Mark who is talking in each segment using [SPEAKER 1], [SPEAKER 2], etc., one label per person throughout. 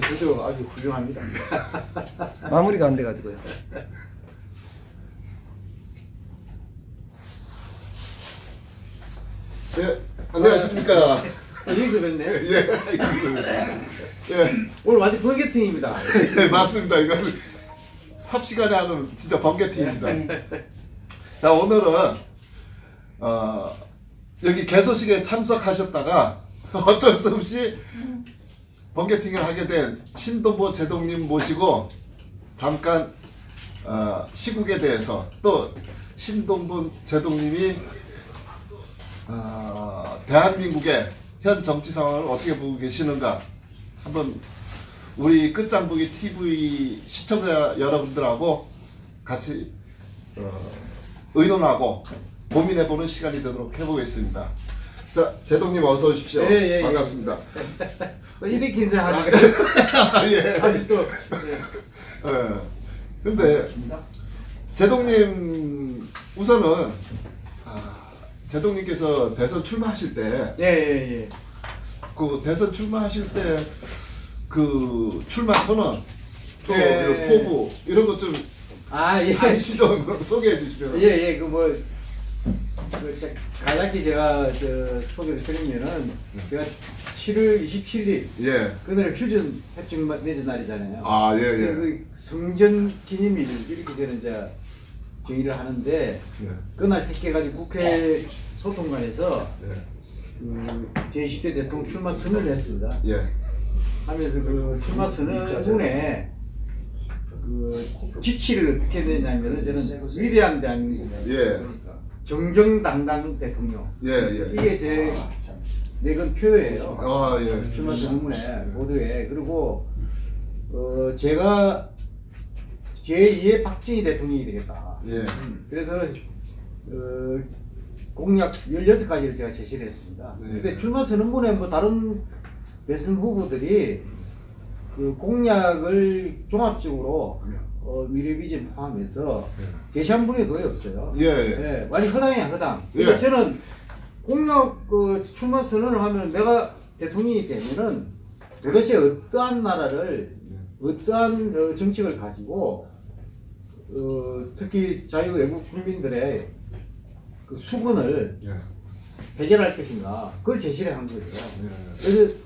[SPEAKER 1] 그래도 아주 훌륭합니다.
[SPEAKER 2] 마무리가 안 돼가지고요.
[SPEAKER 3] 네, 안녕하십니까.
[SPEAKER 1] 아, 여기서 뵙네.
[SPEAKER 3] 예, 예,
[SPEAKER 1] 오늘 완전 번개팅입니다.
[SPEAKER 3] 예, 맞습니다. 이거는 삽시간에 하는 진짜 번개팀입니다. 자, 오늘은 어, 여기 개소식에 참석하셨다가 어쩔 수 없이 번개팅을 하게 된 신동보 제동님 모시고 잠깐 어, 시국에 대해서 또 신동보 제동님이 어, 대한민국의 현 정치 상황을 어떻게 보고 계시는가 한번 우리 끝장보기 TV 시청자 여러분들하고 같이 어, 의논하고 고민해보는 시간이 되도록 해보겠습니다. 자, 제동님 어서 오십시오.
[SPEAKER 1] 예, 예, 예.
[SPEAKER 3] 반갑습니다.
[SPEAKER 1] 또 이렇게 인사하니까
[SPEAKER 3] 아, 예.
[SPEAKER 1] 아주 또 예.
[SPEAKER 3] 예. 근데 제동님 우선은 아, 제동님께서 대선 출마하실 때
[SPEAKER 1] 예, 예, 예.
[SPEAKER 3] 그 대선 출마하실 때 그 출마 선언 또
[SPEAKER 1] 예.
[SPEAKER 3] 이런 포부 이런 것 좀
[SPEAKER 1] 아, 예.
[SPEAKER 3] 잠시 좀 소개해 주시면
[SPEAKER 1] 예, 예, 그 뭐, 그, 제- 간략히 제가 저 소개를 드리면은, 제가 7월 27일,
[SPEAKER 3] 예.
[SPEAKER 1] 그날은 휴전 협정 맺은 날이잖아요.
[SPEAKER 3] 아, 예,
[SPEAKER 1] 그래서
[SPEAKER 3] 예.
[SPEAKER 1] 그 성전 기념일, 이렇게 저는 이제 정의를 하는데,
[SPEAKER 3] 예.
[SPEAKER 1] 그날 택해가지고 국회 소통관에서
[SPEAKER 3] 예.
[SPEAKER 1] 그 제20대 대통령 출마 선언을 했습니다.
[SPEAKER 3] 예.
[SPEAKER 1] 하면서 그 출마 선언문에 그 지치를 어떻게 내냐면은 저는 위대한 대한민국
[SPEAKER 3] 예.
[SPEAKER 1] 정정당당 대통령
[SPEAKER 3] 예, 예.
[SPEAKER 1] 이게 제 내건 표예요.
[SPEAKER 3] 아, 예.
[SPEAKER 1] 출마 선언문에 모두에 그리고 어 제가 제2의 박정희 대통령이 되겠다.
[SPEAKER 3] 예.
[SPEAKER 1] 그래서 어, 공약 16가지를 제가 제시를 했습니다.
[SPEAKER 3] 네.
[SPEAKER 1] 근데 출마 선언문에 뭐 다른 대선 후보들이 그 공약을 종합적으로 어, 미래 비전 포함해서 제시한 분이 거의 없어요.
[SPEAKER 3] 예, 예.
[SPEAKER 1] 예, 완전 허당이야 허당.
[SPEAKER 3] 예.
[SPEAKER 1] 그래서 저는 공약 그 출마 선언을 하면 내가 대통령이 되면은 도대체 어떠한 나라를 어떠한 어, 정책을 가지고 어, 특히 자유 외국 국민들의 그 수군을
[SPEAKER 3] 예.
[SPEAKER 1] 해결할 것인가 그걸 제시를 한 거죠. 그래서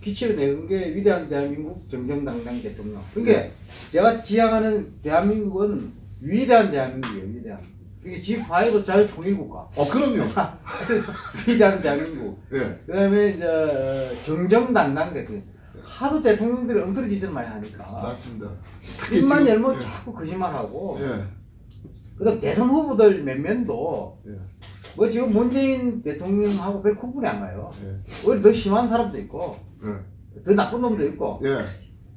[SPEAKER 1] 기치를 내은 게 위대한 대한민국 정정당당 대통령. 그러니까 제가 지향하는 대한민국은 위대한 대한민국이에요. 위대한. 이게 G5 자유통일국가.
[SPEAKER 3] 어, 그럼요.
[SPEAKER 1] 위대한 대한민국.
[SPEAKER 3] 예.
[SPEAKER 1] 그다음에 이제 정정당당 대통령. 하도 대통령들이 엉터리 짓을 많이 하니까
[SPEAKER 3] 맞습니다.
[SPEAKER 1] 입만 열면
[SPEAKER 3] 예.
[SPEAKER 1] 자꾸 거짓말하고.
[SPEAKER 3] 예.
[SPEAKER 1] 그 다음 대선 후보들 몇 명도
[SPEAKER 3] 예.
[SPEAKER 1] 뭐 지금 문재인 대통령하고 별 구분이 안 가요.
[SPEAKER 3] 예.
[SPEAKER 1] 오히려 더 심한 사람도 있고
[SPEAKER 3] 예.
[SPEAKER 1] 더 나쁜 놈도 있고
[SPEAKER 3] 예.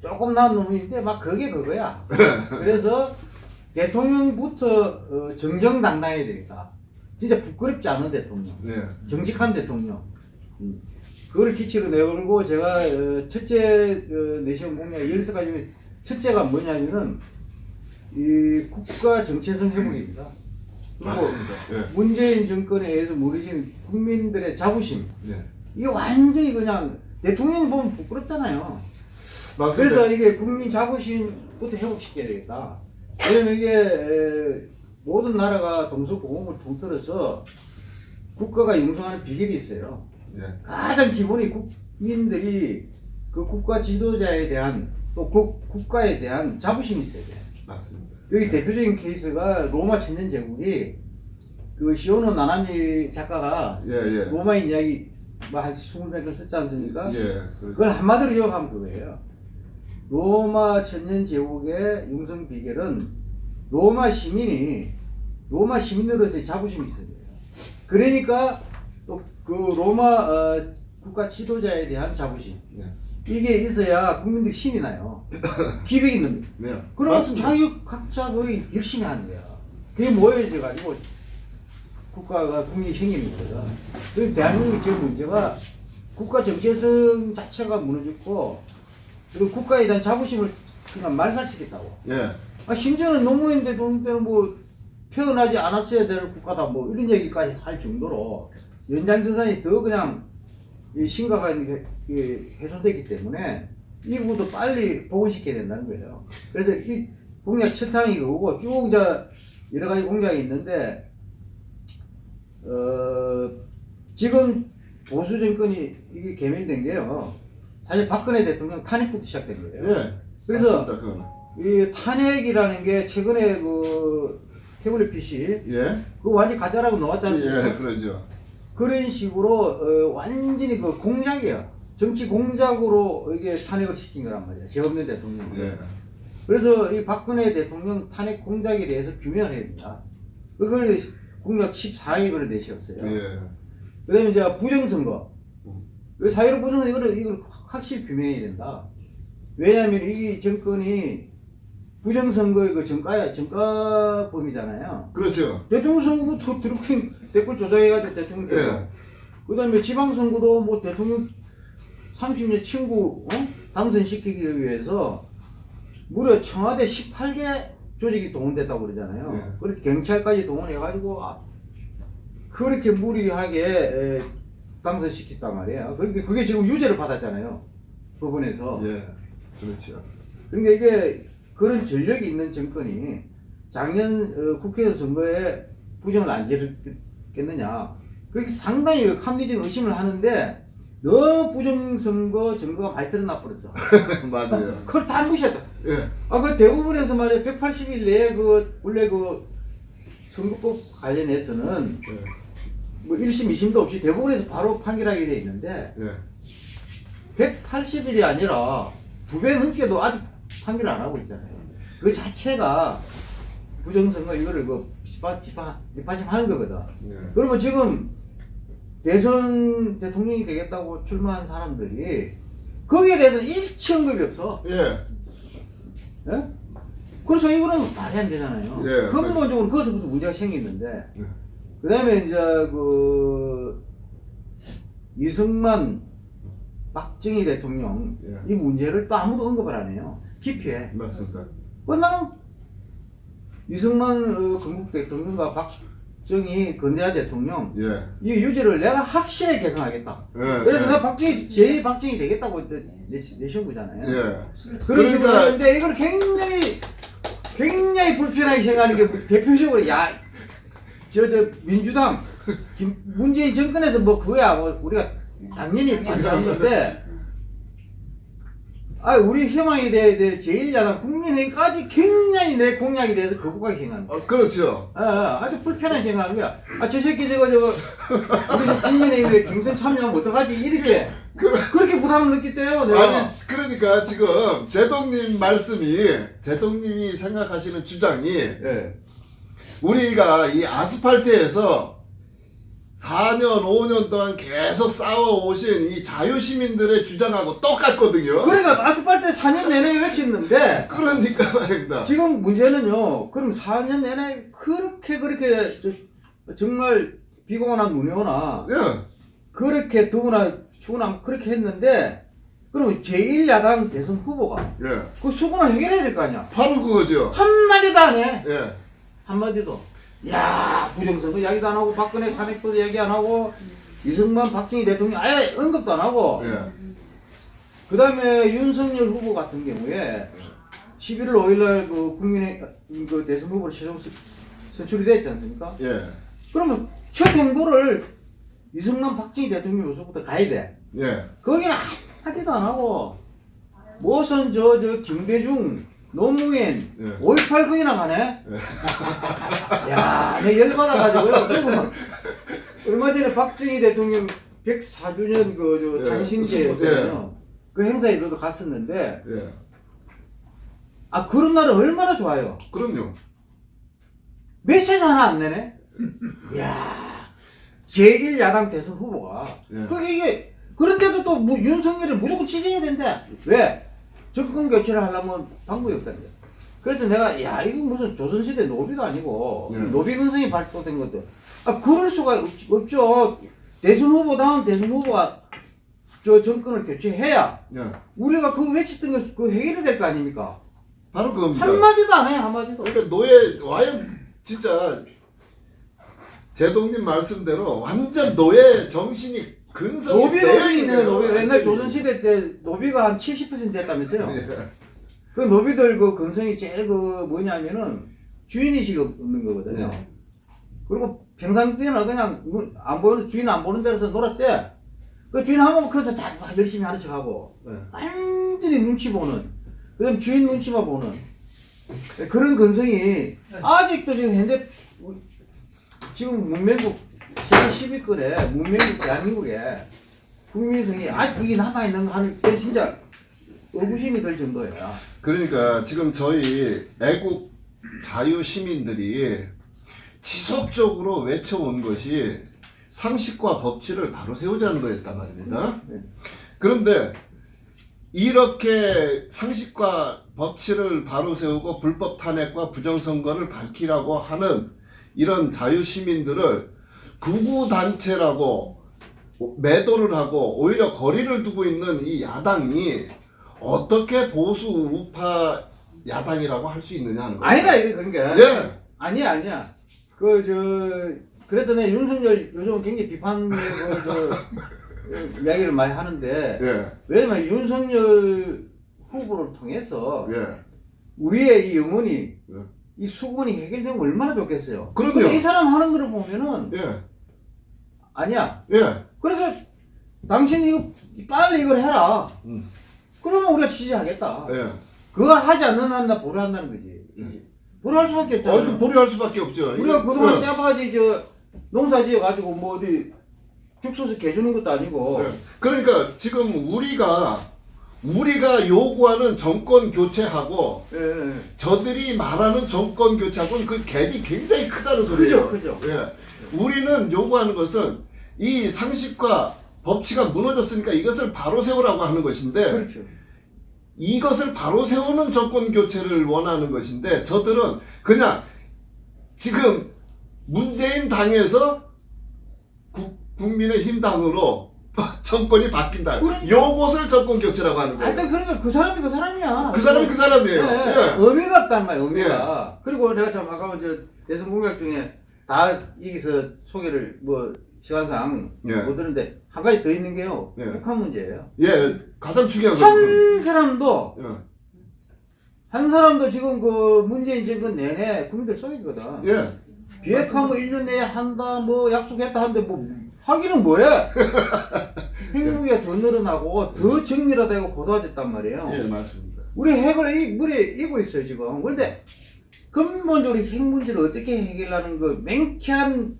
[SPEAKER 1] 조금 나은 놈인데 막 그게 그거야. 그래서 대통령부터 어, 정정당당해야 되겠다. 진짜 부끄럽지 않은 대통령,
[SPEAKER 3] 예.
[SPEAKER 1] 정직한 대통령. 음. 그걸 기치로 내걸고 제가 어, 첫째 어, 내시경 공약 16가지 중에 첫째가 뭐냐면은 이 국가 정체성 회복입니다. 그리고
[SPEAKER 3] 맞습니다. 예.
[SPEAKER 1] 문재인 정권에 의해서 무너진 국민들의 자부심
[SPEAKER 3] 예.
[SPEAKER 1] 이게 완전히 그냥 대통령 보면 부끄럽잖아요.
[SPEAKER 3] 맞습니다.
[SPEAKER 1] 그래서 이게 국민 자부심부터 회복시켜야 되겠다. 왜냐면 이게 에, 모든 나라가 동서고금을 통틀어서 국가가 융성하는 비결이 있어요.
[SPEAKER 3] 예.
[SPEAKER 1] 가장 기본이 국민들이 그 국가 지도자에 대한 또 국, 국가에 대한 자부심이 있어야 돼요.
[SPEAKER 3] 맞습니다.
[SPEAKER 1] 여기 대표적인 케이스가 로마 천년 제국이 그 시오노 나나미 작가가
[SPEAKER 3] 예, 예.
[SPEAKER 1] 로마인 이야기 뭐한 20몇 권 썼지 않습니까?
[SPEAKER 3] 예.
[SPEAKER 1] 그걸 한마디로 이어가면 그거예요. 로마 천년 제국의 융성 비결은 로마 시민이 로마 시민으로서의 자부심이 있어야 돼요. 그러니까 또 그 로마 어, 국가 지도자에 대한 자부심
[SPEAKER 3] 예.
[SPEAKER 1] 이게 있어야 국민들이 신이 나요. 기백이 있는.
[SPEAKER 3] 네.
[SPEAKER 1] 그러면
[SPEAKER 3] 맞습니다.
[SPEAKER 1] 자유 각자 거의 열심히 하는 거야. 그게 모여져 가지고 국가가 국민이 생기는 거거든. 그럼 대한민국의 제일 문제가 국가 정체성 자체가 무너졌고 그리고 국가에 대한 자부심을 그냥 말살시켰다고.
[SPEAKER 3] 예.
[SPEAKER 1] 아, 심지어는 노무현대 노무현대는 뭐 태어나지 않았어야 될 국가다 뭐 이런 얘기까지 할 정도로 연장선상이 더 그냥 이 심각한 게이 훼손됐기 때문에 이 부분도 빨리 복원시켜야 된다는 거예요. 그래서 이 공약 첫 항이 그거고 쭉 이제 여러 가지 공약이 있는데 어 지금 보수 정권이 이게 개멸된 게요. 사실 박근혜 대통령 탄핵부터 시작된 거예요.
[SPEAKER 3] 예.
[SPEAKER 1] 그래서. 이 탄핵이라는 게 최근에 그 태블릿 PC
[SPEAKER 3] 예.
[SPEAKER 1] 그거 완전 가짜라고 나왔지 않습니까?
[SPEAKER 3] 예, 그러죠.
[SPEAKER 1] 그런 식으로 어, 완전히 그 공작이야. 정치 공작으로 이게 탄핵을 시킨 거란 말이야. 죄 없는 대통령.
[SPEAKER 3] 예.
[SPEAKER 1] 그래서 이 박근혜 대통령 탄핵 공작에 대해서 규명을 해야 된다. 그걸 공약 14억을 내셨어요.
[SPEAKER 3] 예.
[SPEAKER 1] 그 다음에 이제 부정선거. 그 사회로 부정선거 이거를, 이걸 확실히 규명해야 된다. 왜냐하면 이 정권이 부정선거의 그 정가, 정가범이잖아요.
[SPEAKER 3] 그렇죠.
[SPEAKER 1] 대통령 선거도 드루킹 댓글 조작해가지고 대통령 되고.
[SPEAKER 3] 예.
[SPEAKER 1] 그 다음에 지방선거도 뭐 대통령 30년 친구 어? 당선시키기 위해서 무려 청와대 18개 조직이 동원됐다고 그러잖아요.
[SPEAKER 3] 네.
[SPEAKER 1] 그래서 경찰까지 동원해가지고 아, 그렇게 무리하게 에, 당선시켰단 말이에요. 그러니까 그게 지금 유죄를 받았잖아요. 법원에서.
[SPEAKER 3] 예. 그렇죠.
[SPEAKER 1] 그러니까 이게 그런 전력이 있는 정권이 작년 어, 국회의원 선거에 부정을 안 지 르겠느냐. 그게 상당히 합리적 의심을 하는데 너무 부정선거 증거가 많이 드러나 버렸어.
[SPEAKER 3] 맞아요.
[SPEAKER 1] 그걸 다 무시했다.
[SPEAKER 3] 예.
[SPEAKER 1] 아, 그 대부분에서 말이야 180일 내에 그 원래 그 선거법 관련해서는
[SPEAKER 3] 예.
[SPEAKER 1] 뭐 1심, 2심도 없이 대부분에서 바로 판결하게 돼 있는데
[SPEAKER 3] 예.
[SPEAKER 1] 180일이 아니라 두 배 넘게도 아직 판결 안 하고 있잖아요. 그 자체가 부정선거 이거를 그 뒷받, 뒷받, 뒷받침하는 거거든.
[SPEAKER 3] 예.
[SPEAKER 1] 그러면 지금 대선 대통령이 되겠다고 출마한 사람들이 거기에 대해서는 일치 언급이 없어.
[SPEAKER 3] 예.
[SPEAKER 1] 예? 그래서 이거는 말이 안 되잖아요.
[SPEAKER 3] 예,
[SPEAKER 1] 근본적으로 거기서부터 문제가 생기는데,
[SPEAKER 3] 예.
[SPEAKER 1] 그 다음에 이제 그 이승만 박정희 대통령
[SPEAKER 3] 예.
[SPEAKER 1] 이 문제를 또 아무도 언급을 안 해요. 기피해.
[SPEAKER 3] 맞습니다.
[SPEAKER 1] 끝나면 이승만 어, 건국 대통령과 박정희 건대하 대통령
[SPEAKER 3] 예.
[SPEAKER 1] 이 유지를 내가 확실히 개선하겠다.
[SPEAKER 3] 예.
[SPEAKER 1] 그래서
[SPEAKER 3] 예.
[SPEAKER 1] 내가 박정희 제 박정희 되겠다고 내, 내신 거잖아요.
[SPEAKER 3] 예.
[SPEAKER 1] 그런 식으로
[SPEAKER 3] 그러니까-
[SPEAKER 1] 하는데 이걸 굉장히 굉장히 불편하게 생각하는 게 대표적으로 야 저 저 민주당 김, 문재인 정권에서 뭐 그거야 뭐 우리가 당연히 반대하는데 아 우리 희망이 돼야 될 제1야당 국민의힘까지 굉장히 내 공약에 대해서 거부하게 생각하는 거야.
[SPEAKER 3] 어, 그렇죠.
[SPEAKER 1] 아, 아, 아주 불편하게 생각하는 거야. 아, 저 새끼 저거 저거 우리 저 국민의힘에 경선 참여하면 어떡하지? 이렇게 그렇게 부담을 느꼈대요. 내가.
[SPEAKER 3] 아니 그러니까 지금 제동님 말씀이 제동님이 생각하시는 주장이
[SPEAKER 1] 예.
[SPEAKER 3] 우리가 이 아스팔트에서 4년 5년 동안 계속 싸워 오신 이 자유시민들의 주장하고 똑같거든요.
[SPEAKER 1] 그러니까 아스팔트 4년 내내 외쳤는데
[SPEAKER 3] 그러니까 말입니다.
[SPEAKER 1] 지금 문제는요. 그럼 4년 내내 그렇게 그렇게 저- 정말 비가 오나 눈이 오나
[SPEAKER 3] 예.
[SPEAKER 1] 그렇게 더구나 추우나 그렇게 했는데 그러면 제1야당 대선 후보가
[SPEAKER 3] 예.
[SPEAKER 1] 그 수군을 해결해야 될 거 아니야.
[SPEAKER 3] 바로 그거죠.
[SPEAKER 1] 한마디도 안 해.
[SPEAKER 3] 예.
[SPEAKER 1] 한마디도. 야 부정선거 이야기도 안 하고 박근혜 탄핵도 얘기 안 하고 이승만 박정희 대통령 아예 언급도 안 하고
[SPEAKER 3] 예.
[SPEAKER 1] 그 다음에 윤석열 후보 같은 경우에 11월 5일날 그 국민의 그 대선 후보로 최종 선- 선출이 됐지 않습니까?
[SPEAKER 3] 예.
[SPEAKER 1] 그러면 첫 행보를 이승만 박정희 대통령 요소부터 가야 돼.
[SPEAKER 3] 예.
[SPEAKER 1] 거기는 한마디도 안 하고 무슨 저 저 김대중 노무현
[SPEAKER 3] 예.
[SPEAKER 1] 5.18 거기나 가네? 야, 내 열받아가지고요. 그리고 얼마 전에 박정희 대통령 104주년 그, 저,
[SPEAKER 3] 예.
[SPEAKER 1] 탄신제였거든요. 그 행사에 저도 갔었는데,
[SPEAKER 3] 예.
[SPEAKER 1] 아, 그런 날은 얼마나 좋아요.
[SPEAKER 3] 그럼요.
[SPEAKER 1] 메시지 하나 안 내네? 이야, 제1야당 대선 후보가.
[SPEAKER 3] 예.
[SPEAKER 1] 그게 이게, 그런데도 또 뭐 윤석열을 무조건 지지해야 된대. 왜? 정권 교체를 하려면 방법이 없다는 거야. 그래서 내가, 야, 이거 무슨 조선시대 노비도 아니고,
[SPEAKER 3] 예.
[SPEAKER 1] 노비 근성이 발도된 것들. 아, 그럴 수가 없, 없죠. 대선 후보다운 대선 후보가 저 정권을 교체해야
[SPEAKER 3] 예.
[SPEAKER 1] 우리가 그 외쳤던 것, 그 해결이 될 거 아닙니까?
[SPEAKER 3] 바로 그겁니다.
[SPEAKER 1] 한마디도 안 해, 한마디도.
[SPEAKER 3] 그러니까 노예 와연 진짜 제동님 말씀대로 완전 노예 정신이 근성이
[SPEAKER 1] 노비
[SPEAKER 3] 되어
[SPEAKER 1] 근성이 있는
[SPEAKER 3] 있네요.
[SPEAKER 1] 노비 옛날 조선 시대 때 노비가 한 70% 됐다면서요.
[SPEAKER 3] 예.
[SPEAKER 1] 그 노비들 그 근성이 제일 그 뭐냐면은 주인의식 없는 거거든요.
[SPEAKER 3] 네.
[SPEAKER 1] 그리고 평상 때는 그냥 문- 안 보이는 주인 안 보는 데서 놀았대. 그 주인 한번 거기서 잘 열심히 하는 척하고
[SPEAKER 3] 네.
[SPEAKER 1] 완전히 눈치 보는 그다음 주인 눈치만 보는 그런 근성이 아직도 지금 현대 지금 문명국 세계 10위권에 문명국 대한민국에 국민성이 아직 그게 남아있는 거 하는 게 진짜 의구심이 들 정도예요.
[SPEAKER 3] 그러니까 지금 저희 애국 자유 시민들이 지속적으로 외쳐온 것이 상식과 법치를 바로 세우자는 거였단 말입니다.
[SPEAKER 1] 네.
[SPEAKER 3] 그런데 이렇게 상식과 법치를 바로 세우고 불법 탄핵과 부정선거를 밝히라고 하는 이런 자유 시민들을 구구 단체라고 매도를 하고 오히려 거리를 두고 있는 이 야당이 어떻게 보수 우파 야당이라고 할 수 있느냐 하는 거예요.
[SPEAKER 1] 아니다 이게 그런 게
[SPEAKER 3] 예.
[SPEAKER 1] 아니야 아니야 그 저 그래서 내 윤석열 요즘 굉장히 비판 그저 이야기를 많이 하는데
[SPEAKER 3] 예.
[SPEAKER 1] 왜냐면 윤석열 후보를 통해서
[SPEAKER 3] 예.
[SPEAKER 1] 우리의 이 영혼이
[SPEAKER 3] 예.
[SPEAKER 1] 이 수군이 해결되면 얼마나 좋겠어요.
[SPEAKER 3] 그럼요.
[SPEAKER 1] 이 사람 하는 거를 보면은
[SPEAKER 3] 예.
[SPEAKER 1] 아니야.
[SPEAKER 3] 예.
[SPEAKER 1] 그래서 당신이 이거 빨리 이걸 해라.
[SPEAKER 3] 음.
[SPEAKER 1] 그러면 우리가 지지하겠다.
[SPEAKER 3] 예.
[SPEAKER 1] 그거 하지 않는 한 나 보류한다는 거지. 보류할 수밖에
[SPEAKER 3] 어,
[SPEAKER 1] 없잖아.
[SPEAKER 3] 이거 보류할 수밖에 없죠.
[SPEAKER 1] 우리가
[SPEAKER 3] 이거-
[SPEAKER 1] 그동안
[SPEAKER 3] 예.
[SPEAKER 1] 쎄바지 저 농사 지어가지고 뭐 어디 죽소서 개주는 것도 아니고
[SPEAKER 3] 예. 그러니까 지금 우리가 우리가 요구하는 정권 교체하고
[SPEAKER 1] 예, 예.
[SPEAKER 3] 저들이 말하는 정권 교체하고는 그 갭이 굉장히 크다는 소리예요.
[SPEAKER 1] 크죠, 크죠.
[SPEAKER 3] 예. 우리는 요구하는 것은 이 상식과 법치가 무너졌으니까 이것을 바로 세우라고 하는 것인데
[SPEAKER 1] 그렇죠.
[SPEAKER 3] 이것을 바로 세우는 정권 교체를 원하는 것인데 저들은 그냥 지금 문재인 당에서 국, 국민의힘 당으로 정권이 바뀐다.
[SPEAKER 1] 그러니까.
[SPEAKER 3] 요것을 정권 교체라고 하는 거예요.
[SPEAKER 1] 하여튼 그러니까 그 사람이 그 사람이야.
[SPEAKER 3] 그 사람이 그 사람이에요.
[SPEAKER 1] 예, 예.
[SPEAKER 3] 예.
[SPEAKER 1] 의미가 없단 말이야, 의미가. 그리고 내가 참 아까 저 대선 공약 중에 다 여기서 소개를 뭐 시간상
[SPEAKER 3] 예.
[SPEAKER 1] 못 드는데 한 가지 더 있는 게요.
[SPEAKER 3] 예.
[SPEAKER 1] 북한 문제예요.
[SPEAKER 3] 예, 가장 중요한
[SPEAKER 1] 건한 사람도
[SPEAKER 3] 예.
[SPEAKER 1] 한 사람도 지금 그 문재인 정권 내내 국민들 속이거든.
[SPEAKER 3] 예.
[SPEAKER 1] 비핵화 뭐 1년 내에 한다 뭐 약속했다 하는데 뭐 하기는 뭐해? 핵무기가 더 늘어나고 더 정밀화되고 고도화됐단 말이에요.
[SPEAKER 3] 예, 맞습니다.
[SPEAKER 1] 우리 핵을 이 물에 이고 있어요 지금. 그런데 근본적으로 핵 문제를 어떻게 해결하는 그 맹쾌한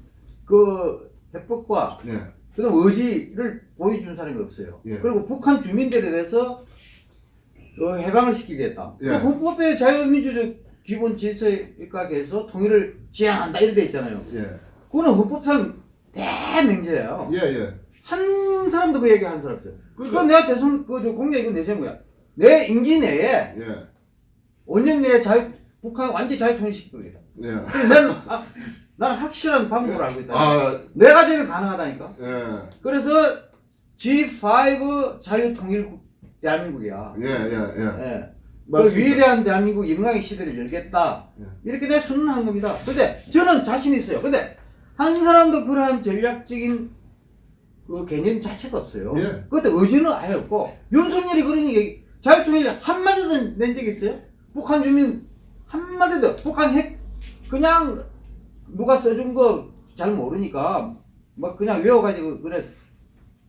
[SPEAKER 1] 그 해법과
[SPEAKER 3] 예.
[SPEAKER 1] 그다음 의지를 보여준 사람이 없어요.
[SPEAKER 3] 예.
[SPEAKER 1] 그리고 북한 주민들에 대해서 어, 해방을 시키겠다.
[SPEAKER 3] 예.
[SPEAKER 1] 그 헌법의 자유민주적 기본 질서에 입각해서 통일을 지향한다 이렇게 돼 있잖아요.
[SPEAKER 3] 예.
[SPEAKER 1] 그거는 헌법상 대맹제예요.
[SPEAKER 3] 예, 예.
[SPEAKER 1] 한 사람도 그 얘기 하는 사람 없어요.
[SPEAKER 3] 그러니까-
[SPEAKER 1] 내가 대선 그저 공약 이거 내세운 거야. 내 임기 내에
[SPEAKER 3] 예.
[SPEAKER 1] 5년 내에 자유 북한 완전 자유 통일시키겠다.
[SPEAKER 3] 예.
[SPEAKER 1] 나는 아, 나는 확실한 방법을 알고 있다.
[SPEAKER 3] 아,
[SPEAKER 1] 내가 되면 가능하다니까.
[SPEAKER 3] 예.
[SPEAKER 1] 그래서 G5 자유 통일 대한민국이야.
[SPEAKER 3] 예, 예, 예.
[SPEAKER 1] 예. 그. 위대한 대한민국 영광의 시대를 열겠다.
[SPEAKER 3] 예.
[SPEAKER 1] 이렇게 내가 선언한 겁니다. 근데 저는 자신 있어요. 근데 한 사람도 그러한 전략적인 그 개념 자체가 없어요.
[SPEAKER 3] 예.
[SPEAKER 1] 그것도 의지는 아예 없고 윤석열이 그런 얘기 자유통일 한마디도 낸적 있어요? 북한 주민 한마디도 북한 핵 그냥 누가 써준 거 잘 모르니까 막 그냥 외워가지고 그래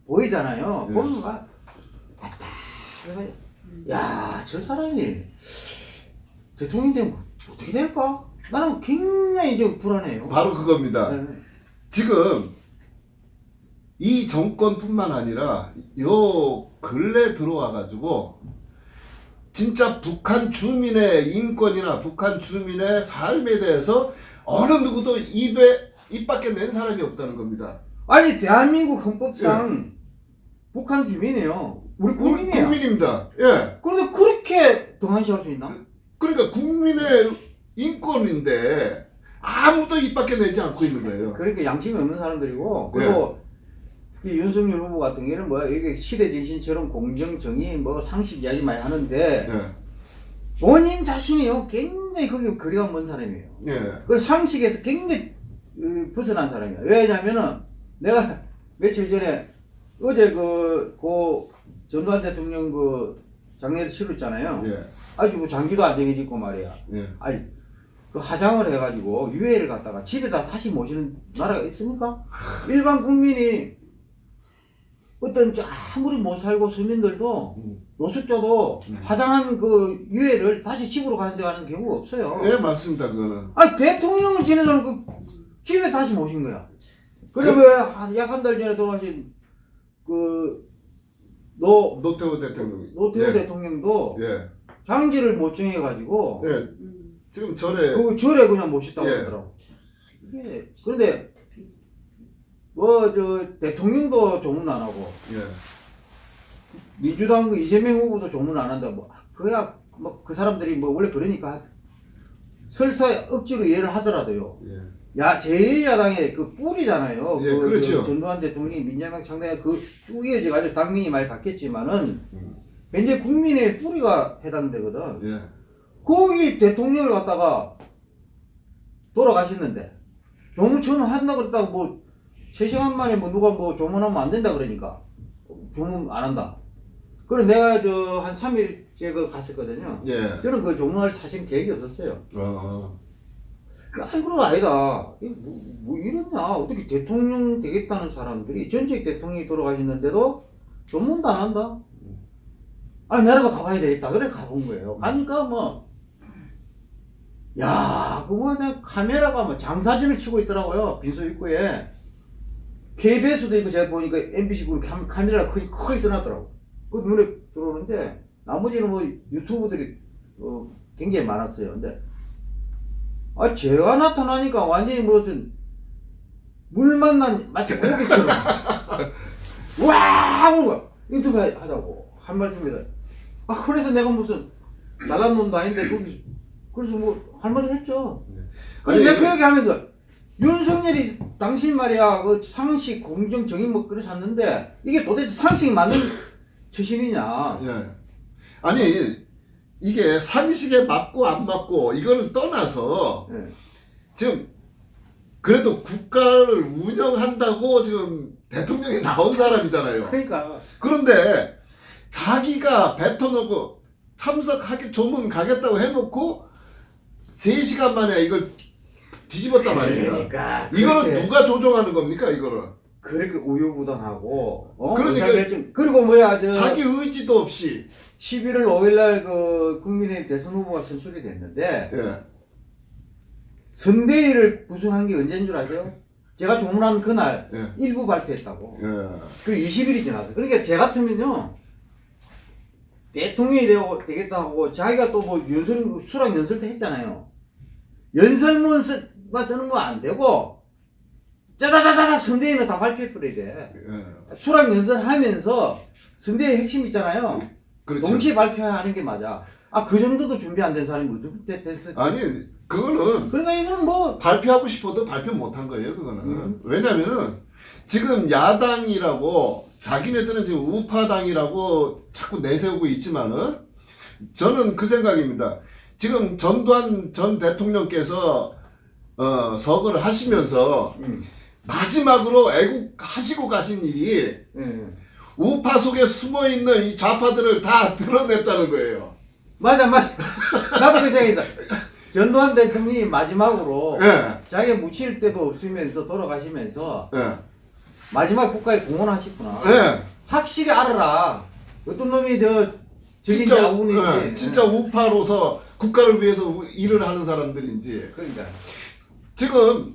[SPEAKER 1] 보이잖아요.
[SPEAKER 3] 예.
[SPEAKER 1] 보면 막 답답해가지고 야저 사람이 대통령 되면 어떻게 될까? 나는 굉장히 좀 불안해요.
[SPEAKER 3] 바로 그겁니다.
[SPEAKER 1] 네.
[SPEAKER 3] 지금 이 정권뿐만 아니라 요 근래 들어와 가지고 진짜 북한 주민의 인권이나 북한 주민의 삶에 대해서 어느 누구도 입에 입 밖에 낸 사람이 없다는 겁니다.
[SPEAKER 1] 아니 대한민국 헌법상 북한 주민이에요. 우리 국민이야.
[SPEAKER 3] 국민입니다. 예.
[SPEAKER 1] 그런데 그렇게 동안시할 수 있나?
[SPEAKER 3] 그러니까 국민의 인권인데 아무도 입 밖에 내지 않고 있는 거예요.
[SPEAKER 1] 그러니까 양심이 없는 사람들이고 그리고 특히 윤석열 후보 같은 경우는 뭐야 이게 시대 정신처럼 공정 정의 뭐 상식 이야기 많이 하는데
[SPEAKER 3] 예.
[SPEAKER 1] 본인 자신이요 굉장히 거기 거리가 먼 사람이에요.
[SPEAKER 3] 예.
[SPEAKER 1] 그리고 상식에서 굉장히 어, 벗어난 사람이야. 왜냐면은 내가 며칠 전에 어제 그, 그 전두환 대통령 그 장례를 치렀잖아요.
[SPEAKER 3] 예.
[SPEAKER 1] 아주 뭐 장기도 안 정해지고 말이야.
[SPEAKER 3] 예.
[SPEAKER 1] 아니 그 하장을 해가지고 유해를 갖다가 집에다 다시 모시는 나라가 있습니까? 일반 국민이 어떤 저 아무리 못 살고 서민들도 노숙자도 화장한 그 유해를 다시 집으로 가는 데 가는 경우가 없어요.
[SPEAKER 3] 예, 맞습니다. 그거는.
[SPEAKER 1] 아니 대통령을 지내서는 그 집에 다시 모신 거야. 그리고 약한 달 전에 돌아가신 그 노
[SPEAKER 3] 노태우 대통령.
[SPEAKER 1] 노태우
[SPEAKER 3] 예.
[SPEAKER 1] 대통령도
[SPEAKER 3] 예.
[SPEAKER 1] 장지를 못 정해가지고
[SPEAKER 3] 예. 지금 절에
[SPEAKER 1] 그 절에 그냥 모셨다고
[SPEAKER 3] 예.
[SPEAKER 1] 하더라고. 이게 그런데 뭐 저 대통령도 조문 안 하고
[SPEAKER 3] 예.
[SPEAKER 1] 민주당 그 이재명 후보도 조문 안 한다. 뭐 그야 뭐 그 사람들이 뭐 원래 그러니까 설사 억지로 이해를 하더라도요.
[SPEAKER 3] 예.
[SPEAKER 1] 야 제1야당의 그 뿌리잖아요.
[SPEAKER 3] 예,
[SPEAKER 1] 그,
[SPEAKER 3] 그렇죠.
[SPEAKER 1] 그 전두환 대통령이 민주당 창당에 그쭉 이어져가지고 당민이 많이 바뀌었지만은
[SPEAKER 3] 음.
[SPEAKER 1] 현재 국민의 뿌리가 해당되거든.
[SPEAKER 3] 예.
[SPEAKER 1] 거기 대통령을 갖다가 돌아가셨는데 조문 한다고 그랬다고 뭐 3시간 만에 뭐 누가 뭐 조문하면 안 된다 그러니까 조문 안 한다. 그래 내가 저 한 3일째 그 갔었거든요.
[SPEAKER 3] 예.
[SPEAKER 1] 저는 그 조문할 사실 계획이 없었어요.
[SPEAKER 3] 어.
[SPEAKER 1] 아이 그런 거 아니다. 뭐, 뭐 이러냐. 어떻게 대통령 되겠다는 사람들이 전직 대통령이 돌아가셨는데도 조문도 안 한다. 아 나라도 가봐야 되겠다. 그래 가본 거예요. 가니까 뭐, 야, 그거 내 카메라가 뭐 장사진을 치고 있더라고요. 빈소 입구에. KBS도 있고 제가 보니까 MBC 그 카- 카메라가 크게 크게 써놨더라고. 그 눈에 들어오는데 나머지는 뭐 유튜브들이 어, 굉장히 많았어요. 근데 아 제가 나타나니까 완전히 무슨 물 만난 마치 고기처럼. 와! 거야. 인터뷰 하자고. 한 말씀에서. 아 그래서 내가 무슨 잘난 놈도 아닌데 거기 그래서 뭐 할 말이 했죠.
[SPEAKER 3] 아니,
[SPEAKER 1] 아니 내가 그 얘기 하면서 윤석열이 당신 말이야 그 상식 공정 정의 뭐 그래 샀는데 이게 도대체 상식이 맞는 처신이냐
[SPEAKER 3] 예. 아니 이게 상식에 맞고 안 맞고 이거를 떠나서
[SPEAKER 1] 예.
[SPEAKER 3] 지금 그래도 국가를 운영한다고 지금 대통령이 나온 사람이잖아요.
[SPEAKER 1] 그러니까
[SPEAKER 3] 그런데 자기가 뱉어놓고 참석하기 조문 가겠다고 해놓고 3시간 만에 이걸 뒤집었단 말이에요.
[SPEAKER 1] 그러니까
[SPEAKER 3] 이거는 누가 조종하는 겁니까 이거를?
[SPEAKER 1] 그렇게 우유부단하고 어?
[SPEAKER 3] 그러니까
[SPEAKER 1] 의사결정 그리고 뭐야 저
[SPEAKER 3] 자기 의지도 없이
[SPEAKER 1] 11월 5일날 그 국민의힘 대선 후보가 선출이 됐는데
[SPEAKER 3] 예.
[SPEAKER 1] 선대위를 구성한 게 언제인 줄 아세요? 제가 조문한 그날
[SPEAKER 3] 예.
[SPEAKER 1] 일부 발표했다고
[SPEAKER 3] 예.
[SPEAKER 1] 그 20일이 지나서 그러니까 제 같으면요 대통령이 되고 되겠다 하고 자기가 또 뭐 연설 수락 연설 때 했잖아요 연설문 쓰, 만 쓰는 거안 되고 짜다다다다 선대위는 다 발표해 버려야 돼
[SPEAKER 3] 예.
[SPEAKER 1] 수락 연설하면서 선대의 핵심 있잖아요.
[SPEAKER 3] 그렇죠.
[SPEAKER 1] 동시에 발표하는 게 맞아. 아 그 정도도 준비 안 된 사람이 어떻게
[SPEAKER 3] 아니 그거는
[SPEAKER 1] 그러니까 이거는 뭐
[SPEAKER 3] 발표하고 싶어도 발표 못 한 거예요, 그거는.
[SPEAKER 1] 음.
[SPEAKER 3] 왜냐면은 지금 야당이라고 자기네들은 지금 우파당이라고 자꾸 내세우고 있지만은 저는 그 생각입니다. 지금 전두환 전 대통령께서 어, 서거를 하시면서
[SPEAKER 1] 음.
[SPEAKER 3] 마지막으로 애국하시고 가신 일이
[SPEAKER 1] 예.
[SPEAKER 3] 우파 속에 숨어 있는 이 좌파들을 다 드러냈다는 거예요.
[SPEAKER 1] 맞아 맞아. 나도 그 생각이다. 전두환 대통령이 마지막으로
[SPEAKER 3] 예,
[SPEAKER 1] 자기 묻힐 데도 없으면서 돌아가시면서
[SPEAKER 3] 예,
[SPEAKER 1] 마지막 국가에 공헌하셨구나.
[SPEAKER 3] 예.
[SPEAKER 1] 확실히 알아라. 어떤 놈이 저 적인
[SPEAKER 3] 진짜,
[SPEAKER 1] 자군인지.
[SPEAKER 3] 예, 진짜 우파로서 국가를 위해서 우- 일을 하는 사람들인지
[SPEAKER 1] 그러니까.
[SPEAKER 3] 지금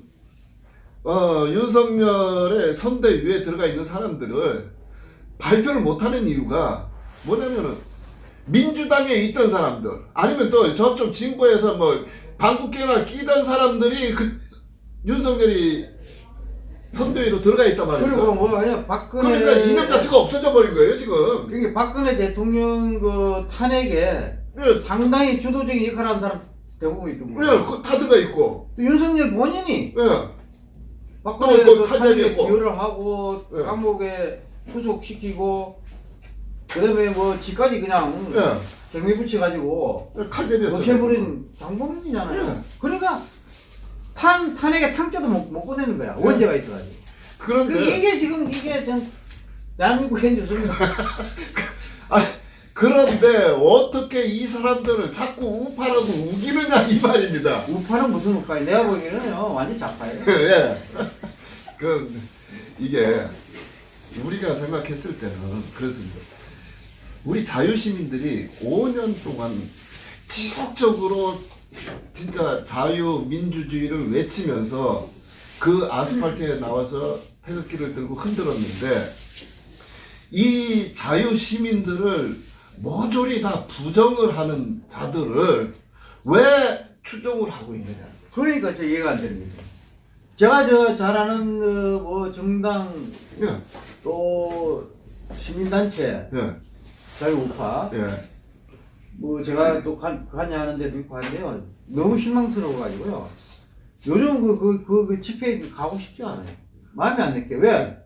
[SPEAKER 3] 어, 윤석열의 선대위에 들어가 있는 사람들을 발표를 못하는 이유가 뭐냐면은 민주당에 있던 사람들 아니면 또 저쪽 진보에서 뭐 방국계나 끼던 사람들이 그 윤석열이 선대위로 들어가 있단
[SPEAKER 1] 그리고
[SPEAKER 3] 말이에요.
[SPEAKER 1] 뭐 그냥 박근혜.
[SPEAKER 3] 그러니까 이념 자체가 없어져 버린 거예요 지금.
[SPEAKER 1] 그게 박근혜 대통령 그 탄핵에
[SPEAKER 3] 예,
[SPEAKER 1] 상당히 주도적인 역할을 하는 사람 대부분 있고
[SPEAKER 3] 예, 그 다 들어가 있고.
[SPEAKER 1] 또 윤석열 본인이
[SPEAKER 3] 예. 그그
[SPEAKER 1] 탄핵에. 기여를 하고
[SPEAKER 3] 예.
[SPEAKER 1] 감옥에 구속시키고 그다음에 뭐 지까지 그냥
[SPEAKER 3] 예.
[SPEAKER 1] 갱미 붙여가지고
[SPEAKER 3] 칼제비였죠.
[SPEAKER 1] 없애버린 장본인이잖아요.
[SPEAKER 3] 예.
[SPEAKER 1] 그러니까 탄 탄핵에 탕자도 못, 못 꺼내는 거야 원죄가 있어가지고.
[SPEAKER 3] 그런데
[SPEAKER 1] 그 이게 지금 이게 좀 대한민국 현주소입니다.
[SPEAKER 3] 아 그런데 어떻게 이 사람들을 자꾸 우파라고 우기느냐 이 말입니다.
[SPEAKER 1] 우파는 무슨 우파예요? 내가 보기에는요 완전 좌파예요.
[SPEAKER 3] 예. 그 이게 우리가 생각했을 때는 그렇습니다. 우리 자유시민들이 5년 동안 지속적으로 진짜 자유민주주의를 외치면서 그 아스팔트에 나와서 태극기를 들고 흔들었는데 이 자유시민들을 모조리 다 부정을 하는 자들을 왜 추종을 하고 있느냐.
[SPEAKER 1] 그러니까 저 이해가 안 됩니다. 제가 저 잘 아는 어, 뭐 정당
[SPEAKER 3] 예,
[SPEAKER 1] 또 시민단체
[SPEAKER 3] 예,
[SPEAKER 1] 자유우파
[SPEAKER 3] 예.
[SPEAKER 1] 뭐 제가 또 관, 관여하는 데도 있고 한데요 너무 실망스러워 가지고요 요즘 그, 그, 그, 그 집회에 가고 싶지 않아요 마음에 안 느껴 왜?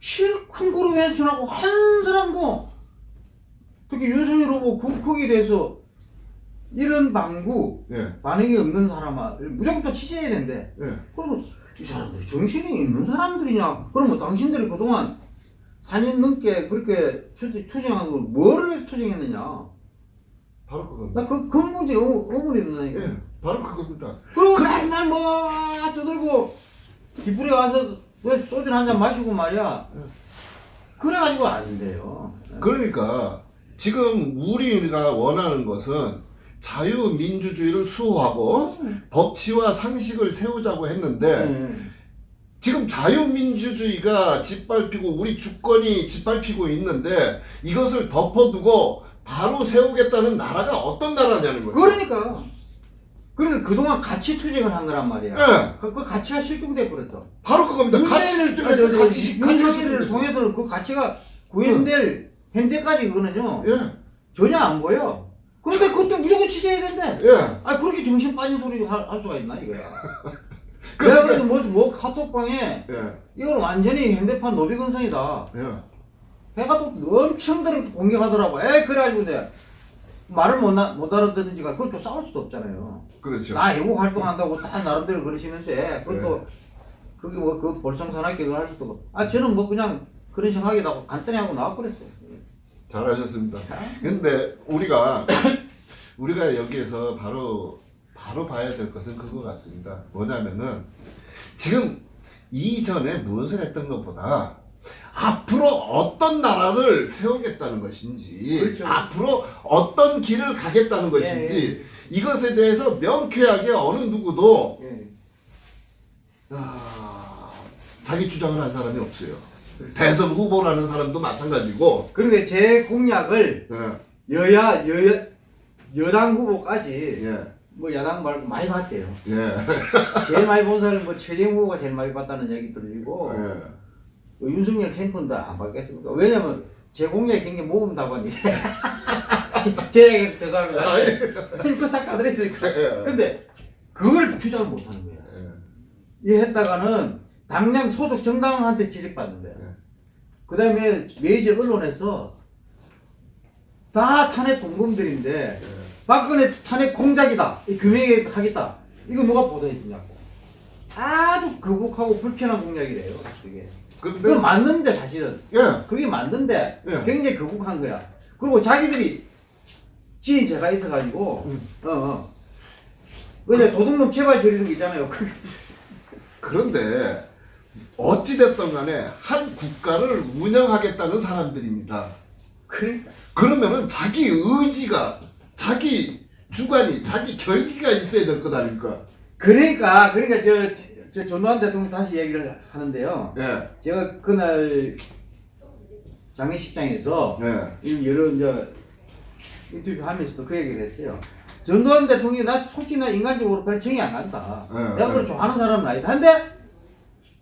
[SPEAKER 1] 실큰 그룹 왼손하고 한 사람도 특히 윤석열 후보 그, 거기에 대해서 이런 방구
[SPEAKER 3] 예,
[SPEAKER 1] 반응이 없는 사람을 무조건 또 취재해야 된대
[SPEAKER 3] 예.
[SPEAKER 1] 그러면 이 사람들이 정신이 있는 사람들이냐 그러면 당신들이 그동안 4년 넘게 그렇게 투- 투쟁한 걸 뭐를 투쟁했느냐
[SPEAKER 3] 바로 그겁니다.
[SPEAKER 1] 나그 의문- 의문이 든다니까.
[SPEAKER 3] 예, 바로 그겁니다.
[SPEAKER 1] 그리고 맨날 뭐 떠들고 뒤풀이 와서 왜 소주 한 잔 마시고 말이야. 그래가지고 안 돼요.
[SPEAKER 3] 그러니까 지금 우리가 원하는 것은 자유민주주의를 수호하고 법치와 상식을 세우자고 했는데
[SPEAKER 1] 네.
[SPEAKER 3] 지금 자유민주주의가 짓밟히고 우리 주권이 짓밟히고 있는데 이것을 덮어두고 바로 세우겠다는 나라가 어떤 나라냐는 거죠.
[SPEAKER 1] 그러니까. 그러니까 그동안 가치 투쟁을 한 거란 말이야.
[SPEAKER 3] 예,
[SPEAKER 1] 그, 그 가치가 실종돼 버렸어.
[SPEAKER 3] 바로 그겁니다. 같이
[SPEAKER 1] 문재인을
[SPEAKER 3] 가치, 가치, 가치,
[SPEAKER 1] 문재인을
[SPEAKER 3] 가치,
[SPEAKER 1] 통해서는 그 가치가 구현될 현재까지 그거는요
[SPEAKER 3] 예,
[SPEAKER 1] 전혀 안 보여. 그런데 그것도 무조건 취재해야 된대.
[SPEAKER 3] 예.
[SPEAKER 1] 아 그렇게 정신 빠진 소리 할, 할 수가 있나 이거야. 내가 그래도 뭐, 뭐 카톡방에
[SPEAKER 3] 예,
[SPEAKER 1] 이걸 완전히 핸드폰 노비근성이다.
[SPEAKER 3] 예.
[SPEAKER 1] 해가 또 엄청들 공격하더라고. 에 그래가지고 내가 말을 못, 나, 못 알아듣는지가 그것도 싸울 수도 없잖아요.
[SPEAKER 3] 그렇죠.
[SPEAKER 1] 나 애국 활동한다고 다 나름대로 그러시는데 그것도
[SPEAKER 3] 네.
[SPEAKER 1] 그게 뭐 그 볼썽사납게 그걸 할 수도 없고. 아 저는 뭐 그냥 그런 생각이라고 간단히 하고 나와 버렸어요.
[SPEAKER 3] 잘하셨습니다. 근데 우리가 우리가 여기에서 바로 바로 봐야 될 것은 그거 같습니다. 뭐냐면은 지금 이전에 무엇을 했던 것보다 앞으로 어떤 나라를 세우겠다는 것인지
[SPEAKER 1] 그렇죠.
[SPEAKER 3] 앞으로 어떤 길을 가겠다는 것인지 이것에 대해서 명쾌하게 어느 누구도
[SPEAKER 1] 예.
[SPEAKER 3] 아, 자기 주장을 한 사람이 없어요. 대선 후보라는 사람도 마찬가지고
[SPEAKER 1] 그런데 제 공약을
[SPEAKER 3] 예,
[SPEAKER 1] 여야 여 여당 후보까지
[SPEAKER 3] 예,
[SPEAKER 1] 뭐 야당 말고 많이 봤대요.
[SPEAKER 3] 예.
[SPEAKER 1] 제일 많이 본 사람은 뭐 최재형 후보가 제일 많이 봤다는 얘기 들리고
[SPEAKER 3] 예.
[SPEAKER 1] 뭐 윤석열 캠프는 안 받겠습니까? 왜냐면 제 공약이 굉장히 모범 답안이래. 제- 제 얘기해서 죄송합니다. 캠프 싹 가드렸으니까.
[SPEAKER 3] 예.
[SPEAKER 1] 근데 그걸 주장을 못 하는 거야.
[SPEAKER 3] 예.
[SPEAKER 1] 이 했다가는 당장 소속 정당한테 지적받는데.
[SPEAKER 3] 예.
[SPEAKER 1] 그 다음에 메이저 언론에서 다 탄핵 공범들인데 박근혜 탄핵 공작이다. 이 규명하겠다. 이거 누가 보도해 주냐고. 아주 거북하고 불편한 공약이래요. 그게.
[SPEAKER 3] 근데
[SPEAKER 1] 그건 맞는데 사실은.
[SPEAKER 3] 예.
[SPEAKER 1] 그게 맞는데
[SPEAKER 3] 예.
[SPEAKER 1] 굉장히 거북한 거야. 그리고 자기들이 지인 제가 있어가지고
[SPEAKER 3] 음.
[SPEAKER 1] 어 어. 그냥 도둑놈 제발 저리는 거 있잖아요. 그-
[SPEAKER 3] 그런데 어찌 됐든 간에 한 국가를 운영하겠다는 사람들입니다.
[SPEAKER 1] 그러니까.
[SPEAKER 3] 그러면은 자기 의지가 자기 주관이 자기 결기가 있어야 될 것 아닙니까?
[SPEAKER 1] 그러니까 그러니까 저, 저 전두환 대통령 다시 얘기를 하는데요.
[SPEAKER 3] 예.
[SPEAKER 1] 제가 그날 장례식장에서
[SPEAKER 3] 예.
[SPEAKER 1] 이 여러 이제 인터뷰 하면서도 그 얘기를 했어요. 전두환 대통령이 나 솔직히 나 인간적으로 별 정이 안 간다.
[SPEAKER 3] 네,
[SPEAKER 1] 내가 그걸
[SPEAKER 3] 네.
[SPEAKER 1] 좋아하는 사람은 아니다. 근데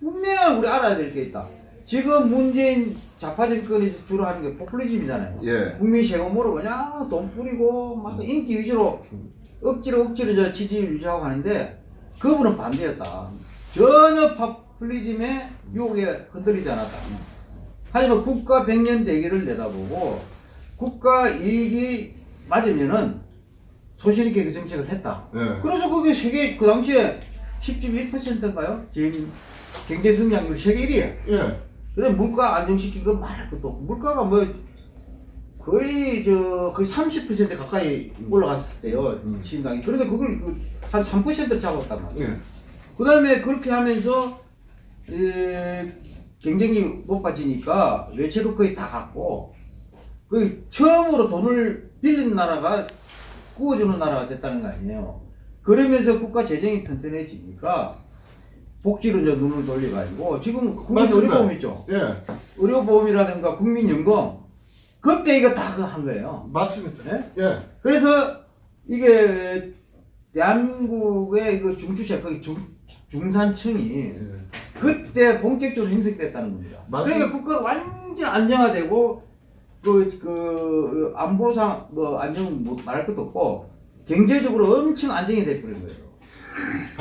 [SPEAKER 1] 분명히 우리 알아야 될 게 있다. 지금 문재인 좌파 정권에서 주로 하는 게 포퓰리즘이잖아요.
[SPEAKER 3] 예.
[SPEAKER 1] 국민 세금으로 그냥 돈 뿌리고 막 인기 위주로 억지로 억지로 저 지지율 유지하고 하는데 그분은 반대였다. 전혀 포퓰리즘의 유혹에 흔들리지 않았다. 하지만 국가 백년 대계를 내다보고 국가 이익이 맞으면은 소신 있게 그 정책을 했다.
[SPEAKER 3] 예.
[SPEAKER 1] 그래서 그게 세계 그 당시에 10.1%인가요? 제일 경제 성장률 세계 1위에
[SPEAKER 3] 예.
[SPEAKER 1] 근데 물가 안정시킨 건 말할 것도 없고 물가가 뭐 거의 저 거의 30% 가까이 올라갔을 때요 시행당이 그런데 그걸 그한 3%를 잡았단 말이에요.
[SPEAKER 3] 예.
[SPEAKER 1] 그 다음에 그렇게 하면서 에, 경쟁이 높아지니까 외채도 거의 다 갖고 그 처음으로 돈을 빌린 나라가 구워주는 나라가 됐다는 거 아니에요. 그러면서 국가 재정이 튼튼해지니까 복지로 이제 눈을 돌려가지고 지금 국민
[SPEAKER 3] 맞습니다.
[SPEAKER 1] 의료보험 있죠.
[SPEAKER 3] 예.
[SPEAKER 1] 의료보험이라든가 국민연금 그때 이거 다그한 거예요.
[SPEAKER 3] 맞습니다.
[SPEAKER 1] 예?
[SPEAKER 3] 예.
[SPEAKER 1] 그래서 이게 대한민국의 이거 중추세 거기 중, 중산층이
[SPEAKER 3] 예.
[SPEAKER 1] 그때 본격적으로 형성됐다는 겁니다.
[SPEAKER 3] 맞습니다.
[SPEAKER 1] 그러니까 국가가 완전 안정화되고 그, 그 안보상 뭐 안정 뭐 말할 것도 없고 경제적으로 엄청 안정이 돼버린 거예요.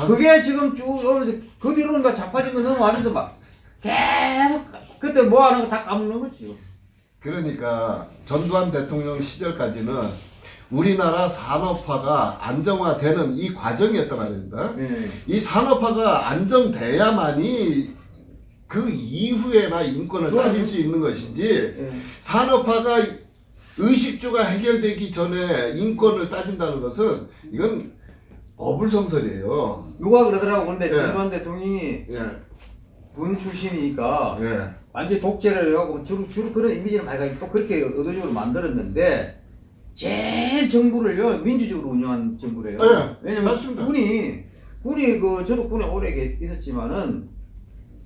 [SPEAKER 1] 그게 지금 쭉 오면서 그 뒤로는 막 자빠진 거 넘어가면서 막 계속 그때 뭐 하는 거 다 까먹는 거지.
[SPEAKER 3] 그러니까 전두환 대통령 시절까지는 우리나라 산업화가 안정화되는 이 과정이었단 말입니다.
[SPEAKER 1] 예.
[SPEAKER 3] 이 산업화가 안정돼야만이 그 이후에나 인권을 따질 수 있는 것이지
[SPEAKER 1] 예.
[SPEAKER 3] 산업화가 의식주가 해결되기 전에 인권을 따진다는 것은 이건 어불성설이에요.
[SPEAKER 1] 누가 그러더라고 근데
[SPEAKER 3] 예.
[SPEAKER 1] 전두환 대통령이
[SPEAKER 3] 예,
[SPEAKER 1] 군 출신이니까
[SPEAKER 3] 예,
[SPEAKER 1] 완전 독재를 하고 주로, 주로 그런 이미지를 많이 가지고 또 그렇게 의도적으로 만들었는데 제일 정부를요 민주적으로 운영한 정부래요.
[SPEAKER 3] 네,
[SPEAKER 1] 왜냐면
[SPEAKER 3] 맞습니다.
[SPEAKER 1] 군이 군이 그 저도 군에 오래 계- 있었지만은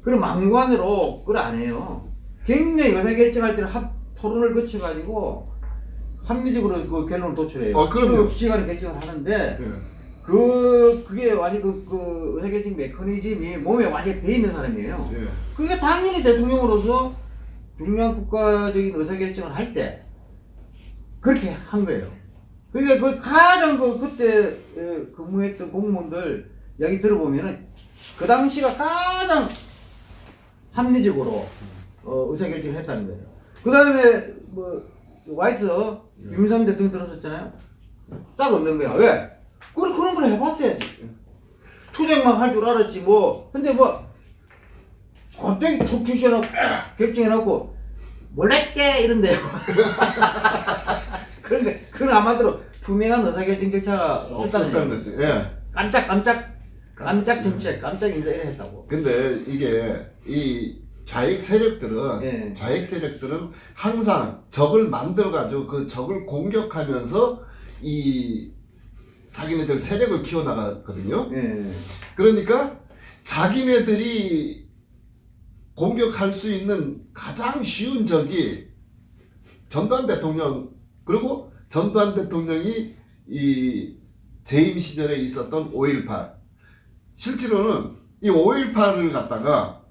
[SPEAKER 1] 그런 망관으로 그걸 안 해요. 굉장히 의사결정할 때는 합 토론을 거쳐 가지고 합리적으로 그 결론을 도출해요.
[SPEAKER 3] 어, 그럼요.
[SPEAKER 1] 그 시간에 결정을 하는데
[SPEAKER 3] 예.
[SPEAKER 1] 그 그게 완전 그, 그 의사결정 메커니즘이 몸에 완전히 배 있는 사람이에요.
[SPEAKER 3] 예.
[SPEAKER 1] 그러니까 당연히 대통령으로서 중요한 국가적인 의사결정을 할 때 그렇게 한 거예요. 그러니까 그 가장 그 그때 에, 근무했던 공무원들 이야기 들어보면은 그 당시가 가장 합리적으로 어, 의사결정을 했다는 거예요. 그 다음에 뭐 와이스 김일성 대통령 들었었잖아요. 싹 없는 거야. 왜? 그걸 그런 걸 해봤어야지. 투쟁만 할 줄 알았지 뭐. 근데 뭐 갑자기 툭 튀셔놓고 결정해놓고 몰랐지 이런데요. 그런데 그건 아마도 투명한 의사결정 절차가 없었다는.
[SPEAKER 3] 거지. 예.
[SPEAKER 1] 깜짝 깜짝 깜짝 정책, 깜짝 인사 이래 했다고.
[SPEAKER 3] 근데 이게 이 좌익 세력들은
[SPEAKER 1] 예.
[SPEAKER 3] 좌익 세력들은 항상 적을 만들어 가지고 그 적을 공격하면서 이 자기네들 세력을 키워 나갔거든요.
[SPEAKER 1] 예.
[SPEAKER 3] 그러니까 자기네들이 공격할 수 있는 가장 쉬운 적이 전두환 대통령 그리고 전두환 대통령이 이 재임 시절에 있었던 5.18 실제로는 이 5.18을 갖다가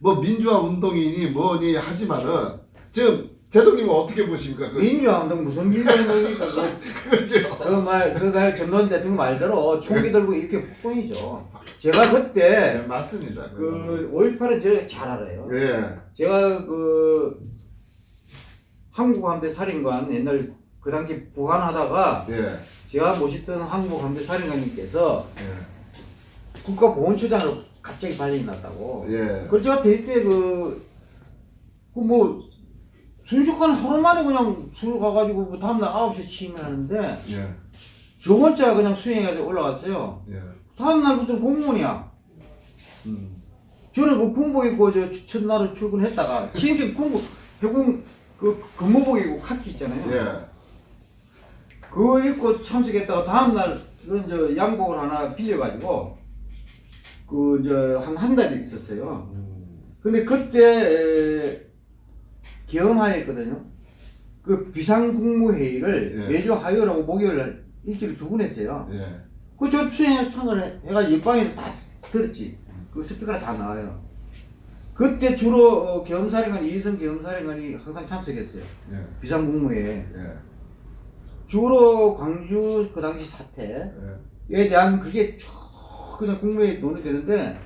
[SPEAKER 3] 뭐 민주화 운동이니 뭐니 하지만은 지금 제동님은 어떻게 보십니까? 그,
[SPEAKER 1] 민주화 운동 무슨 민주화 운동입니까? 그,
[SPEAKER 3] 그렇죠.
[SPEAKER 1] 그말 그가 전두환 대통령 말대로 총기 들고 이렇게 폭동이죠. 제가 그때
[SPEAKER 3] 네, 맞습니다.
[SPEAKER 1] 그 5.18은 제가 잘 알아요.
[SPEAKER 3] 예.
[SPEAKER 1] 제가 그 한국함대 살인관 옛날 그 당시 보관하다가
[SPEAKER 3] 예.
[SPEAKER 1] 제가 모셨던 한국함대 살인관님께서
[SPEAKER 3] 예.
[SPEAKER 1] 국가보훈처장으로 갑자기 발령이 났다고.
[SPEAKER 3] 예.
[SPEAKER 1] 그걸 제가 대때 그, 그 뭐, 순식간에 하루 만에 그냥 서울 가가지고 그 다음날 9시에 취임을 하는데,
[SPEAKER 3] 예.
[SPEAKER 1] 저 혼자 그냥 수행해가지고 올라갔어요.
[SPEAKER 3] 예.
[SPEAKER 1] 다음날부터 공무원이야.
[SPEAKER 3] 음.
[SPEAKER 1] 저는 그 군복 입고 저 첫날을 출근했다가, 취임식 군복, 해군 그 근무복 입고 카키 있잖아요.
[SPEAKER 3] 예.
[SPEAKER 1] 그거 입고 참석했다가 다음날 저 양복을 하나 빌려가지고, 그, 저, 한, 한 달 있었어요. 근데 그때 에, 경험하였거든요. 그 비상국무회의를
[SPEAKER 3] 예.
[SPEAKER 1] 매주 화요일하고 목요일 날 일주일에 두 번 했어요.
[SPEAKER 3] 예.
[SPEAKER 1] 그저 수행에 참가를 해- 해가지고 옆방에서 다 들었지. 그 스피커가 다 나와요. 그때 주로 어, 경사령관 이희성 경사령관이 항상 참석했어요.
[SPEAKER 3] 예.
[SPEAKER 1] 비상국무회에
[SPEAKER 3] 예.
[SPEAKER 1] 주로 광주 그 당시 사태에
[SPEAKER 3] 예.
[SPEAKER 1] 대한 그게 쭉 그냥 국무회에 논의되는데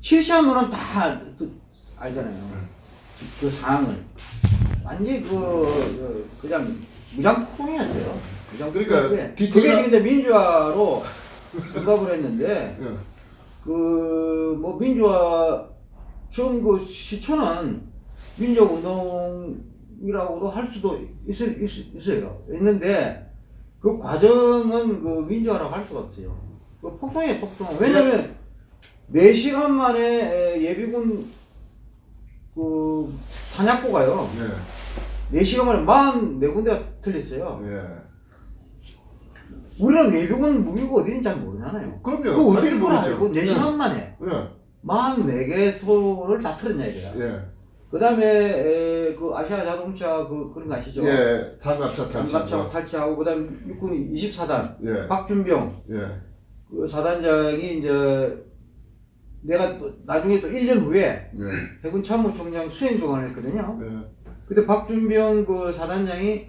[SPEAKER 1] 실시한 거는 다 그- 알잖아요. 그 상황을 완전히 그, 그 그냥 무장폭동이었어요.
[SPEAKER 3] 그러니까
[SPEAKER 1] 무장폭동인데
[SPEAKER 3] 디테일한-
[SPEAKER 1] 그게 지금 이제 민주화로 등갑을 했는데
[SPEAKER 3] 예.
[SPEAKER 1] 그뭐 민주화 지금 그 시초는 민족운동이라고도 할 수도 있, 있, 있어요. 있는데 그 과정은 그 민주화라고 할 수가 없어요. 그 폭동이에요, 폭동. 왜냐면 4시간 만에 에, 예비군 그 탄약고가요.
[SPEAKER 3] 예.
[SPEAKER 1] 4시간 만에 44군데가 틀렸어요.
[SPEAKER 3] 예.
[SPEAKER 1] 우리는 예비군 무기가 어디인지 잘 모르잖아요.
[SPEAKER 3] 그럼요.
[SPEAKER 1] 그 어떻게
[SPEAKER 3] 모르죠.
[SPEAKER 1] 알고 4시간 만에
[SPEAKER 3] 예.
[SPEAKER 1] 44개 소를 다 틀었냐 이거야.
[SPEAKER 3] 예.
[SPEAKER 1] 그 다음에 그 아시아 자동차 그 그런 거 아시죠?
[SPEAKER 3] 예. 장갑차 탈취.
[SPEAKER 1] 장갑차 탈취하고 그 다음에 육군 24단
[SPEAKER 3] 예.
[SPEAKER 1] 박준병
[SPEAKER 3] 예.
[SPEAKER 1] 그 사단장이 이제 내가 또 나중에 또 1년 후에
[SPEAKER 3] 예.
[SPEAKER 1] 해군 참모총장 수행 동안을 했거든요.
[SPEAKER 3] 예.
[SPEAKER 1] 그때 박준병 그 사단장이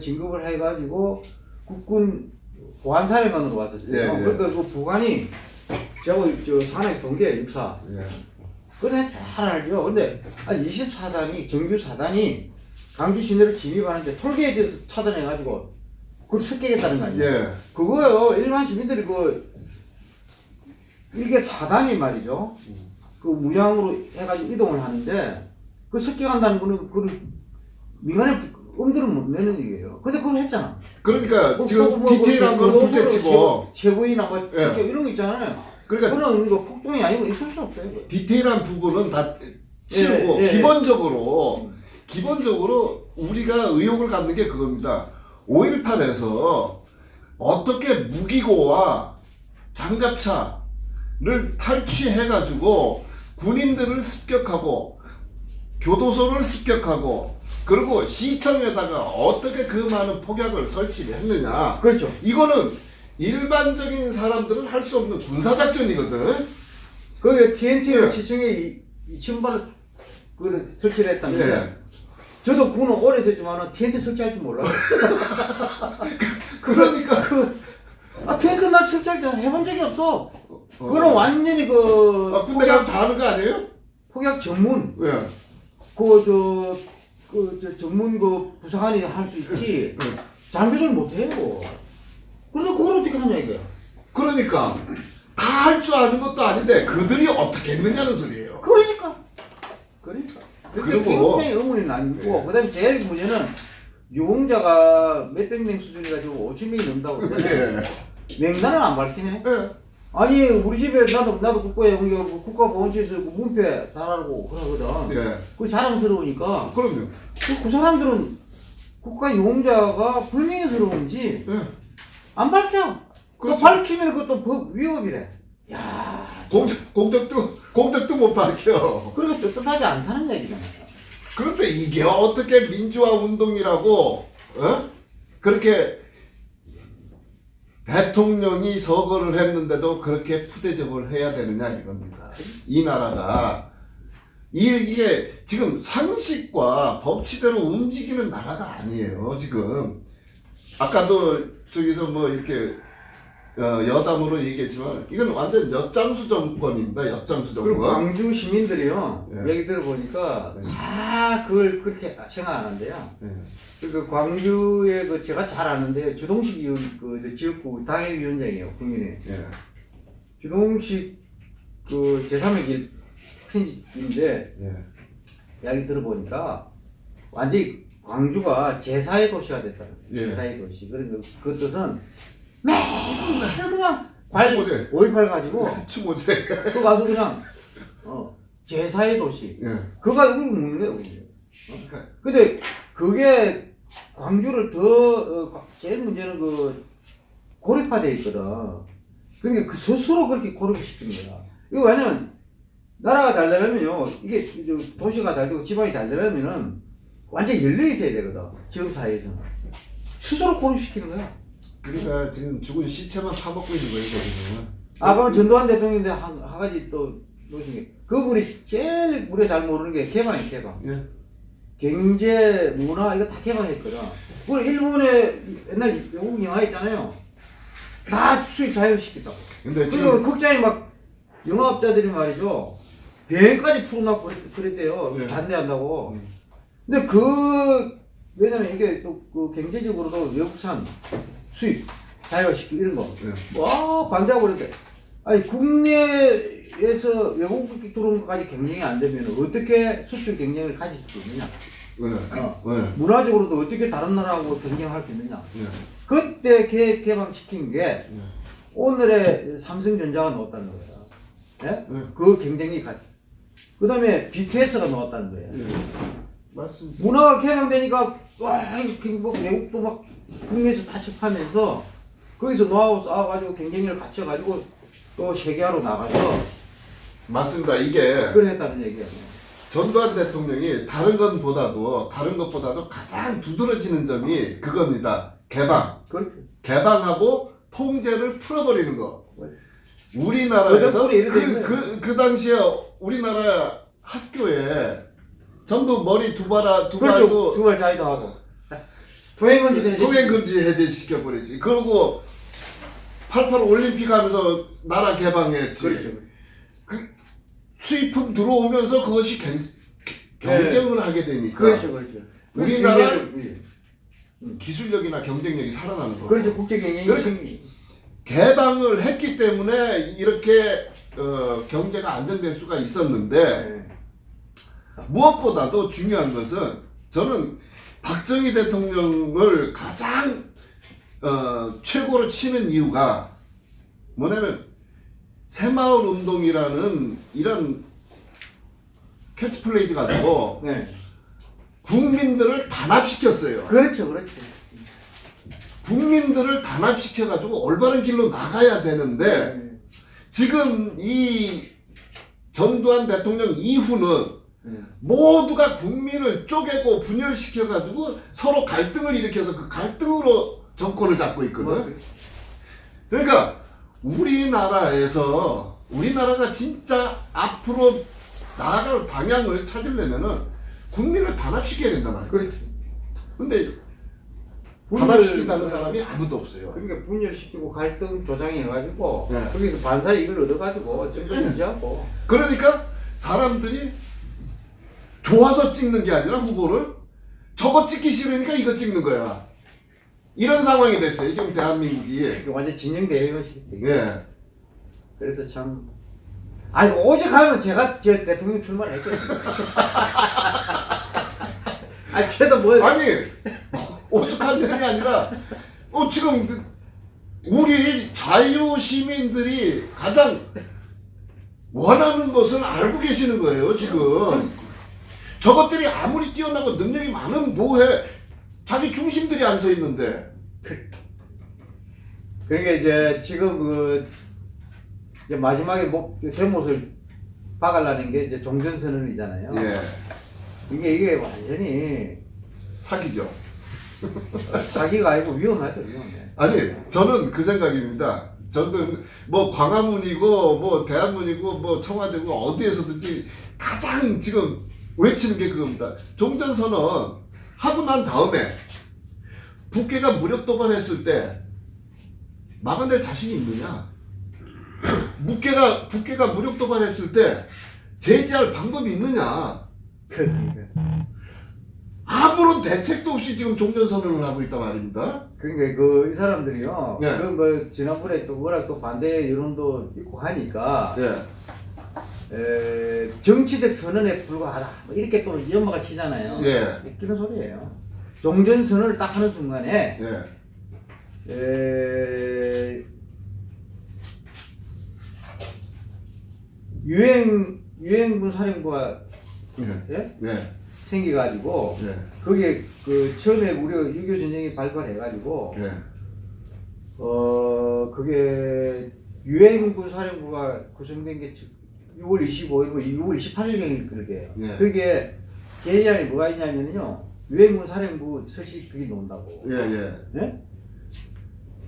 [SPEAKER 1] 진급을 해가지고 국군 보안사령관으로 왔었어요.
[SPEAKER 3] 예, 예.
[SPEAKER 1] 그러니까 그 부관이 저하고 저 산하에 동계 육사.
[SPEAKER 3] 예.
[SPEAKER 1] 그래 잘 알죠. 근데 한 24단이 정규 4단이 강주 시내를 진입하는데 톨게이트에서 차단해가지고 그걸 습격했다는 거 아니에요?
[SPEAKER 3] 예.
[SPEAKER 1] 그거요 일반 시민들이 그 이게 4단이 말이죠. 그 무장으로 해가지고 이동을 하는데 그 습격한다는 거는 그걸 민간에 엄두를 못 내는 얘기예요. 근데 그걸 했잖아.
[SPEAKER 3] 그러니까
[SPEAKER 1] 뭐,
[SPEAKER 3] 지금
[SPEAKER 1] 뭐, 뭐,
[SPEAKER 3] 디테일한
[SPEAKER 1] 뭐,
[SPEAKER 3] 건
[SPEAKER 1] 뭐,
[SPEAKER 3] 둘째치고
[SPEAKER 1] 최고- 최고위나 뭐
[SPEAKER 3] 예.
[SPEAKER 1] 습격 이런 거 있잖아요.
[SPEAKER 3] 그러니까
[SPEAKER 1] 그거는 이거 폭동이 아니고 있을 수 없어요. 그거.
[SPEAKER 3] 디테일한 부분은 다 치우고
[SPEAKER 1] 예, 예, 예.
[SPEAKER 3] 기본적으로 기본적으로 우리가 의혹을 갖는 게 그겁니다. 5.18에서 어떻게 무기고와 장갑차 를 탈취해가지고 군인들을 습격하고 교도소를 습격하고 그리고 시청에다가 어떻게 그 많은 폭약을 설치를 했느냐
[SPEAKER 1] 그렇죠.
[SPEAKER 3] 이거는 일반적인 사람들은 할 수 없는 군사작전이거든
[SPEAKER 1] 거기에 TNT를 이, 이 신발을 그 설치를 했다는데
[SPEAKER 3] 예.
[SPEAKER 1] 저도 군은 오래 됐지만 TNT 설치할 줄 몰라요.
[SPEAKER 3] 그러니까
[SPEAKER 1] 그, 아, 텐트 나 설치할 때 해본 적이 없어. 그거는 완전히 그,
[SPEAKER 3] 아, 군대 가면 다 하는 거 아니에요?
[SPEAKER 1] 폭약 전문,
[SPEAKER 3] 예.
[SPEAKER 1] 그, 저, 그, 저, 전문 그 부사관이 할 수 있지.
[SPEAKER 3] 응.
[SPEAKER 1] 장비를 못 해요. 그런데 그걸 어떻게 하냐, 이게.
[SPEAKER 3] 그러니까 다 할 줄 아는 것도 아닌데 그들이 어떻게 했느냐는 소리예요.
[SPEAKER 1] 그러니까. 그러니까.
[SPEAKER 3] 그리고-
[SPEAKER 1] 그리고 굉장히 의문이 남고, 그 다음에 제일 문제는 유공자가 몇백 명 수준이 가지고 5천 명이 넘다고 그러잖아요.
[SPEAKER 3] 예.
[SPEAKER 1] 명단을 안 밝히네.
[SPEAKER 3] 예.
[SPEAKER 1] 아니 우리 집에 나도 나도 국가에 우리 그 국가보훈처에서 그 문패 달라고 그러거든.
[SPEAKER 3] 예.
[SPEAKER 1] 그 자랑스러우니까
[SPEAKER 3] 그럼요.
[SPEAKER 1] 그, 그 사람들은 국가 용자가 불명예스러운지
[SPEAKER 3] 예.
[SPEAKER 1] 안 밝혀. 그. 밝히면 그것도 법 위법이래. 야,
[SPEAKER 3] 공, 공덕도 공덕도 못 밝혀.
[SPEAKER 1] 그렇게 떳떳하지 않다는 얘기잖아.
[SPEAKER 3] 그런데 이게 어떻게 민주화 운동이라고 어? 그렇게 대통령이 서거를 했는데도 그렇게 푸대접을 해야 되느냐 이겁니다. 이 나라가 이- 이게 지금 상식과 법치대로 움직이는 나라가 아니에요. 지금 아까도 저기서 뭐 이렇게 어, 여담으로 얘기했지만 이건 완전 엿장수 정권입니다. 엿장수
[SPEAKER 1] 그리고
[SPEAKER 3] 정권.
[SPEAKER 1] 광주 시민들이요
[SPEAKER 3] 예.
[SPEAKER 1] 얘기 들어보니까
[SPEAKER 3] 네.
[SPEAKER 1] 다 그걸 그렇게 생각하는데요.
[SPEAKER 3] 예.
[SPEAKER 1] 그 광주에 그 제가 잘 아는데요. 주동식 의원 그저 지역구 당협위원장이에요. 국민의.
[SPEAKER 3] 예.
[SPEAKER 1] 주동식 그 제3의 길 편집인데
[SPEAKER 3] 예.
[SPEAKER 1] 이야기 들어보니까 완전히 광주가 제4의 도시가 됐다는 거예요.
[SPEAKER 3] 예.
[SPEAKER 1] 제4의 도시. 그러니까 그 뜻은 맨날 그냥 관
[SPEAKER 3] 추모제.
[SPEAKER 1] 5.18 가지고
[SPEAKER 3] 추모제.
[SPEAKER 1] 그 가서 그냥 어 제4의 도시.
[SPEAKER 3] 예.
[SPEAKER 1] 그거 가지고 묻는 거예요. 어? 근데 그게 광주를 더 어, 제일 문제는 그 고립화돼 있거든. 그러니까 그 스스로 그렇게 고립시키는 거야. 이거 왜냐면 나라가 잘 되려면요, 이게 도시가 잘 되고 지방이 잘 되려면은 완전 히 열려 있어야 되거든. 지금 사회에서는 스스로 고립시키는 거야.
[SPEAKER 3] 그러니까 지금 죽은 시체만 파먹고 있는 거예요, 거기는.
[SPEAKER 1] 아 그럼 전두환 대통령인데 한, 한 가지 또 놓으신 게 그분이 제일 우리가 잘 모르는 게 개방이에요, 개방.
[SPEAKER 3] 예.
[SPEAKER 1] 경제, 문화 이거 다 개방했거든. 우리 일본에 옛날 외국 영화 있잖아요. 다 수입 자유시켰다고.
[SPEAKER 3] 근데
[SPEAKER 1] 그리고
[SPEAKER 3] 지금
[SPEAKER 1] 극장에 막 영화업자들이 말이죠. 비행까지 풀어놓고 그랬- 그랬대요.
[SPEAKER 3] 네.
[SPEAKER 1] 반대한다고.
[SPEAKER 3] 음.
[SPEAKER 1] 근데 그, 왜냐면 이게 또 그 경제적으로도 외국산 수입 자유화시키고 이런 거.
[SPEAKER 3] 네.
[SPEAKER 1] 와, 반대하고 그랬대. 아니 국내에서 외국이 들어온 것까지 경쟁이 안 되면 어떻게 수출 경쟁을 가질 수 있느냐?
[SPEAKER 3] 네.
[SPEAKER 1] 어.
[SPEAKER 3] 네.
[SPEAKER 1] 문화적으로도 어떻게 다른 나라하고 경쟁할 수 있느냐?
[SPEAKER 3] 네.
[SPEAKER 1] 그때 개, 개방시킨 게 오늘의 삼성전자가 나왔다는 거예요. 예?
[SPEAKER 3] 네.
[SPEAKER 1] 그 경쟁이 가. 그 다음에 BTS가 나왔다는 거예요.
[SPEAKER 3] 네. 맞습니다.
[SPEAKER 1] 문화가 개방되니까 와, 외국도 막 국내에서 타집하면서 거기서 노하우 쌓아가지고 경쟁력을 갖춰가지고 또 세계화로 나가서
[SPEAKER 3] 맞습니다. 이게
[SPEAKER 1] 그래 했다는 얘기예요.
[SPEAKER 3] 전두환 대통령이 다른 것보다도 다른 것보다도 가장 두드러지는 점이 그겁니다. 개방.
[SPEAKER 1] 그렇죠.
[SPEAKER 3] 개방하고 통제를 풀어버리는 거.
[SPEAKER 1] 그
[SPEAKER 3] 우리나라에서
[SPEAKER 1] 이래
[SPEAKER 3] 그. 그, 그 당시에 우리나라 학교에 전부 머리 두 발아 두
[SPEAKER 1] 그렇죠. 두발 자위도 하고 도행은 이제
[SPEAKER 3] 통행 금지 해제 시켜 버리지. 그리고 88 올림픽 하면서 나라 개방했지.
[SPEAKER 1] 그렇죠.
[SPEAKER 3] 수입품 들어오면서 그것이 경, 경쟁을 하게 되니까
[SPEAKER 1] 그렇죠, 그렇죠.
[SPEAKER 3] 우리나라
[SPEAKER 1] 경쟁력,
[SPEAKER 3] 기술력이나 경쟁력이 살아나는 거.
[SPEAKER 1] 그렇죠. 국제 경쟁이. 생기.
[SPEAKER 3] 개방을 했기 때문에 이렇게 어, 경제가 안정될 수가 있었는데
[SPEAKER 1] 네.
[SPEAKER 3] 무엇보다도 중요한 것은 저는 박정희 대통령을 가장 어, 최고로 치는 이유가 뭐냐면 새마을 운동이라는 이런 캐치프레이즈 가지고
[SPEAKER 1] 네.
[SPEAKER 3] 국민들을 단합시켰어요.
[SPEAKER 1] 그렇죠, 그렇죠.
[SPEAKER 3] 국민들을 단합시켜가지고 올바른 길로 나가야 되는데
[SPEAKER 1] 네.
[SPEAKER 3] 지금 이 전두환 대통령 이후는
[SPEAKER 1] 네.
[SPEAKER 3] 모두가 국민을 쪼개고 분열시켜가지고 서로 갈등을 일으켜서 그 갈등으로 정권을 잡고
[SPEAKER 1] 뭐,
[SPEAKER 3] 있거든. 그러니까 우리나라에서 우리나라가 진짜 앞으로 나아갈 방향을 찾으려면은 국민을 단합시켜야 된단 말이야.
[SPEAKER 1] 그렇죠.
[SPEAKER 3] 근데 단합시킨다는 사람이 아무도 없어요.
[SPEAKER 1] 그러니까 분열시키고 갈등 조장해가지고
[SPEAKER 3] 네.
[SPEAKER 1] 거기서 반사 이익을 얻어가지고 정권 유지하고
[SPEAKER 3] 그러니까 사람들이 좋아서 찍는 게 아니라 후보를 저거 찍기 싫으니까 이거 찍는 거야. 이런 상황이 됐어요. 지금 대한민국이.
[SPEAKER 1] 완전 진영 대회의식 되게.
[SPEAKER 3] 예.
[SPEAKER 1] 그래서 참. 아니 오직 하면 제가 저 대통령 출마했겠습니다. 아 쟤도 뭘
[SPEAKER 3] 아니 오죽한 면이 아니라 어 지금 그 우리 자유 시민들이 가장 원하는 것을 알고 계시는 거예요 지금 저것들이 아무리 뛰어나고 능력이 많은 뭐해 자기 중심들이 안 서 있는데
[SPEAKER 1] 그러니까 이제 지금 그 이제 마지막에 목 대못을 박으려는 게 이제 종전 선언이잖아요.
[SPEAKER 3] 예
[SPEAKER 1] 이게 이게 완전히
[SPEAKER 3] 사기죠
[SPEAKER 1] 사기가 아니고 위험하죠 위험해.
[SPEAKER 3] 아니 저는 그 생각입니다. 저는 뭐 광화문이고 뭐 대한문이고 뭐 청와대고 어디에서든지 가장 지금 외치는 게 그겁니다. 종전선언 하고 난 다음에 국회가 무력 도발했을 때 막아낼 자신이 있느냐? 국회가 국회가 무력 도발했을 때 제재할 방법이 있느냐?
[SPEAKER 1] 그러니까.
[SPEAKER 3] 아무런 대책도 없이 지금 종전 선언을 하고 있단 말입니다.
[SPEAKER 1] 그러니까 그 이 사람들이요.
[SPEAKER 3] 네.
[SPEAKER 1] 그뭐 지난번에 또 워낙 또 반대 여론도 있고 하니까
[SPEAKER 3] 예,
[SPEAKER 1] 에, 정치적 선언에 불과하다. 뭐 이렇게 또 연마가 치잖아요.
[SPEAKER 3] 예.
[SPEAKER 1] 웃기는 소리예요. 종전 선언을 딱 하는 순간에
[SPEAKER 3] 예,
[SPEAKER 1] 에, 유행 유행군 사령부가
[SPEAKER 3] 예,
[SPEAKER 1] 예?
[SPEAKER 3] 예,
[SPEAKER 1] 생겨가지고
[SPEAKER 3] 예.
[SPEAKER 1] 거기에 그 처음에 우리가 6.25 전쟁이 발발해가지고
[SPEAKER 3] 예.
[SPEAKER 1] 어 그게 유엔군 사령부가 구성된 게 6월 25일, 6월 28일경일 그러게.
[SPEAKER 3] 예.
[SPEAKER 1] 그게 개념이 뭐가 있냐면요. 유엔군 사령부 설치 그게 논다고.
[SPEAKER 3] 예, 예.
[SPEAKER 1] 예?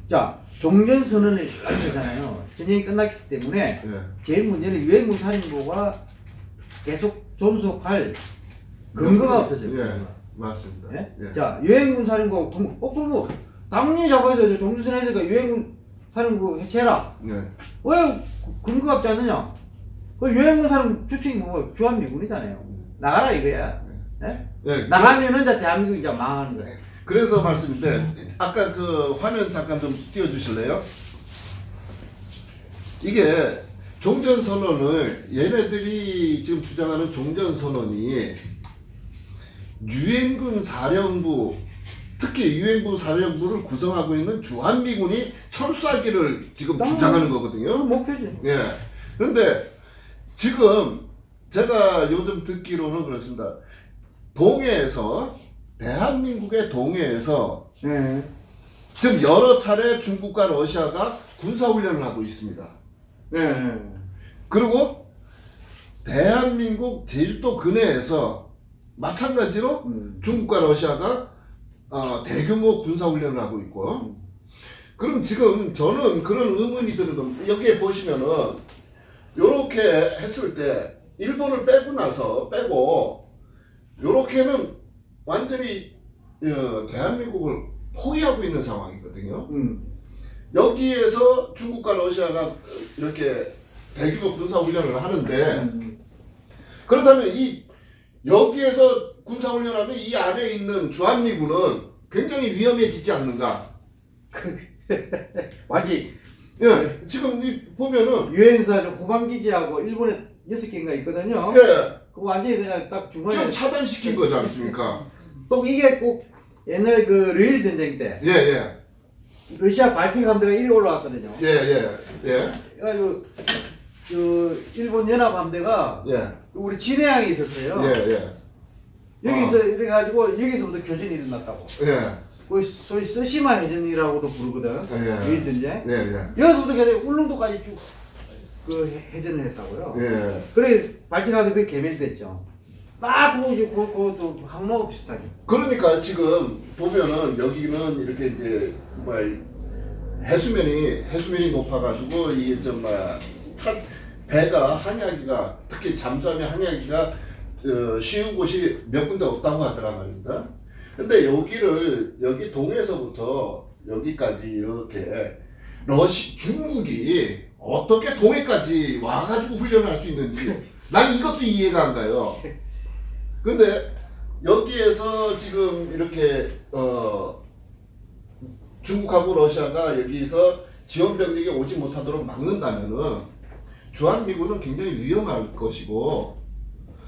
[SPEAKER 1] 자, 종전 선언을 알려잖아요. 전쟁이 끝났기 때문에
[SPEAKER 3] 예.
[SPEAKER 1] 제일 문제는 유엔군 사령부가 계속 존속할 근거가 없어져요.
[SPEAKER 3] 예. 맞습니다.
[SPEAKER 1] 예?
[SPEAKER 3] 예.
[SPEAKER 1] 자, 유엔군 사령부, 동, 어, 그럼 뭐, 당연히 잡아야죠. 종주선 해제가 유엔군 사령부 해체해라.
[SPEAKER 3] 예.
[SPEAKER 1] 왜 근거가 없지 않느냐? 그 유엔군 사령부 주축이 뭐, 주한미군이잖아요. 나가라 이거야. 예?
[SPEAKER 3] 예.
[SPEAKER 1] 나가면은 이제 대한민국이 이제 망하는 거야.
[SPEAKER 3] 그래서 말씀인데 아까 그 화면 잠깐 좀 띄워 주실래요? 이게 종전 선언을 얘네들이 지금 주장하는 종전 선언이 유엔군 사령부 특히 유엔군 사령부를 구성하고 있는 주한미군이 철수하기를 지금
[SPEAKER 1] 딱
[SPEAKER 3] 주장하는
[SPEAKER 1] 그
[SPEAKER 3] 거거든요.
[SPEAKER 1] 목표지.
[SPEAKER 3] 예. 그런데 지금 제가 요즘 듣기로는 그렇습니다. 동해에서 대한민국의 동해에서
[SPEAKER 1] 예.
[SPEAKER 3] 지금 여러 차례 중국과 러시아가 군사훈련을 하고 있습니다.
[SPEAKER 1] 예.
[SPEAKER 3] 그리고 대한민국 제주도 근해에서 마찬가지로
[SPEAKER 1] 음.
[SPEAKER 3] 중국과 러시아가 어, 대규모 군사훈련을 하고 있고 그럼 지금 저는 그런 의문이 드는 겁니다. 여기에 보시면은 요렇게 했을 때 일본을 빼고 나서 빼고 요렇게는 완전히 어, 대한민국을 포위하고 있는 상황이거든요.
[SPEAKER 1] 음.
[SPEAKER 3] 여기에서 중국과 러시아가 이렇게 대규모 군사훈련을 하는데
[SPEAKER 1] 음.
[SPEAKER 3] 그렇다면 이 여기에서 군사훈련하면 이 안에 있는 주한미군은 굉장히 위험해지지 않는가?
[SPEAKER 1] 완전
[SPEAKER 3] 예, 지금 이 보면은
[SPEAKER 1] 유엔사 저 후방 기지하고 일본에 여섯 개인가 있거든요.
[SPEAKER 3] 예,
[SPEAKER 1] 그 완전히 그냥 딱 중간에
[SPEAKER 3] 지금 차단시킨 거지 않습니까?
[SPEAKER 1] 또 이게 꼭 옛날 그 러일 전쟁 때
[SPEAKER 3] 예, 예,
[SPEAKER 1] 러시아 발틱 함대가 이리 올라왔거든요.
[SPEAKER 3] 예, 예, 예,
[SPEAKER 1] 그래가지고 그 일본 연합 함대가
[SPEAKER 3] 예,
[SPEAKER 1] 우리 진해항에 있었어요.
[SPEAKER 3] 예, 예,
[SPEAKER 1] 여기서 이래가지고 여기서부터 교전이 일어났다고.
[SPEAKER 3] 예,
[SPEAKER 1] 그 소위 쓰시마 해전이라고도 부르거든.
[SPEAKER 3] 예.
[SPEAKER 1] 러일 전쟁.
[SPEAKER 3] 예, 예,
[SPEAKER 1] 여기서부터 계속 울릉도까지 쭉 그 해전을 했다고요.
[SPEAKER 3] 예.
[SPEAKER 1] 그래 발틱함대 그게 개멸됐죠. 딱 그거 이제 그- 그것도 항로하고 비슷하게.
[SPEAKER 3] 그러니까 지금 보면은 여기는 이렇게 이제 뭐야 해수면이 해수면이 높아가지고 이게 좀 뭐야 차 배가 항해하기가 특히 잠수하면 항해하기가 어, 쉬운 곳이 몇 군데 없다고 하더란 말입니다. 근데 여기를 여기 동해에서부터 여기까지 이렇게 러시 중국이 어떻게 동해까지 와가지고 훈련을 할수 있는지 난 이것도 이해가 안 가요. 근데 여기에서 지금 이렇게 어 중국하고 러시아가 여기서 지원 병력이 오지 못하도록 막는다면은 주한미군은 굉장히 위험할 것이고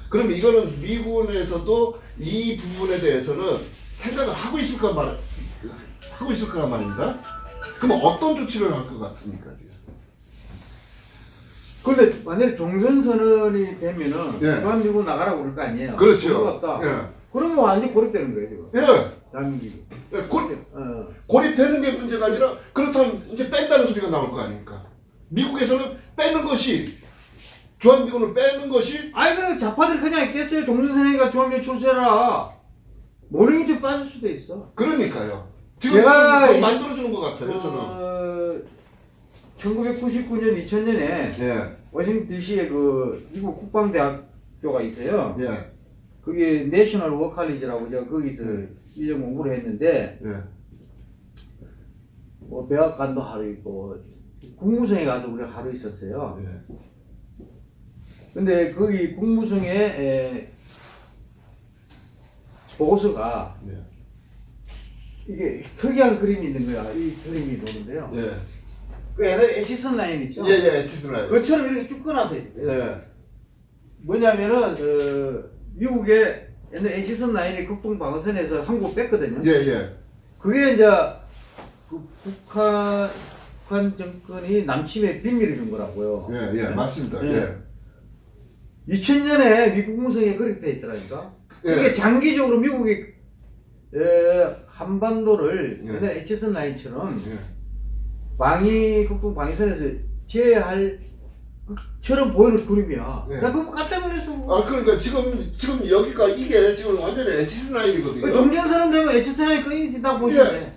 [SPEAKER 3] 그럼 이거는 미군에서도 이 부분에 대해서는 생각을 하고 있을 까 말, 하고 있을 거란 말입니다. 그럼 어떤 조치를 할 것 같습니까? 지금?
[SPEAKER 1] 근데 만약에 종전 선언이 되면은
[SPEAKER 3] 예.
[SPEAKER 1] 주한미군 나가라고 그럴 거 아니에요.
[SPEAKER 3] 그렇죠.
[SPEAKER 1] 같다.
[SPEAKER 3] 예.
[SPEAKER 1] 그러면 완전히 고립되는 거예요 지금.
[SPEAKER 3] 예.
[SPEAKER 1] 대한민국이.
[SPEAKER 3] 예, 고,
[SPEAKER 1] 어.
[SPEAKER 3] 고립되는 게 문제가 아니라 그렇다면 이제 뺀다는 소리가 나올 거 아닙니까? 미국에서는 빼는 것이 주한미군을 빼는 것이
[SPEAKER 1] 아니 그럼 좌파들 그냥 있겠어요. 종전 선언이가 주한미군 출세라. 모르겠지 빠질 수도 있어.
[SPEAKER 3] 그러니까요. 지금
[SPEAKER 1] 제가 이-
[SPEAKER 3] 만들어주는 것 같아요. 저는.
[SPEAKER 1] 어, 1999년 2000년에
[SPEAKER 3] 예,
[SPEAKER 1] 워싱턴 DC에 그 미국 국방대학교가 있어요.
[SPEAKER 3] 예,
[SPEAKER 1] 그게 내셔널 워칼리지라고 제가 거기서 1년 공부를 했는데
[SPEAKER 3] 예,
[SPEAKER 1] 뭐 백악관도 하루 있고 국무성에 가서 우리가 하루 있었어요.
[SPEAKER 3] 예,
[SPEAKER 1] 근데 거기 국무성에 에, 보고서가
[SPEAKER 3] 예,
[SPEAKER 1] 이게 특이한 그림이 있는 거야. 이 그림이 보는데요.
[SPEAKER 3] 예,
[SPEAKER 1] 그 옛날에 애치슨 라인 있죠?
[SPEAKER 3] 예, 예, 에티스라이.
[SPEAKER 1] 그처럼 이렇게 쭉 끊어서.
[SPEAKER 3] 예,
[SPEAKER 1] 뭐냐면은 그 미국의 옛날 애치슨 라인이 극동 방어선에서 한국 뺐거든요.
[SPEAKER 3] 예, 예,
[SPEAKER 1] 그게 이제 그 북한 북한 정권이 남침에 비밀을 준 거라고요.
[SPEAKER 3] 예, 예, 맞습니다.
[SPEAKER 1] 예.
[SPEAKER 3] 예,
[SPEAKER 1] 2000년에 미국 무성에 그렇게 돼 있더라니까.
[SPEAKER 3] 예.
[SPEAKER 1] 이게 장기적으로 미국이 에, 한반도를
[SPEAKER 3] 예.
[SPEAKER 1] 옛날 에치슨 라인처럼
[SPEAKER 3] 예,
[SPEAKER 1] 방위 극동 방위선에서 제외할 것처럼 보이는 그림이야.
[SPEAKER 3] 예.
[SPEAKER 1] 나 그거 깜짝 놀랐어.
[SPEAKER 3] 아 그러니까 지금 지금 여기가 이게 지금 완전히 에티스라인이거든요.
[SPEAKER 1] 종전선언 되면 에치슨 라인 끊이진다 보시면
[SPEAKER 3] 예.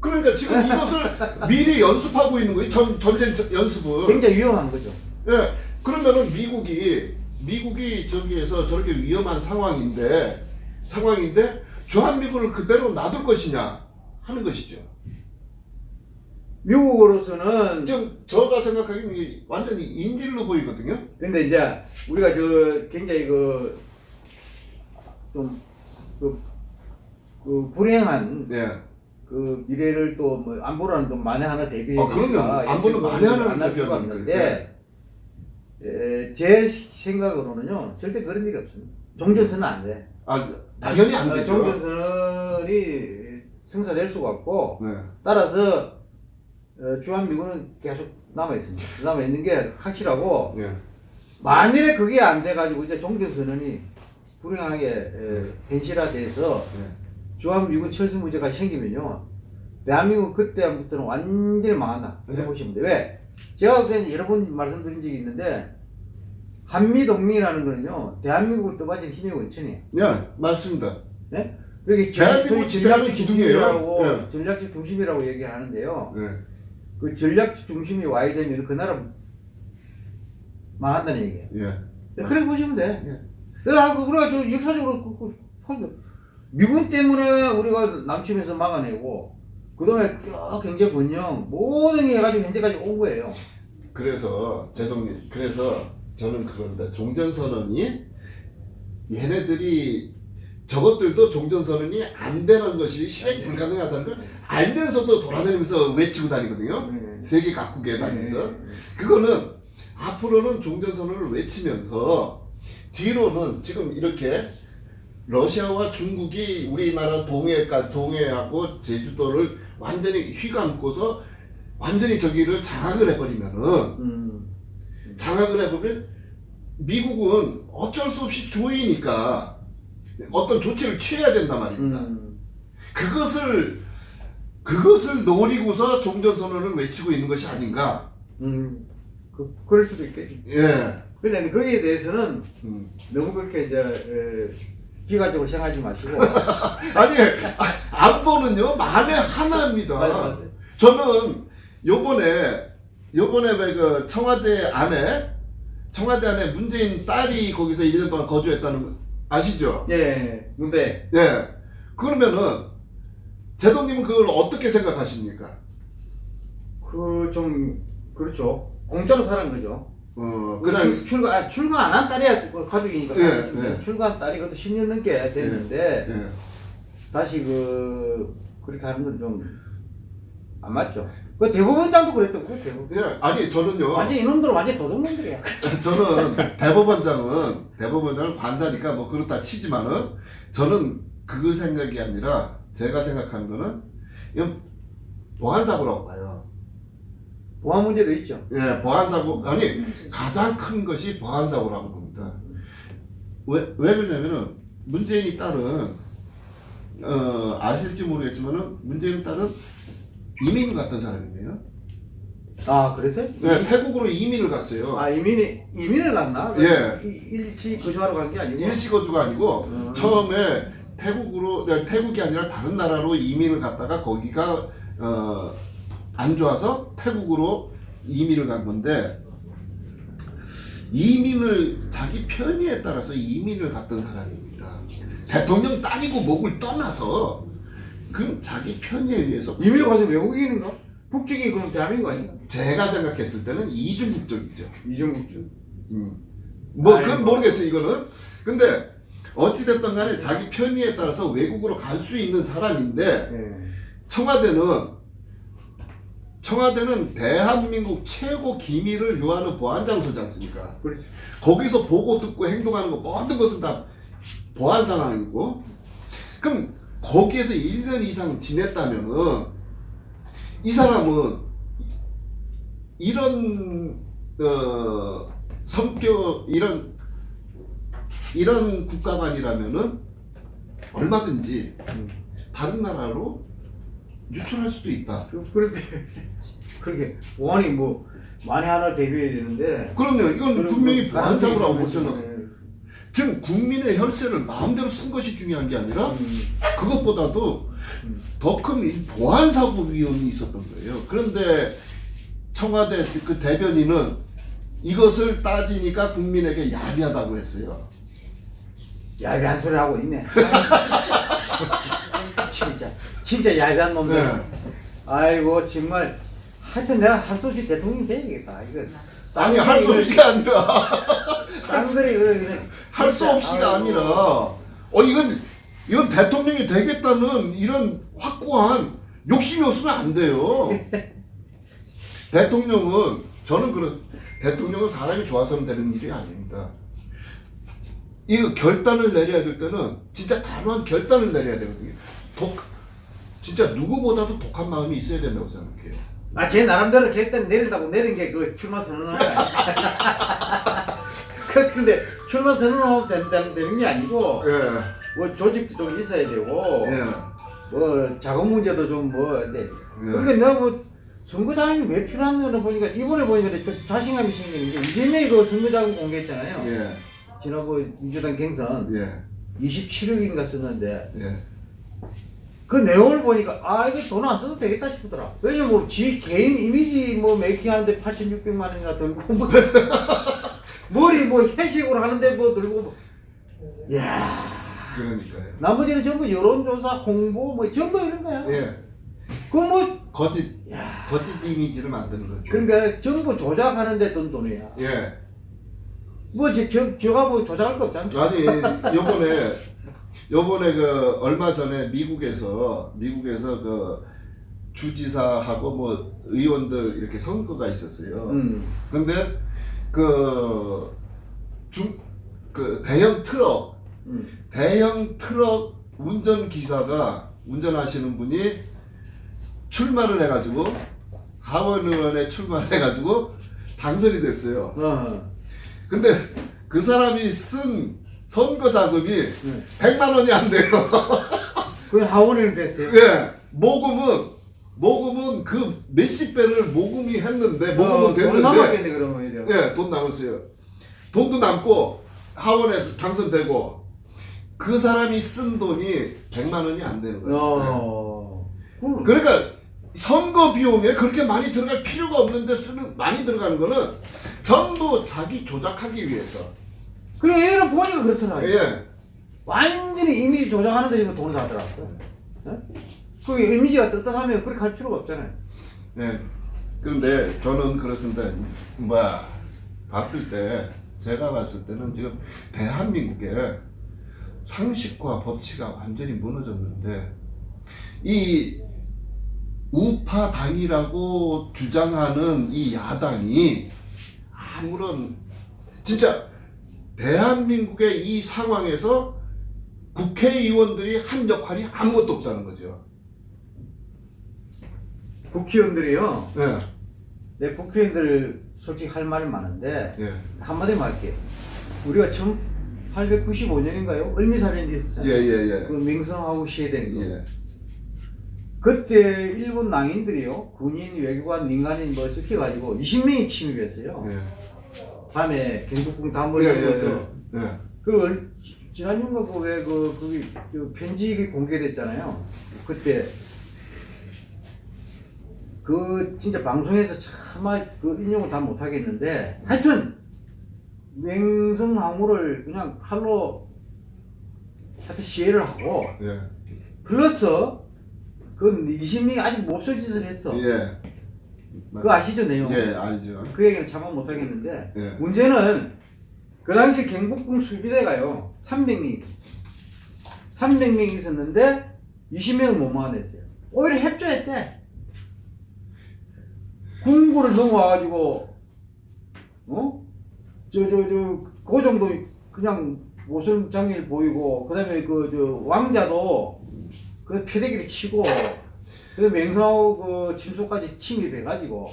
[SPEAKER 3] 그러니까 지금 이것을 미리 연습하고 있는 거예요. 전 전쟁 저- 연습을.
[SPEAKER 1] 굉장히 위험한 거죠.
[SPEAKER 3] 예. 그러면은 미국이 미국이 저기에서 저렇게 위험한 상황인데 상황인데 주한미군을 그대로 놔둘 것이냐 하는 것이죠.
[SPEAKER 1] 미국으로서는
[SPEAKER 3] 지금 제가 생각하기에는 이게 완전히 인질로 보이거든요.
[SPEAKER 1] 근데 이제 우리가 저 굉장히 그좀 그, 그 불행한
[SPEAKER 3] 예.
[SPEAKER 1] 그 미래를 또 뭐 안보라는 또 만에 하나 대비해
[SPEAKER 3] 아, 그럼요. 안보는 만에 대비하니까.
[SPEAKER 1] 없는데 에, 제 생각으로는요 절대 그런 일이 없습니다. 종전선은 안 돼.
[SPEAKER 3] 아 당연히 안
[SPEAKER 1] 어,
[SPEAKER 3] 되죠.
[SPEAKER 1] 종전선이 승사될 수가 없고
[SPEAKER 3] 네.
[SPEAKER 1] 따라서 어, 주한미군은 계속 남아 있습니다. 남아 있는 게 확실하고
[SPEAKER 3] 네.
[SPEAKER 1] 만일에 그게 안 돼가지고 이제 종전선언이 불행하게 에, 현실화돼서
[SPEAKER 3] 네.
[SPEAKER 1] 주한미군 철수 문제가 생기면요 대한민국 그때부터는 완전히 망한다 이렇게
[SPEAKER 3] 네.
[SPEAKER 1] 보시면 돼요 왜? 제가 그때 여러 번 말씀드린 적이 있는데 한미동맹이라는 거는요 대한민국을 떠받친 힘의 원천이에요
[SPEAKER 3] 네, 맞습니다.
[SPEAKER 1] 네? 그게
[SPEAKER 3] 대한민국 지배하는
[SPEAKER 1] 전략적
[SPEAKER 3] 기둥이에요.
[SPEAKER 1] 중심이라고
[SPEAKER 3] 네.
[SPEAKER 1] 전략적 중심이라고 얘기하는데요
[SPEAKER 3] 네.
[SPEAKER 1] 그 전략적 중심이 와야 되면 그 나라 망한다는 얘기예요
[SPEAKER 3] 예.
[SPEAKER 1] 그래 보시면 돼.
[SPEAKER 3] 예.
[SPEAKER 1] 그래서 우리가 저 역사적으로 그, 그, 그, 미군 때문에 우리가 남침해서 막아내고 그다음에 쭉 경제 번영 모든 게 해가지고 현재까지 온 거예요.
[SPEAKER 3] 그래서 제동님 그래서 저는 그겁니다. 종전선언이 얘네들이 저것들도 종전선언이 안 되는 것이 실행 불가능하다는 걸 알면서도 돌아다니면서 외치고 다니거든요.
[SPEAKER 1] 네.
[SPEAKER 3] 세계 각국에 다니면서
[SPEAKER 1] 네.
[SPEAKER 3] 그거는 앞으로는 종전선언을 외치면서 뒤로는 지금 이렇게 러시아와 중국이 우리나라 동해가 동해하고 제주도를 완전히 휘감고서 완전히 저기를 장악을 해버리면은
[SPEAKER 1] 음,
[SPEAKER 3] 장악을 해보면 미국은 어쩔 수 없이 조이니까 어떤 조치를 취해야 된단 말입니다.
[SPEAKER 1] 음,
[SPEAKER 3] 그것을 그것을 노리고서 종전선언을 외치고 있는 것이 아닌가.
[SPEAKER 1] 음, 그, 그럴 수도 있겠지.
[SPEAKER 3] 예.
[SPEAKER 1] 그런데 거기에 대해서는
[SPEAKER 3] 음.
[SPEAKER 1] 너무 그렇게 이제 에, 비관적으로 생각하지 마시고
[SPEAKER 3] 아니 아, 안보는요 만에 하나입니다.
[SPEAKER 1] 맞아, 맞아.
[SPEAKER 3] 저는 요번에 요번에 왜그 청와대 안에 청와대 안에 문재인 딸이 거기서 1년 동안 거주했다는 거 아시죠?
[SPEAKER 1] 예, 근데
[SPEAKER 3] 예. 그러면은 제동님은 그걸 어떻게 생각하십니까?
[SPEAKER 1] 그 좀 그렇죠. 공짜로 살은 거죠.
[SPEAKER 3] 어
[SPEAKER 1] 그냥
[SPEAKER 3] 그냥
[SPEAKER 1] 출가 아, 출가 안 한 딸이야 그 가족이니까
[SPEAKER 3] 예. 예.
[SPEAKER 1] 출가한 딸이 그것도 10년 넘게 됐는데
[SPEAKER 3] 예.
[SPEAKER 1] 다시 그 그렇게 하는 건 좀 안 맞죠. 그 대법원장도 그랬던 거 대법원.
[SPEAKER 3] 예. 아니 저는요.
[SPEAKER 1] 완전 이놈들은 완전 도둑놈들이야.
[SPEAKER 3] 저는 대법원장은 대법원장은 관사니까 뭐 그렇다 치지만은 저는 그 생각이 아니라 제가 생각하는 거는 이건 보안 사고라고 봐요.
[SPEAKER 1] 보안 문제도 있죠.
[SPEAKER 3] 예, 보안 사고 아니 가장 큰 것이 보안 사고라고 봅니다. 왜, 왜 그러냐면은 문재인이 딸은 어 아실지 모르겠지만은 문재인 딸은 이민 갔던 사람이에요.
[SPEAKER 1] 아 그래서?
[SPEAKER 3] 네, 태국으로 이민을 갔어요.
[SPEAKER 1] 아 이민이 이민을 갔나?
[SPEAKER 3] 예.
[SPEAKER 1] 이- 일시 거주하러 간 게 아니고.
[SPEAKER 3] 일시 거주가 아니고
[SPEAKER 1] 음.
[SPEAKER 3] 처음에 태국으로 네, 태국이 아니라 다른 나라로 이민을 갔다가 거기가 어, 안 좋아서 태국으로 이민을 간 건데 이민을 자기 편의에 따라서 이민을 갔던 사람입니다. 대통령 땅이고 목을 떠나서 그 자기 편의에 의해서
[SPEAKER 1] 이민을 가서 외국인인가? 국적이 그럼 대한민국 아닌가?
[SPEAKER 3] 제가 생각했을 때는 이중 국적이죠.
[SPEAKER 1] 이정국적.
[SPEAKER 3] 음. 뭐
[SPEAKER 1] 아이고.
[SPEAKER 3] 그건 모르겠어요 이거는 근데 어찌됐든 간에 자기 편의에 따라서 외국으로 갈 수 있는 사람인데
[SPEAKER 1] 예.
[SPEAKER 3] 청와대는 청와대는 대한민국 최고 기밀을 요하는 보안장소지 않습니까?
[SPEAKER 1] 그렇죠.
[SPEAKER 3] 거기서 보고 듣고 행동하는 거 모든 것은 다 보안 상황이고. 그럼 거기에서 1년 이상 지냈다면은 이 사람은 이런 어 성격 이런 이런 국가관이라면은 얼마든지 다른 나라로 유출할 수도 있다.
[SPEAKER 1] 그, 그렇게 그렇게 보안이 뭐 만에 하나 대비해야 되는데
[SPEAKER 3] 그럼요. 이건 분명히
[SPEAKER 1] 가능성이
[SPEAKER 3] 생각.
[SPEAKER 1] 있으면,
[SPEAKER 3] 지금 국민의 혈세를 마음대로 쓴 것이 중요한 게 아니라
[SPEAKER 1] 음,
[SPEAKER 3] 그것보다도 더큰 보안 사고 위험이 있었던 거예요. 그런데 청와대 그 대변인은 이것을 따지니까 국민에게 야비하다고 했어요.
[SPEAKER 1] 야비한 소리 하고 있네. 진짜 진짜 야비한 놈들.
[SPEAKER 3] 네.
[SPEAKER 1] 아이고 정말 하여튼 내가 할 수 없이 대통령이 돼야겠다. 이거
[SPEAKER 3] 아니 할 수 없이가 아니라
[SPEAKER 1] 쌍들이 그래
[SPEAKER 3] 할수 없이가 아니라 어 이건 이건 대통령이 되겠다는 이런 확고한 욕심이 없으면 안 돼요. 대통령은 저는 그렇 대통령은 사람이 좋아서는 되는 일이 아닙니다. 이거 결단을 내려야 될 때는 진짜 단호한 결단을 내려야 되거든요. 독 진짜 누구보다도 독한 마음이 있어야 된다고 생각해요.
[SPEAKER 1] 아, 제 나름대로 결단 내린다고 내린 게 그 출마 선언을 그 근데 출마 선언하면 된다는 되는 게 아니고
[SPEAKER 3] 예,
[SPEAKER 1] 뭐 조직도 좀 있어야 되고
[SPEAKER 3] 예,
[SPEAKER 1] 뭐 자금 문제도 좀뭐 네.
[SPEAKER 3] 예.
[SPEAKER 1] 그러니까 내가 뭐 선거자금이 왜 필요한 거는 보니까 이번에 보니까 좀 자신감이 생기는 게 이재명이 그 선거자금 공개했잖아요.
[SPEAKER 3] 예,
[SPEAKER 1] 지난번 민주당 경선
[SPEAKER 3] 예,
[SPEAKER 1] 27억인가 썼는데
[SPEAKER 3] 예.
[SPEAKER 1] 그 내용을 보니까 아 이거 돈 안 써도 되겠다 싶더라. 왜냐면 뭐 지 개인 이미지 뭐 메이킹 하는데 8,600만 원이나 들고 뭐 머리 뭐 회식으로 하는데 뭐 들고 뭐. 야
[SPEAKER 3] 그러니까요.
[SPEAKER 1] 나머지는 전부 여론조사 홍보 뭐 전부 이런 거야.
[SPEAKER 3] 예,
[SPEAKER 1] 그뭐
[SPEAKER 3] 거짓 거짓 이미지를 만드는 거죠.
[SPEAKER 1] 그러니까 전부 조작하는데 돈 돈이야.
[SPEAKER 3] 예.
[SPEAKER 1] 뭐 저 저, 저가 뭐 조작할 거 없잖아.
[SPEAKER 3] 아니 요번에 요번에 그 얼마 전에 미국에서 미국에서 그 주지사하고 뭐 의원들 이렇게 선거가 있었어요.
[SPEAKER 1] 음.
[SPEAKER 3] 근데 그 중 그 대형 트럭
[SPEAKER 1] 음.
[SPEAKER 3] 대형 트럭 운전 기사가 운전하시는 분이 출마를 해가지고 하원 의원에 출마를 해가지고 당선이 됐어요.
[SPEAKER 1] 어.
[SPEAKER 3] 근데 그 사람이 쓴 선거 자금이
[SPEAKER 1] 네.
[SPEAKER 3] 100만 원이 안 돼요.
[SPEAKER 1] 그 하원을 됐어요.
[SPEAKER 3] 예. 모금은 모금은 그 몇십 배를 모금이 했는데 모금은
[SPEAKER 1] 어, 돈
[SPEAKER 3] 됐는데
[SPEAKER 1] 남았겠네 그러면 이래.
[SPEAKER 3] 예, 돈 남았어요. 돈도 남고 하원에 당선되고 그 사람이 쓴 돈이 100만 원이 안 되는 거예요.
[SPEAKER 1] 어. 그-
[SPEAKER 3] 그러니까 선거 비용에 그렇게 많이 들어갈 필요가 없는데 쓰는 많이 들어가는 거는 전부 자기 조작하기 위해서.
[SPEAKER 1] 그래 얘는 보니까 그렇더라.
[SPEAKER 3] 예.
[SPEAKER 1] 완전히 이미지 조작하는 데 지금 돈을 다 들어갔어. 어? 그 이미지가 떳떳하면 그렇게 할 필요가 없잖아요.
[SPEAKER 3] 예. 그런데 저는 그렇습니다. 뭐야 봤을 때 제가 봤을 때는 지금 대한민국의 상식과 법치가 완전히 무너졌는데 이 우파 당이라고 주장하는 이 야당이 아무런 진짜 대한민국의 이 상황에서 국회의원들이 한 역할이 아무것도 없다는 거죠.
[SPEAKER 1] 국회의원들이요.
[SPEAKER 3] 예,
[SPEAKER 1] 내 국회의원들 솔직히 할 말이 많은데
[SPEAKER 3] 예,
[SPEAKER 1] 한마디만 할게요. 우리가 1895년인가요? 을미사변이
[SPEAKER 3] 예,
[SPEAKER 1] 있었잖아요.
[SPEAKER 3] 예, 예.
[SPEAKER 1] 그 맹성하고 시해된 거.
[SPEAKER 3] 예.
[SPEAKER 1] 그때 일본 낭인들이요. 군인, 외교관, 민간인 뭐 시켜가지고 20명이 침입했어요.
[SPEAKER 3] 예.
[SPEAKER 1] 밤에 경복궁 단벌이
[SPEAKER 3] 예,
[SPEAKER 1] 들어서
[SPEAKER 3] 예, 예.
[SPEAKER 1] 그 얼- 지난주인가 그왜그 거기 그 편지 공개됐잖아요. 그때 그 진짜 방송에서 차마 그 인용을 다 못하겠는데 하여튼 맹성항우를 그냥 칼로 하여튼 시해를 하고
[SPEAKER 3] 예.
[SPEAKER 1] 플러스 그 20명이 아직 못쓸 짓을 했어.
[SPEAKER 3] 예.
[SPEAKER 1] 그거 아시죠 내용?
[SPEAKER 3] 예, 알죠.
[SPEAKER 1] 그 얘기는 참아 못하겠는데
[SPEAKER 3] 예.
[SPEAKER 1] 문제는 그 당시 경복궁 수비대가요 300명이 300명이 있었는데 20명을 못 막아냈어요 오히려 협조했대 궁궐을 넘어와가지고 어? 저 저 저 그 정도 그냥 모슬 장일 보이고 그 다음에 그 저 왕자도 그 패대기를 치고 그 맹사호 그 침소까지 침입해가지고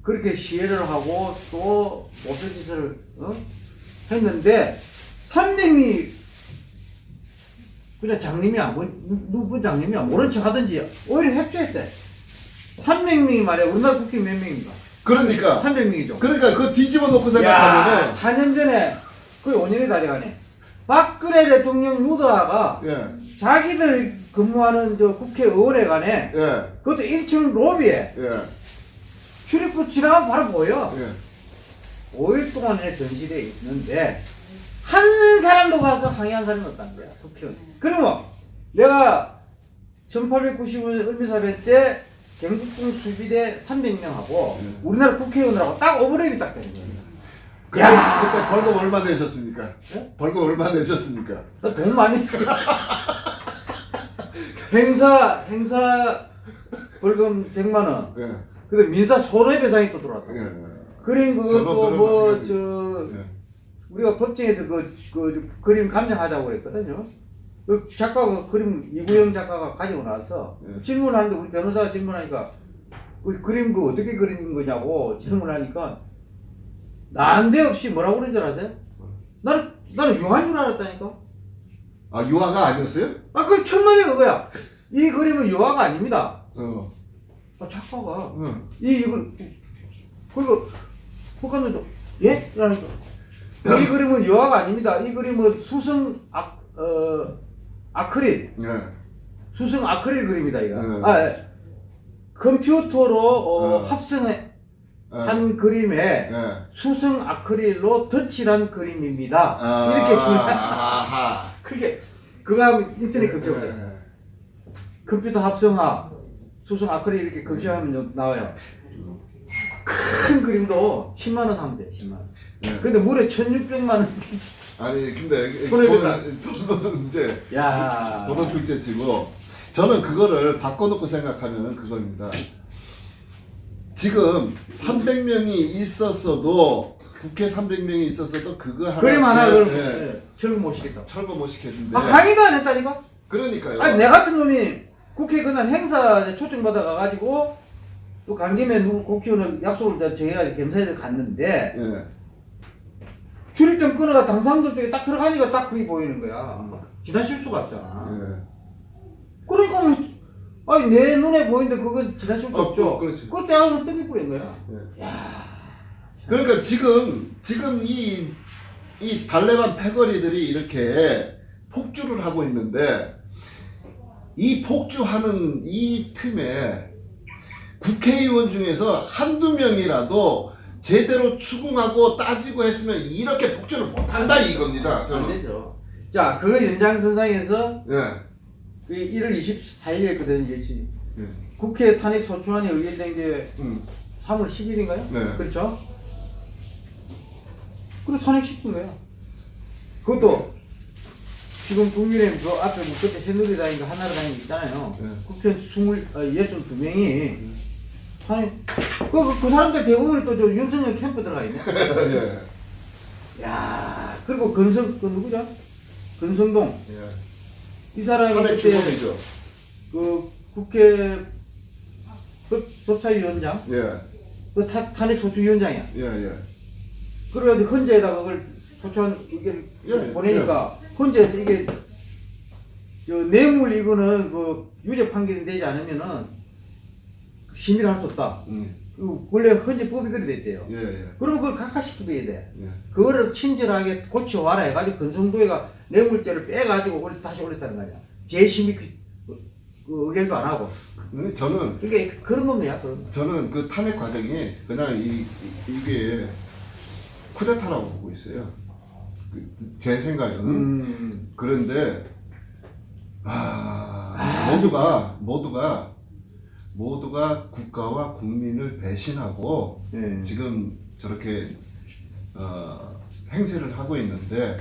[SPEAKER 1] 그렇게 시해를 하고 또 못할 짓을 어? 했는데 300이 그냥 장님이야 뭐, 누구 장님이야 모른 척 하든지 오히려 협조했대 300명이 말이야. 우리나라 국회 몇 명인가?
[SPEAKER 3] 그러니까.
[SPEAKER 1] 300명이죠.
[SPEAKER 3] 그러니까 그 뒤집어 놓고
[SPEAKER 1] 야
[SPEAKER 3] 생각하면은
[SPEAKER 1] 4년 전에 거의 5년이 다 돼가네. 박근혜 대통령 루더아가
[SPEAKER 3] 예.
[SPEAKER 1] 자기들 근무하는 저 국회의원회관에
[SPEAKER 3] 예.
[SPEAKER 1] 그것도 1층 로비에
[SPEAKER 3] 예.
[SPEAKER 1] 출입구 지나가면 바로 보여
[SPEAKER 3] 예.
[SPEAKER 1] 5일 동안에 전시돼 있는데 한 사람도 가서 항의한 사람이 없다는 거야 국회의원 그러면 내가 1895년 을미사변 때 경북궁 수비대 300명하고
[SPEAKER 3] 네.
[SPEAKER 1] 우리나라 국회의원들하고 딱 오버랩이 딱 되는 거야
[SPEAKER 3] 그때, 그때 벌금 얼마 내셨습니까?
[SPEAKER 1] 예?
[SPEAKER 3] 벌금 얼마 내셨습니까?
[SPEAKER 1] 나 돈 많이 써 행사 행사 벌금 100만 원.
[SPEAKER 3] 예.
[SPEAKER 1] 근데 민사 손해배상이 또 들어왔다.
[SPEAKER 3] 예.
[SPEAKER 1] 그림 그것도
[SPEAKER 3] 그런
[SPEAKER 1] 뭐
[SPEAKER 3] 방법이-
[SPEAKER 1] 저
[SPEAKER 3] 예.
[SPEAKER 1] 우리가 법정에서 그, 그 그림 감정하자고 그랬거든요. 그 작가가 그림 이구영 작가가 가지고 나서
[SPEAKER 3] 예.
[SPEAKER 1] 질문하는데 우리 변호사가 질문하니까 그 그림 그 어떻게 그린 거냐고 질문하니까 난데없이 뭐라고 그런 줄 아세요? 나는 나는 유한 줄 알았다니까.
[SPEAKER 3] 아 유아가 아니었어요?
[SPEAKER 1] 아, 그 천만의 그거야. 이 그림은 유화가 아닙니다.
[SPEAKER 3] 어.
[SPEAKER 1] 아, 작가가
[SPEAKER 3] 응.
[SPEAKER 1] 이 이걸 그리고 북한들도 예? 라니까 이 그림은 유화가 아닙니다. 이 그림은 수성 아, 어, 아크릴
[SPEAKER 3] 예.
[SPEAKER 1] 수성 아크릴 그림이다 이거.
[SPEAKER 3] 네.
[SPEAKER 1] 아, 예. 컴퓨터로 어,
[SPEAKER 3] 네.
[SPEAKER 1] 합성한
[SPEAKER 3] 예.
[SPEAKER 1] 그림에
[SPEAKER 3] 예.
[SPEAKER 1] 수성 아크릴로 덧칠한 그림입니다.
[SPEAKER 3] 아,
[SPEAKER 1] 이렇게.
[SPEAKER 3] 아하.
[SPEAKER 1] 그게 그거 하면 인터넷 검색을 해.
[SPEAKER 3] 예.
[SPEAKER 1] 컴퓨터 합성화, 수성 아크릴 이렇게 요- 나와요. 큰 그림도 10만 원 하면 돼, 10만 원.
[SPEAKER 3] 예.
[SPEAKER 1] 근데 무려 1,600만 원.
[SPEAKER 3] 아니 근데
[SPEAKER 1] 손해배상.
[SPEAKER 3] 돈은, 돈은 이제
[SPEAKER 1] 야.
[SPEAKER 3] 돈은 둘째치고 저는 그거를 바꿔놓고 생각하면 그겁니다. 지금 300명이 있었어도 국회 300명이 있었어도 그거 하나
[SPEAKER 1] 그림 하나
[SPEAKER 3] 제-
[SPEAKER 1] 그럼
[SPEAKER 3] 예,
[SPEAKER 1] 예, 철거 못 시겠다.
[SPEAKER 3] 철거 못 시켰는데
[SPEAKER 1] 아, 강의도 안 했다니까?
[SPEAKER 3] 그러니까요.
[SPEAKER 1] 아니, 내 같은 놈이 국회 그날 행사 초청받아 가가지고 또간 김에 누구 국회의원을 약속을 다 정해가지고 겸사에서 갔는데
[SPEAKER 3] 예.
[SPEAKER 1] 출입증 끊어가 당상도 쪽에 딱 들어가니까 딱 그게 보이는 거야. 지나칠 수가 없잖아.
[SPEAKER 3] 예.
[SPEAKER 1] 그러니까 뭐, 아니 내 눈에 보이는데 그건 지나칠 수
[SPEAKER 3] 어,
[SPEAKER 1] 없죠.
[SPEAKER 3] 그- 그렇지.
[SPEAKER 1] 그걸 떼어서 뜯기 뿌린 거야.
[SPEAKER 3] 그러니까 지금 지금 이, 이 달래반 패거리들이 이렇게 폭주를 하고 있는데 이 폭주하는 이 틈에 국회의원 중에서 한두 명이라도 제대로 추궁하고 따지고 했으면 이렇게 폭주를 못한다 이겁니다.
[SPEAKER 1] 안
[SPEAKER 3] 저는.
[SPEAKER 1] 되죠. 자, 그 연장선상에서
[SPEAKER 3] 예.
[SPEAKER 1] 그 1월 24일이었거든요. 이제
[SPEAKER 3] 예.
[SPEAKER 1] 국회 탄핵 소추안이 의결된 게
[SPEAKER 3] 음.
[SPEAKER 1] 3월 10일인가요?
[SPEAKER 3] 네.
[SPEAKER 1] 그렇죠? 그리고 탄핵시킨 거야. 그것도 지금 국민의힘 그 앞에 뭐 그때 새누리당인가 하나라당이 있잖아요.
[SPEAKER 3] 네.
[SPEAKER 1] 국회의원 20, 아, 62명이 탄핵 그, 그, 그 사람들 대부분이 또 저 윤석열 캠프 들어가 있네.
[SPEAKER 3] 예.
[SPEAKER 1] 야 그리고 건성 그 누구죠? 건성동
[SPEAKER 3] 예.
[SPEAKER 1] 이 사람이
[SPEAKER 3] 탄핵
[SPEAKER 1] 그때
[SPEAKER 3] 주범이죠.
[SPEAKER 1] 그 국회 법, 법사위원장
[SPEAKER 3] 예.
[SPEAKER 1] 그 타, 탄핵 소추위원장이야.
[SPEAKER 3] 예. 예.
[SPEAKER 1] 그래가지고 헌재에다가 그걸 소추안 의견
[SPEAKER 3] 예, 예.
[SPEAKER 1] 보내니까 헌재에서 이게 저 뇌물 이거는 그 유죄 판결이 되지 않으면은 심의를 할 수 없다.
[SPEAKER 3] 음.
[SPEAKER 1] 그 원래 헌재법이 그래 됐대요.
[SPEAKER 3] 예. 예.
[SPEAKER 1] 그러면 그걸 각하시켜야 돼.
[SPEAKER 3] 예.
[SPEAKER 1] 그거를 친절하게 고쳐와라 해가지고 건성도에가 뇌물죄를 빼가지고 올- 다시 올렸다는 거 아니야. 재심의 그, 그, 그 의결도 안 하고.
[SPEAKER 3] 근데 저는
[SPEAKER 1] 이게 그런 놈이야, 그런 놈.
[SPEAKER 3] 저는 그 탄핵 과정이 그냥 이, 이- 이게 쿠데타라고 보고 있어요. 그, 제 생각에는
[SPEAKER 1] 음.
[SPEAKER 3] 그런데 아, 모두가 모두가 모두가 국가와 국민을 배신하고
[SPEAKER 1] 예.
[SPEAKER 3] 지금 저렇게 어, 행세를 하고 있는데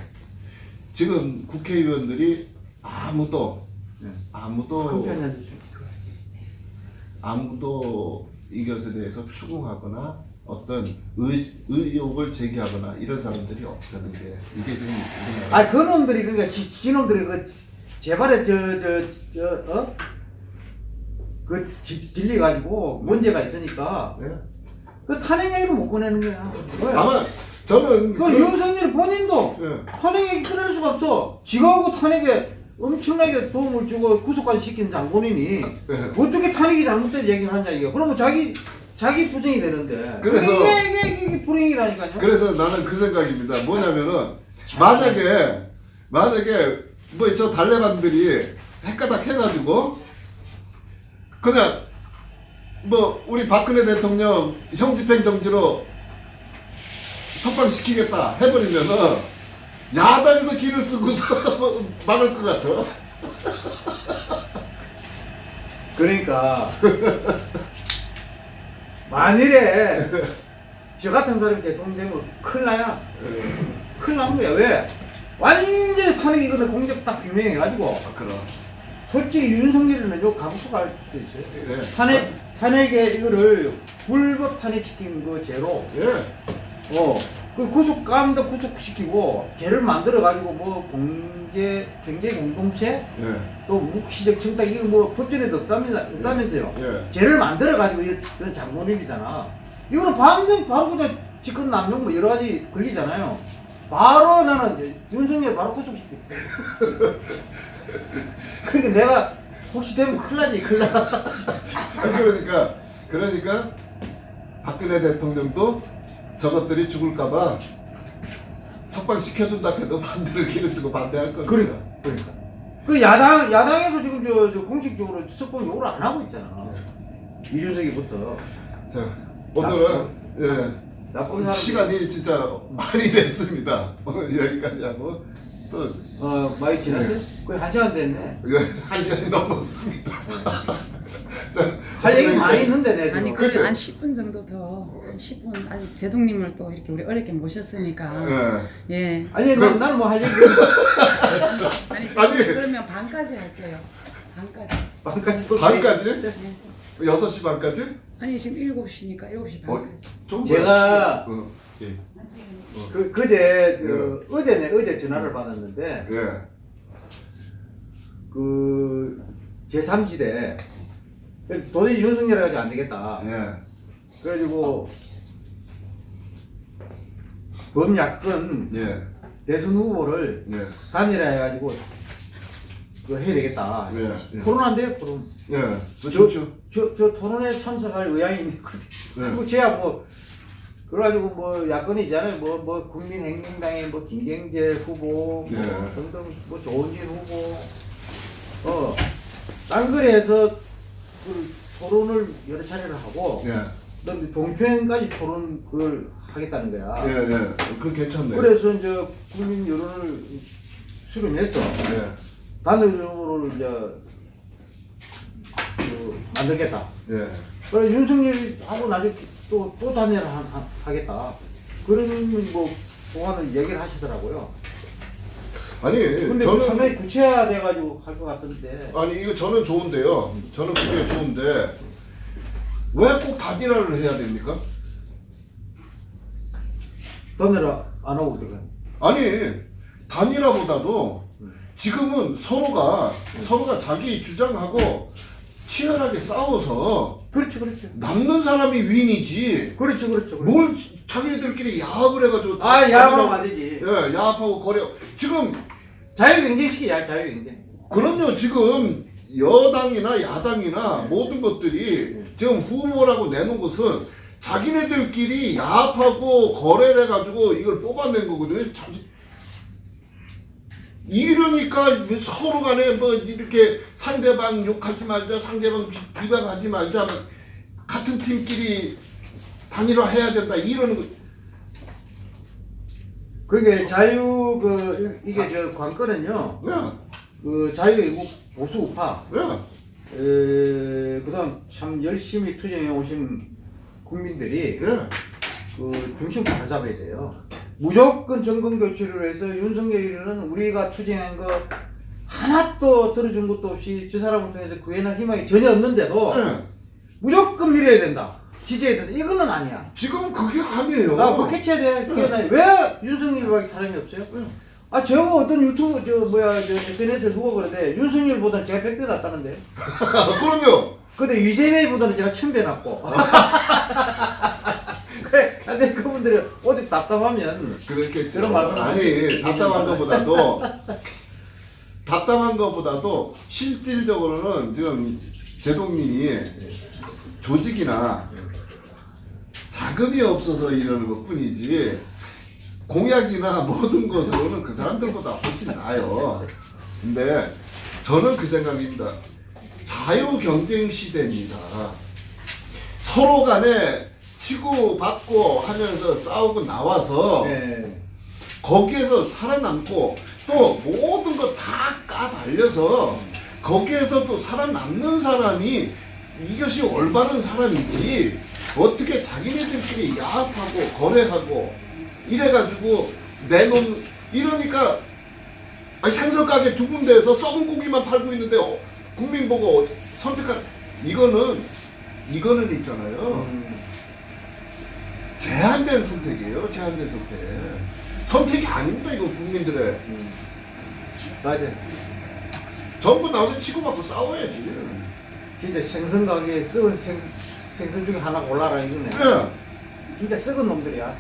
[SPEAKER 3] 지금 국회의원들이 아무도
[SPEAKER 1] 네.
[SPEAKER 3] 아무도. 아무도 이것에 대해서 추궁하거나 어떤 의, 의혹을 제기하거나 이런 사람들이 없다는 게 이게 지금 우리나라
[SPEAKER 1] 아, 그 놈들이, 그니까, 지, 지 놈들이 그, 제발에 저, 저, 저, 어? 그, 지, 질려가지고 문제가 있으니까,
[SPEAKER 3] 네?
[SPEAKER 1] 그 탄핵 얘기를 못 꺼내는 거야. 왜?
[SPEAKER 3] 다만 저는 그런-
[SPEAKER 1] 윤석열 본인도
[SPEAKER 3] 예.
[SPEAKER 1] 탄핵 얘기 끊을 수가 없어. 지가하고 탄핵에 엄청나게 도움을 주고 구속까지 시킨 장본인이
[SPEAKER 3] 네.
[SPEAKER 1] 어떻게 탄핵이 잘못된 얘기를 하냐 이거. 그러면 자기 자기 부정이 되는데.
[SPEAKER 3] 그래서-
[SPEAKER 1] 이게 이게, 이게, 불행이라니까요.
[SPEAKER 3] 그래서 나는 그 생각입니다. 뭐냐면은 만약에 만약에 뭐 저 달래반들이 헷가닥 해가지고 그냥 뭐 우리 박근혜 대통령 형집행 정지로 석방시키겠다 해버리면은 야당에서 길을 쓰고서 막을 것 같아.
[SPEAKER 1] 그러니까 만일에 저 같은 사람이 대통령 되면 큰일 나야. 큰일 나는 거야. 왜? 완전히 탄핵 이거는 공적 딱 규명해가지고
[SPEAKER 3] 아, 그럼.
[SPEAKER 1] 솔직히 윤석열이는 요 감수가 할 수도 있어요.
[SPEAKER 3] 예.
[SPEAKER 1] 탄핵 탄핵에 이거를 불법 탄핵시킨 거 죄로
[SPEAKER 3] 예.
[SPEAKER 1] 어, 그 구속 감도 구속시키고 죄를 만들어 가지고 뭐 공개 경제 공동체
[SPEAKER 3] 예.
[SPEAKER 1] 또 묵시적 청탁 이거 뭐 법전에도 없다면서 없다면서요.
[SPEAKER 3] 예.
[SPEAKER 1] 죄를 만들어 가지고 이런 장본인이잖아. 이거는 반전 바로 그냥 직권 남용 뭐 여러 가지 걸리잖아요. 바로 나는 윤석열 바로 구속시켜. 그러니까 내가 혹시 되면 큰일 나지 큰일 나.
[SPEAKER 3] 아, 그러니까 그러니까 박근혜 대통령도 저것들이 죽을까봐 석방 시켜준다 해도 반대를 기를 쓰고 반대할 겁니다.
[SPEAKER 1] 그러니까 그러니까. 그 야당 야당에서 지금 저, 저 공식적으로 석방 요구를 안 하고 있잖아. 이준석이부터
[SPEAKER 3] 자 오늘은 예.
[SPEAKER 1] 나쁜 사람
[SPEAKER 3] 시간이 진짜 많이 됐습니다. 오늘 여기까지 하고 또
[SPEAKER 1] 어 많이 지났어요? 거의 한 시간 됐네.
[SPEAKER 3] 예, 한 시간이 넘었습니다. 자,
[SPEAKER 1] 할 얘기 많이 있는데 내가
[SPEAKER 4] 아니. 그래서 한 10분 정도 더, 한 10분 아직 제동님을 또 이렇게 우리 어렵게 모셨으니까
[SPEAKER 3] 예.
[SPEAKER 4] 예.
[SPEAKER 1] 아니 난 나는 뭐할 얘기
[SPEAKER 4] 아니,
[SPEAKER 3] 아니.
[SPEAKER 4] 그러면 반까지 할게요. 반까지.
[SPEAKER 1] 반까지 또
[SPEAKER 3] 반까지?
[SPEAKER 4] 네.
[SPEAKER 3] 6시 반까지?
[SPEAKER 4] 아니 지금 7시니까 7시
[SPEAKER 3] 어,
[SPEAKER 4] 반까지.
[SPEAKER 3] 좀
[SPEAKER 1] 제가
[SPEAKER 3] 어, 예.
[SPEAKER 1] 그 그제 그 어제네 어제 전화를 받았는데
[SPEAKER 3] 예.
[SPEAKER 1] 그 제3지대 도저히 윤석열 해가지고 안 되겠다.
[SPEAKER 3] 예.
[SPEAKER 1] 그래가지고 범야권
[SPEAKER 3] 예.
[SPEAKER 1] 대선 후보를
[SPEAKER 3] 예.
[SPEAKER 1] 단일화 해가지고 그 해야 되겠다.
[SPEAKER 3] 예. 예.
[SPEAKER 1] 토론한대요 토론.
[SPEAKER 3] 예.
[SPEAKER 1] 저,
[SPEAKER 3] 좋죠.
[SPEAKER 1] 저, 저 토론에 참석할 의향이 있는데
[SPEAKER 3] 네.
[SPEAKER 1] 그리고 제가 뭐 그래가지고 뭐 야권이 있잖아요 뭐, 뭐 국민행동당의 뭐 김경재 후보 뭐
[SPEAKER 3] 네.
[SPEAKER 1] 등등 뭐 조은진 후보 어 딴거리에서 그 토론을 여러 차례를 하고
[SPEAKER 3] 예.
[SPEAKER 1] 그다음에 종편까지 토론 그걸 하겠다는 거야
[SPEAKER 3] 예, 예. 그 괜찮네.
[SPEAKER 1] 그래서 이제 국민 여론을 수렴해서
[SPEAKER 3] 예.
[SPEAKER 1] 단일적으로 이제 그 만들겠다
[SPEAKER 3] 예.
[SPEAKER 1] 그래 윤석열하고 나중에 또, 또 단일화 하- 하겠다. 그런 뭐, 보관을 얘기를 하시더라고요.
[SPEAKER 3] 아니,
[SPEAKER 1] 근데 그
[SPEAKER 3] 저는
[SPEAKER 1] 상당히 구체화돼 가지고 할것 같은데.
[SPEAKER 3] 아니 이거 저는 좋은데요. 저는 그게 좋은데 왜 꼭 단일화를 해야 됩니까?
[SPEAKER 1] 단일화 안 하고 들어가.
[SPEAKER 3] 아니 단일화보다도 지금은 서로가 서로가 자기 주장하고 치열하게 싸워서
[SPEAKER 1] 그렇죠, 그렇죠.
[SPEAKER 3] 남는 사람이 윈이지.
[SPEAKER 1] 그렇죠, 그렇죠. 그렇죠.
[SPEAKER 3] 뭘 자기네들끼리 야합을 해가지고
[SPEAKER 1] 아, 야합하면 안 되지.
[SPEAKER 3] 예, 야합하고 거래. 지금
[SPEAKER 1] 자유경쟁시키자, 자유경쟁.
[SPEAKER 3] 그럼요 지금 여당이나 야당이나 모든 것들이 지금 후보라고 내놓은 것은 자기네들끼리 야합하고 거래를 해가지고 이걸 뽑아낸 거거든요. 이러니까 서로 간에 뭐 이렇게 상대방 욕하지 말자, 상대방 비- 비방하지 말자, 뭐 같은 팀끼리 단일화 해야 된다 이러는 거.
[SPEAKER 1] 그러게 자유, 그, 이- 이게 저 관건은요,
[SPEAKER 3] 야,
[SPEAKER 1] 그 자유외국 보수 우파,
[SPEAKER 3] 야,
[SPEAKER 1] 에, 그 다음 참 열심히 투쟁해 오신 국민들이
[SPEAKER 3] 야.
[SPEAKER 1] 그 중심을 잡아야 돼요. 무조건 정권 교체를 해서 윤석열이는 우리가 투쟁한 거 하나도 들어준 것도 없이 저 사람을 통해서 구해낼 희망이 전혀 없는데도
[SPEAKER 3] 예.
[SPEAKER 1] 무조건 밀어야 된다. 지지해야 된다. 이거는 아니야.
[SPEAKER 3] 지금 그게 아니에요.
[SPEAKER 1] 나 그거 캐치해야 돼. 캐치해야 돼. 왜 윤석열밖에 사람이 없어요? 아, 저거 어떤 유튜브, 저, 뭐야, 저, SNS에 누가 그러는데, 윤석열보다는 제가 100배 낫다는데.
[SPEAKER 3] 그럼요.
[SPEAKER 1] 근데 이재명보다는 제가 1000배 낫고. 그래, 근데 그분들이 어디 답답하면,
[SPEAKER 3] 그렇겠죠.
[SPEAKER 1] 그런 말씀
[SPEAKER 3] 아니 답답한 것보다도 답답한 것보다도 실질적으로는 지금 제동민이 조직이나 자금이 없어서 이러는 것 뿐이지 공약이나 모든 것으로는 그 사람들보다 훨씬 나아요. 근데 저는 그 생각입니다. 자유 경쟁 시대입니다. 서로 간에 치고받고 하면서 싸우고 나와서
[SPEAKER 1] 네.
[SPEAKER 3] 거기에서 살아남고 또 모든 거 다 까발려서 거기에서 또 살아남는 사람이 이것이 올바른 사람이지 어떻게 자기네들끼리 야합하고 거래하고 이래가지고 내놓은 이러니까 아니 생선 가게 두 군데에서 썩은 고기만 팔고 있는데 어, 국민 보고 선택한 이거는 이거는 있잖아요.
[SPEAKER 1] 음,
[SPEAKER 3] 제한된 선택이에요. 제한된 선택. 선택이 아닙니다. 이거 국민들의
[SPEAKER 1] 음. 맞아.
[SPEAKER 3] 전부 나와서 치고받고 싸워야지.
[SPEAKER 1] 진짜 생선 가게에 썩은 생, 생선 중에 하나 골라라 이거네.
[SPEAKER 3] 예.
[SPEAKER 1] 진짜 썩은 놈들이야.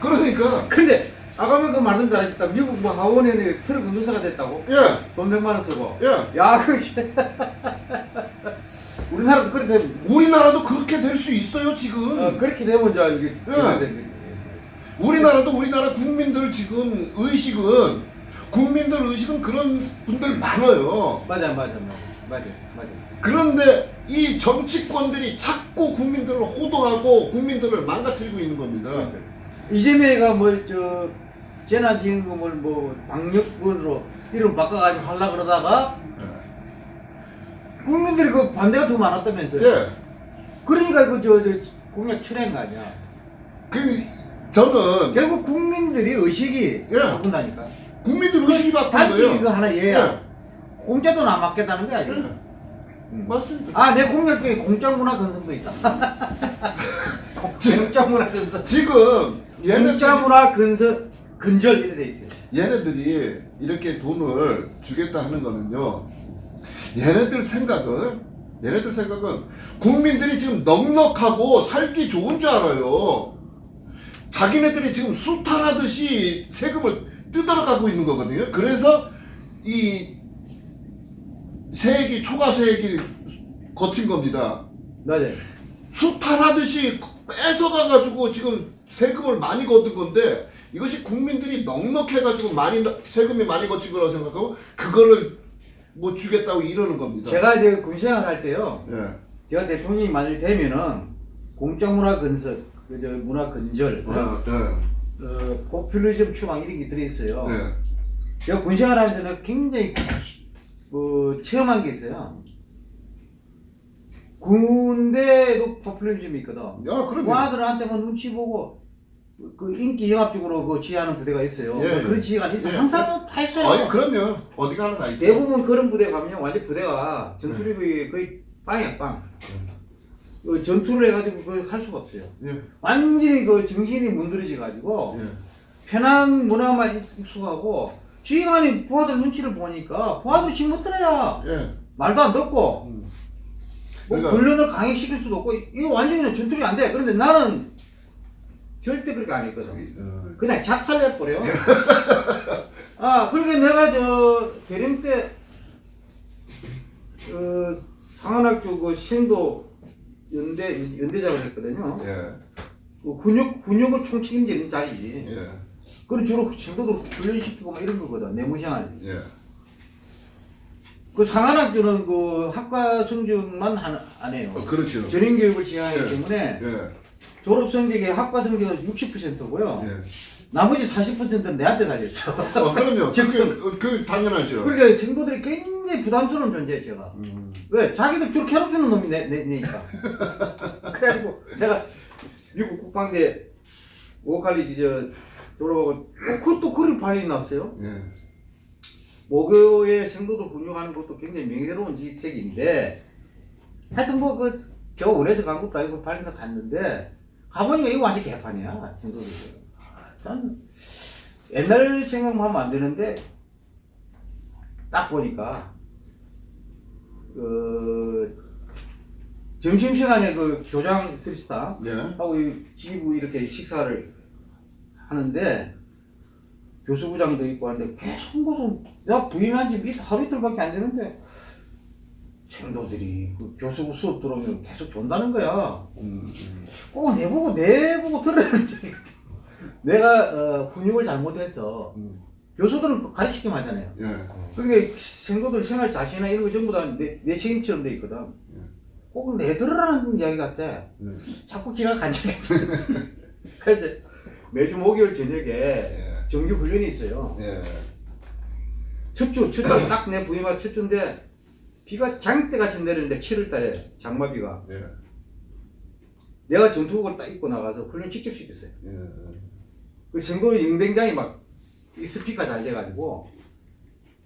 [SPEAKER 3] 그러니까
[SPEAKER 1] 근데 아까면 그 말씀 잘하셨다. 미국 뭐 하원에 트럭 운전사가 됐다고?
[SPEAKER 3] 예.
[SPEAKER 1] 돈 100만 원 쓰고.
[SPEAKER 3] 예.
[SPEAKER 1] 야, 그 우리나라도 그렇게 되면
[SPEAKER 3] 우리나라도 그렇게 될 수 있어요 지금.
[SPEAKER 1] 어, 그렇게 되면 이제 이게
[SPEAKER 3] 예. 우리나라도 우리나라 국민들 지금 의식은 국민들 의식은 그런 분들 많아요.
[SPEAKER 1] 맞아, 맞아, 맞아, 맞아, 맞아.
[SPEAKER 3] 그런데 이 정치권들이 자꾸 국민들을 호도하고 국민들을 망가뜨리고 있는 겁니다.
[SPEAKER 1] 이재명이가 뭐 저 재난지원금을 뭐 방역으로 이름 바꿔가지고 하려 그러다가 국민들이 그 반대가 더 많았다면서요.
[SPEAKER 3] 예.
[SPEAKER 1] 그러니까 그저 저 공약 철회한 거 아니야.
[SPEAKER 3] 그 저는
[SPEAKER 1] 결국 국민들이 의식이
[SPEAKER 3] 예.
[SPEAKER 1] 바꾼다니까.
[SPEAKER 3] 국민들 의식이 바뀐
[SPEAKER 1] 단지
[SPEAKER 3] 거예요.
[SPEAKER 1] 이거 하나 얘야.
[SPEAKER 3] 예.
[SPEAKER 1] 공짜도 안 맞겠다는 거야. 지금.
[SPEAKER 3] 예. 맞습니다.
[SPEAKER 1] 아, 내 공약 중에 공짜 문화 건설도 있다. 공짜 문화 건설.
[SPEAKER 3] 지금 얘네들
[SPEAKER 1] 공짜 문화 건설 근절 이래 돼 있어요.
[SPEAKER 3] 얘네들이 이렇게 돈을 주겠다 하는 거는요. 얘네들 생각은 얘네들 생각은 국민들이 지금 넉넉하고 살기 좋은 줄 알아요. 자기네들이 지금 수탈하듯이 세금을 뜯어러 가고 있는 거거든요. 그래서 이 세액이 초과 세액이 거친 겁니다.
[SPEAKER 1] 맞아요.
[SPEAKER 3] 수탈하듯이 뺏어가가지고 지금 세금을 많이 거둔 건데 이것이 국민들이 넉넉해가지고 많이 나- 세금이 많이 거친 거라고 생각하고 그거를 뭐 주겠다고 이러는 겁니다.
[SPEAKER 1] 제가 이제 군생활 할 때요.
[SPEAKER 3] 예.
[SPEAKER 1] 제가 대통령이 만일 되면은 공짜 문화 건설, 그저 문화 건절,
[SPEAKER 3] 어, 예.
[SPEAKER 1] 어, 포퓰리즘 추방 이런 게 들어있어요.
[SPEAKER 3] 예.
[SPEAKER 1] 제가 군생활 하면서 굉장히 뭐 체험한 게 있어요. 군대도 포퓰리즘이 있거든.
[SPEAKER 3] 야, 그럼요.
[SPEAKER 1] 와들한테만 눈치 보고 그 인기 영합적으로 그 지휘하는 부대가 있어요.
[SPEAKER 3] 예, 예.
[SPEAKER 1] 그런 지휘가 있어.
[SPEAKER 3] 예.
[SPEAKER 1] 항상 다 있어요.
[SPEAKER 3] 아니 그럼요. 어디 가나 다 있죠.
[SPEAKER 1] 대부분 그런 부대 가면 완전 부대가 전투력이 거의 빵이야 빵. 그 전투를 해가지고 그걸 할 수가 없어요.
[SPEAKER 3] 예.
[SPEAKER 1] 완전히 그 정신이 문드러져 가지고
[SPEAKER 3] 예.
[SPEAKER 1] 편한 문화만 익숙하고 지휘관이 부하들 눈치를 보니까 부하들이 지금 못 들어야
[SPEAKER 3] 예.
[SPEAKER 1] 말도 안 듣고
[SPEAKER 3] 음.
[SPEAKER 1] 뭐
[SPEAKER 3] 그러니까-
[SPEAKER 1] 훈련을 강행시킬 수도 없고 이거 완전히 전투력이 안 돼. 그런데 나는 절대 그렇게 안 했거든.
[SPEAKER 3] 어,
[SPEAKER 1] 그냥 작살내버려. 아, 그러니까 내가 저 대령 때, 어, 상한학교 그 신도 연대, 연대장을 했거든요.
[SPEAKER 3] 예.
[SPEAKER 1] 그 군역, 군역을 총 책임지는 자리지.
[SPEAKER 3] 예.
[SPEAKER 1] 그럼 주로 신도들 훈련시키고 막 이런 거거든. 내무시한.
[SPEAKER 3] 예.
[SPEAKER 1] 그 상한학교는 그 학과 성적만 안, 안 해요.
[SPEAKER 3] 어, 그렇죠.
[SPEAKER 1] 전인교육을 지향하기
[SPEAKER 3] 예.
[SPEAKER 1] 때문에
[SPEAKER 3] 예.
[SPEAKER 1] 졸업 성적이 학과 성적은 60%고요.
[SPEAKER 3] 예.
[SPEAKER 1] 나머지 40%는 내한테 달렸어.
[SPEAKER 3] 어, 그럼요.
[SPEAKER 1] 즉선.
[SPEAKER 3] 그, 그 당연하죠.
[SPEAKER 1] 그러니까 생도들이 굉장히 부담스러운 존재예요, 제가.
[SPEAKER 3] 음.
[SPEAKER 1] 왜? 자기들 주로 괴롭히는 놈이 내, 내, 내니까. 그래가지고 내가 미국 국방대 오칼리지 저 졸업하고 어, 그것도 그림 발이 났어요.
[SPEAKER 3] 예.
[SPEAKER 1] 모교의 생도들 훈육하는 것도 굉장히 명예로운 직책인데 하여튼 뭐그저 원해서 간 것도 아니고 발리나 갔는데 가보니까 이거 완전 개판이야 생도들. 전 옛날 생각만 하면 안 되는데 딱 보니까 그 점심시간에 그 교장 쓰리스타
[SPEAKER 3] 예.
[SPEAKER 1] 하고 이 지부 이렇게 식사를 하는데 교수부장도 있고 하는데 계속 무슨 내가 부임한 지 밑- 하루 이틀밖에 안 되는데 생도들이 그 교수부 수업 들어오면 계속 존다는 거야.
[SPEAKER 3] 음,
[SPEAKER 1] 꼭 내보고 내보고 들으라는 적이 내가 어, 훈육을 잘못해서
[SPEAKER 3] 음.
[SPEAKER 1] 또 가르치기만 하잖아요.
[SPEAKER 3] 예.
[SPEAKER 1] 그러니까 생도들 생활 자신이나 이런 거 전부 다내 내 책임처럼 돼 있거든. 꼭내 들으라는 이야기 같아.
[SPEAKER 3] 예.
[SPEAKER 1] 자꾸 기가 간질간질. 그래서 매주 목요일 저녁에
[SPEAKER 3] 예.
[SPEAKER 1] 정규 훈련이 있어요.
[SPEAKER 3] 예.
[SPEAKER 1] 첫 주, 첫 주, 딱 내 부임한 첫 주인데 비가 장대같이 내리는데 7월달에 장마비가
[SPEAKER 3] 예.
[SPEAKER 1] 내가 전투복을 딱 입고 나가서 훈련 직접 시켰어요.
[SPEAKER 3] 예.
[SPEAKER 1] 그 생도의 영댕장이 막이 스피커 잘 돼가지고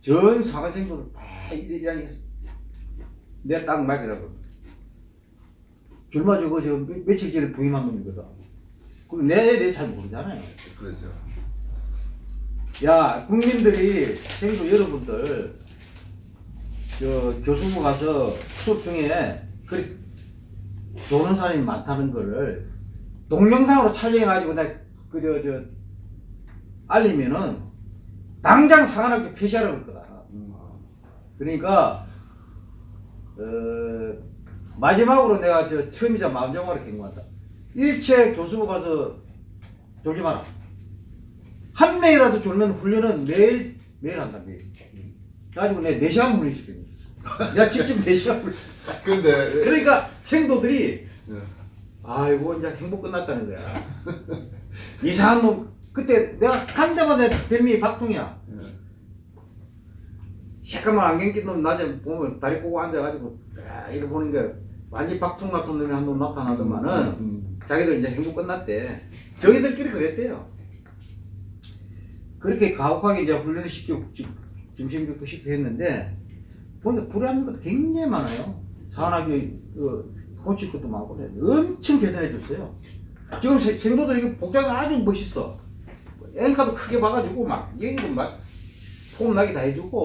[SPEAKER 1] 전 상하생도를 이랑 내가 딱 말이라고. 줄마 주고 저 며- 며칠 전에 부임한 놈이거든. 그럼 내에 대해 잘 모르잖아요.
[SPEAKER 3] 그렇죠.
[SPEAKER 1] 야 국민들이 생도 여러분들 저 교수부 가서 수업 중에 그리 좋은 사람이 많다는 거를 동영상으로 촬영해가지고 내가 그저 저 알리면은 당장 상한학교 폐지하라고 할 거다. 그러니까 어, 마지막으로 내가 저 처음이자 마지막으로 경고한다. 일체 교수부 가서 졸지 마라. 한 명이라도 졸면 훈련은 매일 매일 한다 매일. 가지고 내 4시간 훈련시켜. 내 가 직접 4시간 훈련.
[SPEAKER 3] 근데
[SPEAKER 1] 그러니까 생도들이
[SPEAKER 3] 예.
[SPEAKER 1] 아이고 이제 행복 끝났다는 거야. 이상한 놈 그때 내가 간 데마다 별명이 박통이야. 새까만 안경 낀 놈 낮에 보면 다리 꼬고 앉아가지고 아, 이렇게 보는 게 완전 박통 같은 놈이 한 놈 나타나더만은
[SPEAKER 3] 음.
[SPEAKER 1] 자기들 이제 행복 끝났대. 저희들끼리 그랬대요. 그렇게 가혹하게 이제 훈련을 시키고 지- 중심교육도 시키고 했는데 보니까 불안한 것도 굉장히 많아요. 산학교 그 코치 것도 많고. 엄청 개선해 줬어요. 지금 세- 생도들 이거 복장이 아주 멋있어. 엘카도 크게 봐가지고 막 얘기도 막 폼나게 다 해주고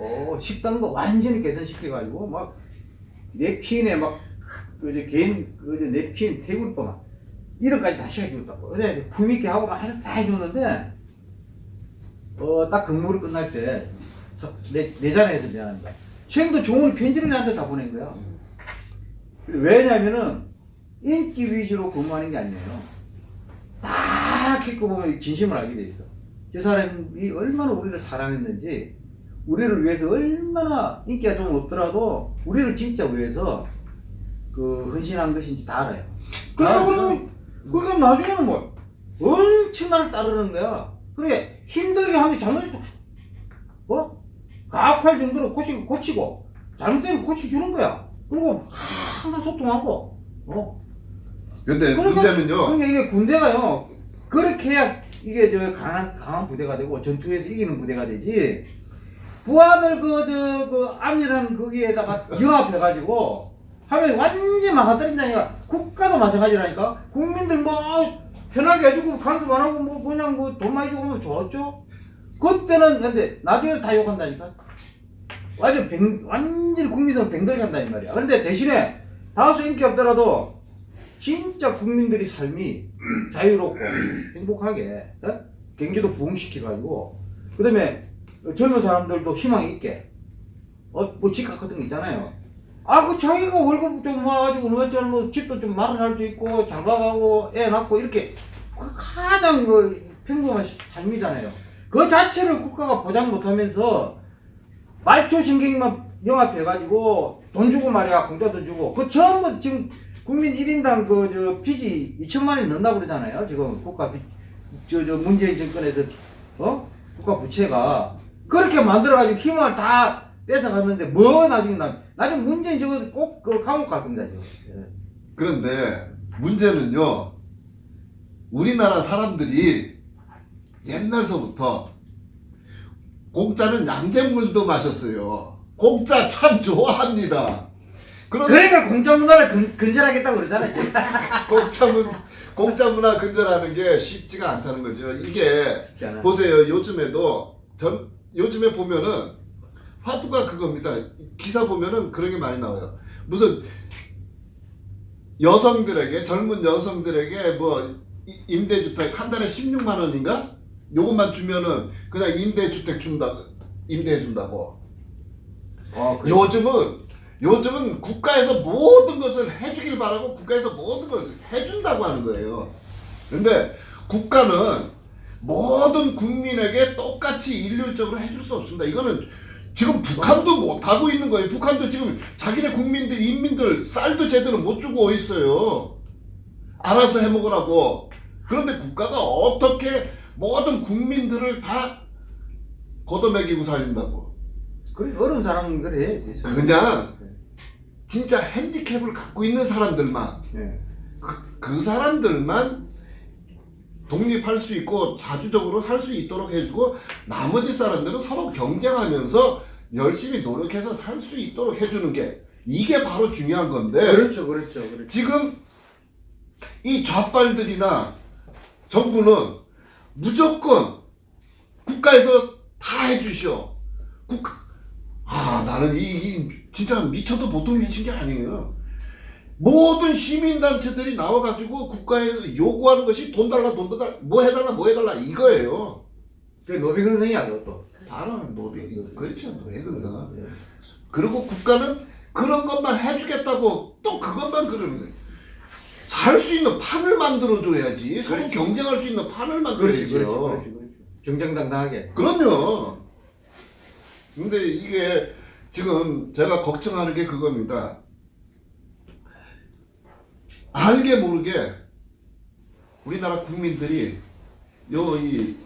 [SPEAKER 1] 어, 식당도 완전히 개선시켜가지고 막 냅킨에 막 그저 개인 그저 냅킨 테이블 막 이런까지 다 시켜줬다고. 그래 품있게 하고 막 해서 다 해줬는데 어딱 근무를 끝날 때 내, 내 자리에서 미안합니다. 수행도 종훈이 편지를 나한테 다 보낸 거야. 왜냐면은 인기 위주로 근무하는 게 아니에요. 딱 읽고 보면 진심을 알게 돼 있어. 저 사람이 얼마나 우리를 사랑했는지, 우리를 위해서 얼마나 인기가 좀 없더라도 우리를 진짜 위해서 그 헌신한 것인지 다 알아요. 그러니까
[SPEAKER 3] 아,
[SPEAKER 1] 그러면 그러니까 나중에는 뭐 엄청 나를 따르는 거야. 그래 힘들게 하면 잘못해도 어 가혹할 정도로 고치고 고치고 잘못되면 고쳐주는 거야. 그리고 항상 소통하고 어.
[SPEAKER 3] 근데
[SPEAKER 1] 그러니까-
[SPEAKER 3] 문제는요.
[SPEAKER 1] 그러니까 이게 군대가요. 그렇게 해야 이게 저 강한 강한 부대가 되고 전투에서 이기는 부대가 되지. 부하들 그 저그 암이라는 거기에다가 경합해가지고 하면 완전 망가뜨린다니까. 국가도 마찬가지라니까. 국민들 뭐 편하게 해주고 간섭 안 하고 뭐 그냥 뭐 돈 많이 주고 하면 좋았죠. 그때는 근데 나중에 다 욕한다니까. 완전 뱅, 완전 국민성 뱅들 간다 이 말이야. 그런데 대신에 다수 인기 없더라도 진짜 국민들이 삶이 자유롭고 행복하게 어? 경제도 부흥시켜가지고 그 다음에 젊은 사람들도 희망 있게 어 뭐 집값 같은 거 있잖아요. 아 그 자기가 월급 좀 모아가지고 뭐좀 뭐 집도 좀 말아 살수 있고 장가가고 애 낳고 이렇게 그 가장 그 평범한 삶이잖아요. 그 자체를 국가가 보장 못하면서 말초 신경만 영합해가지고 돈 주고 말이야 공짜도 주고 그 전부 지금 국민 1인당 그저 빚이 2천만 원이 넘나 그러잖아요 지금 국가 빚저 저 문재인 정권에서 어 국가 부채가 그렇게 만들어가지고 힘을 다 뺏어갔는데 뭐 나중에 나 나중에 문재인 저거 꼭그 감옥 갈 겁니다 지금 예.
[SPEAKER 3] 그런데 문제는요. 우리나라 사람들이 옛날서부터 공짜는 양잿물도 마셨어요. 공짜 참 좋아합니다.
[SPEAKER 1] 그러니까 공짜 문화를 근, 근절하겠다고 그러잖아요.
[SPEAKER 3] 공짜 문 공짜 문화 근절하는 게 쉽지가 않다는 거죠. 이게
[SPEAKER 1] 않아요.
[SPEAKER 3] 보세요. 요즘에도 전 요즘에 보면은 화두가 그겁니다. 기사 보면은 그런 게 많이 나와요. 무슨 여성들에게 젊은 여성들에게 뭐 이- 임대주택 한 달에 16만 원인가? 요것만 주면은 그냥 임대주택 준다 임대해 준다고.
[SPEAKER 1] 어, 그래.
[SPEAKER 3] 요즘은 요즘은 국가에서 모든 것을 해주길 바라고 국가에서 모든 것을 해준다고 하는 거예요. 근데 국가는 모든 국민에게 똑같이 일률적으로 해줄 수 없습니다. 이거는 지금 북한도 못 하고 있는 거예요. 북한도 지금 자기네 국민들 인민들 쌀도 제대로 못 주고 있어요. 알아서 해먹으라고. 그런데 국가가 어떻게 모든 국민들을 다 걷어먹이고 살린다고.
[SPEAKER 1] 그래 어려운 사람은 그래 해야지
[SPEAKER 3] 그냥 진짜 핸디캡을 갖고 있는 사람들만
[SPEAKER 1] 예.
[SPEAKER 3] 그, 그 사람들만 독립할 수 있고 자주적으로 살 수 있도록 해주고 나머지 사람들은 서로 경쟁하면서 열심히 노력해서 살 수 있도록 해주는 게 이게 바로 중요한 건데
[SPEAKER 1] 그렇죠, 그렇죠, 그렇죠.
[SPEAKER 3] 지금 이 좌빨들이나 정부는 무조건 국가에서 다 해주시오. 국가 아 나는 이, 이 진짜 미쳐도 보통 미친 게 아니에요. 모든 시민단체들이 나와가지고 국가에서 요구하는 것이 돈 달라 돈 달라 뭐 해달라 뭐 해달라 이거예요.
[SPEAKER 1] 그 노비근성이야, 그것도.
[SPEAKER 3] 바로 노비 그렇죠 노예근사. 그리고 국가는 그런 것만 해주겠다고 또 그것만 그러는 거예요. 살 수 있는 판을 만들어줘야지. 서로. 경쟁할 수 있는 판을
[SPEAKER 1] 그렇지, 그렇지,
[SPEAKER 3] 만들어야죠.
[SPEAKER 1] 그렇지, 그렇지. 정정당당하게.
[SPEAKER 3] 그럼요. 근데 이게 지금 제가 걱정하는 게 그겁니다. 알게 모르게 우리나라 국민들이 요 이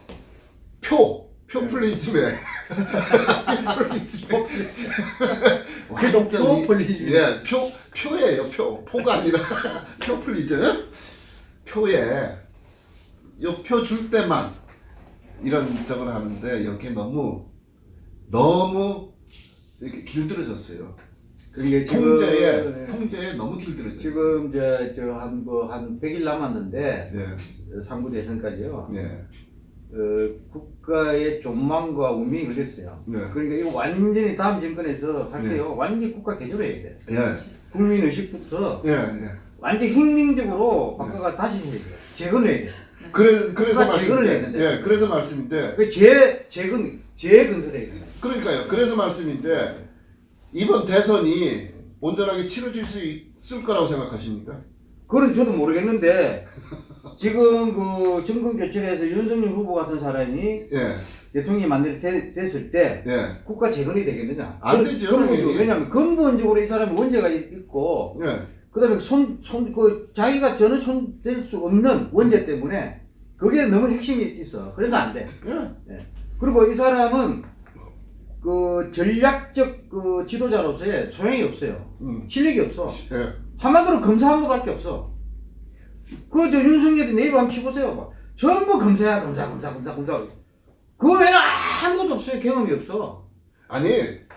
[SPEAKER 3] 표, 표플리즘에 완전히-
[SPEAKER 1] 표플리즘.
[SPEAKER 3] 예, 표, 표 예요, 표. 포가 아니라 표 플리즘. 표에 요표 줄 때만 이런 저걸 하는데 여기 너무 너무 이렇게 길들여졌어요.
[SPEAKER 1] 그러니까 지금
[SPEAKER 3] 통제에 통제에 너무 길들여졌어요.
[SPEAKER 1] 지금 저저한 뭐 한 100일 남았는데
[SPEAKER 3] 네,
[SPEAKER 1] 상부 대선까지요.
[SPEAKER 3] 네,
[SPEAKER 1] 어, 국가의 존망과 운명이 걸렸어요.
[SPEAKER 3] 네.
[SPEAKER 1] 그러니까 이거 완전히 다음 정권에서 할 때요. 완전히 국가 개조를 해야 돼.
[SPEAKER 3] 예,
[SPEAKER 1] 국민 의식부터
[SPEAKER 3] 예, 예.
[SPEAKER 1] 완전 혁명적으로 바꿔가 다시 해야 돼. 재건해야 돼.
[SPEAKER 3] 그래 그래서
[SPEAKER 1] 국가 재건을 해야
[SPEAKER 3] 말씀인데,
[SPEAKER 1] 되는데.
[SPEAKER 3] 예, 그래서 말씀인데,
[SPEAKER 1] 그 재, 재건, 재건설해야 돼.
[SPEAKER 3] 그러니까요. 그래서 말씀인데 이번 대선이 온전하게 치러질 수 있을 거라고 생각하십니까?
[SPEAKER 1] 그건 저도 모르겠는데 지금 그 정권 교체에서 윤석열 후보 같은 사람이
[SPEAKER 3] 예,
[SPEAKER 1] 대통령이 만들 됐을 때
[SPEAKER 3] 예,
[SPEAKER 1] 국가 재건이 되겠느냐?
[SPEAKER 3] 안 되죠.
[SPEAKER 1] 왜냐하면 근본적으로 이 사람이 원죄가 있고
[SPEAKER 3] 예,
[SPEAKER 1] 그다음에 손, 손, 그 자기가 전혀 손댈 수 없는 원죄 때문에 그게 너무 핵심이 있어. 그래서 안 돼.
[SPEAKER 3] 예,
[SPEAKER 1] 예. 그리고 이 사람은 그 전략적 그 지도자로서의 소용이 없어요.
[SPEAKER 3] 음,
[SPEAKER 1] 실력이 없어.
[SPEAKER 3] 예.
[SPEAKER 1] 한마디로 검사한 것밖에 없어. 그 저 윤석열이 네이버 한번 치보세요. 막. 전부 검사야 검사 검사 검사 검사. 그 외에는 아무것도 없어요. 경험이 없어.
[SPEAKER 3] 아니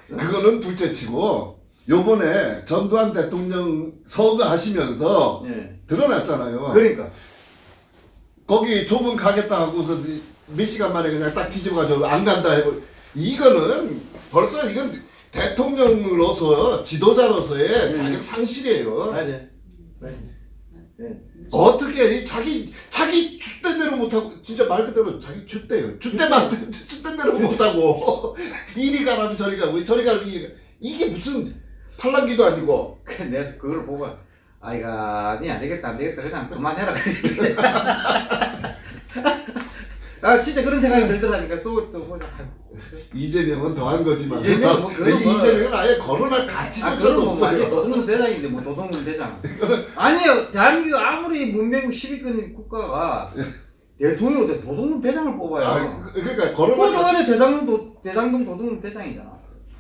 [SPEAKER 3] 그거는 둘째치고 요번에 전두환 대통령 서거하시면서
[SPEAKER 1] 예.
[SPEAKER 3] 드러났잖아요.
[SPEAKER 1] 그러니까.
[SPEAKER 3] 거기 좁은 가겠다 하고서 몇 시간 만에 그냥 딱 뒤집어가지고 안 간다 해버 이거는 벌써 이건 대통령으로서 지도자로서의
[SPEAKER 1] 음.
[SPEAKER 3] 자격 상실이에요.
[SPEAKER 1] 맞아. 맞아. 예.
[SPEAKER 3] 어떻게 이 자기 자기 대로 못하고 진짜 말 그대로 자기 주대요. 주대만 주된 대로 못하고. 이리 가라면 저리 가고 저리 가라면 이리 가. 이게 무슨 팔랑기도 아니고.
[SPEAKER 1] 그래 내가 그걸 보고 아이가 니 안되겠다 안되겠다. 그냥 그만해라. 아 진짜 그런 생각이 들더라니까. 속또 보자
[SPEAKER 3] 이재명은 더한 거지만.
[SPEAKER 1] 이재명은 뭐 그건 뭐-
[SPEAKER 3] 이재명은 아예 거론할
[SPEAKER 1] 아
[SPEAKER 3] 가치조차도
[SPEAKER 1] 그런 뭐
[SPEAKER 3] 없어요.
[SPEAKER 1] 도둑놈 대장인데 뭐 도둑놈 대장. 아니에요. 대한민국 아무리 문명국 10위권 국가가 대통령으로 돼 도둑놈 대장을 뽑아요
[SPEAKER 3] 아, 그- 그러니까 가치,
[SPEAKER 1] 동안에 대장동 도, 대장동 도둑놈 대장이잖아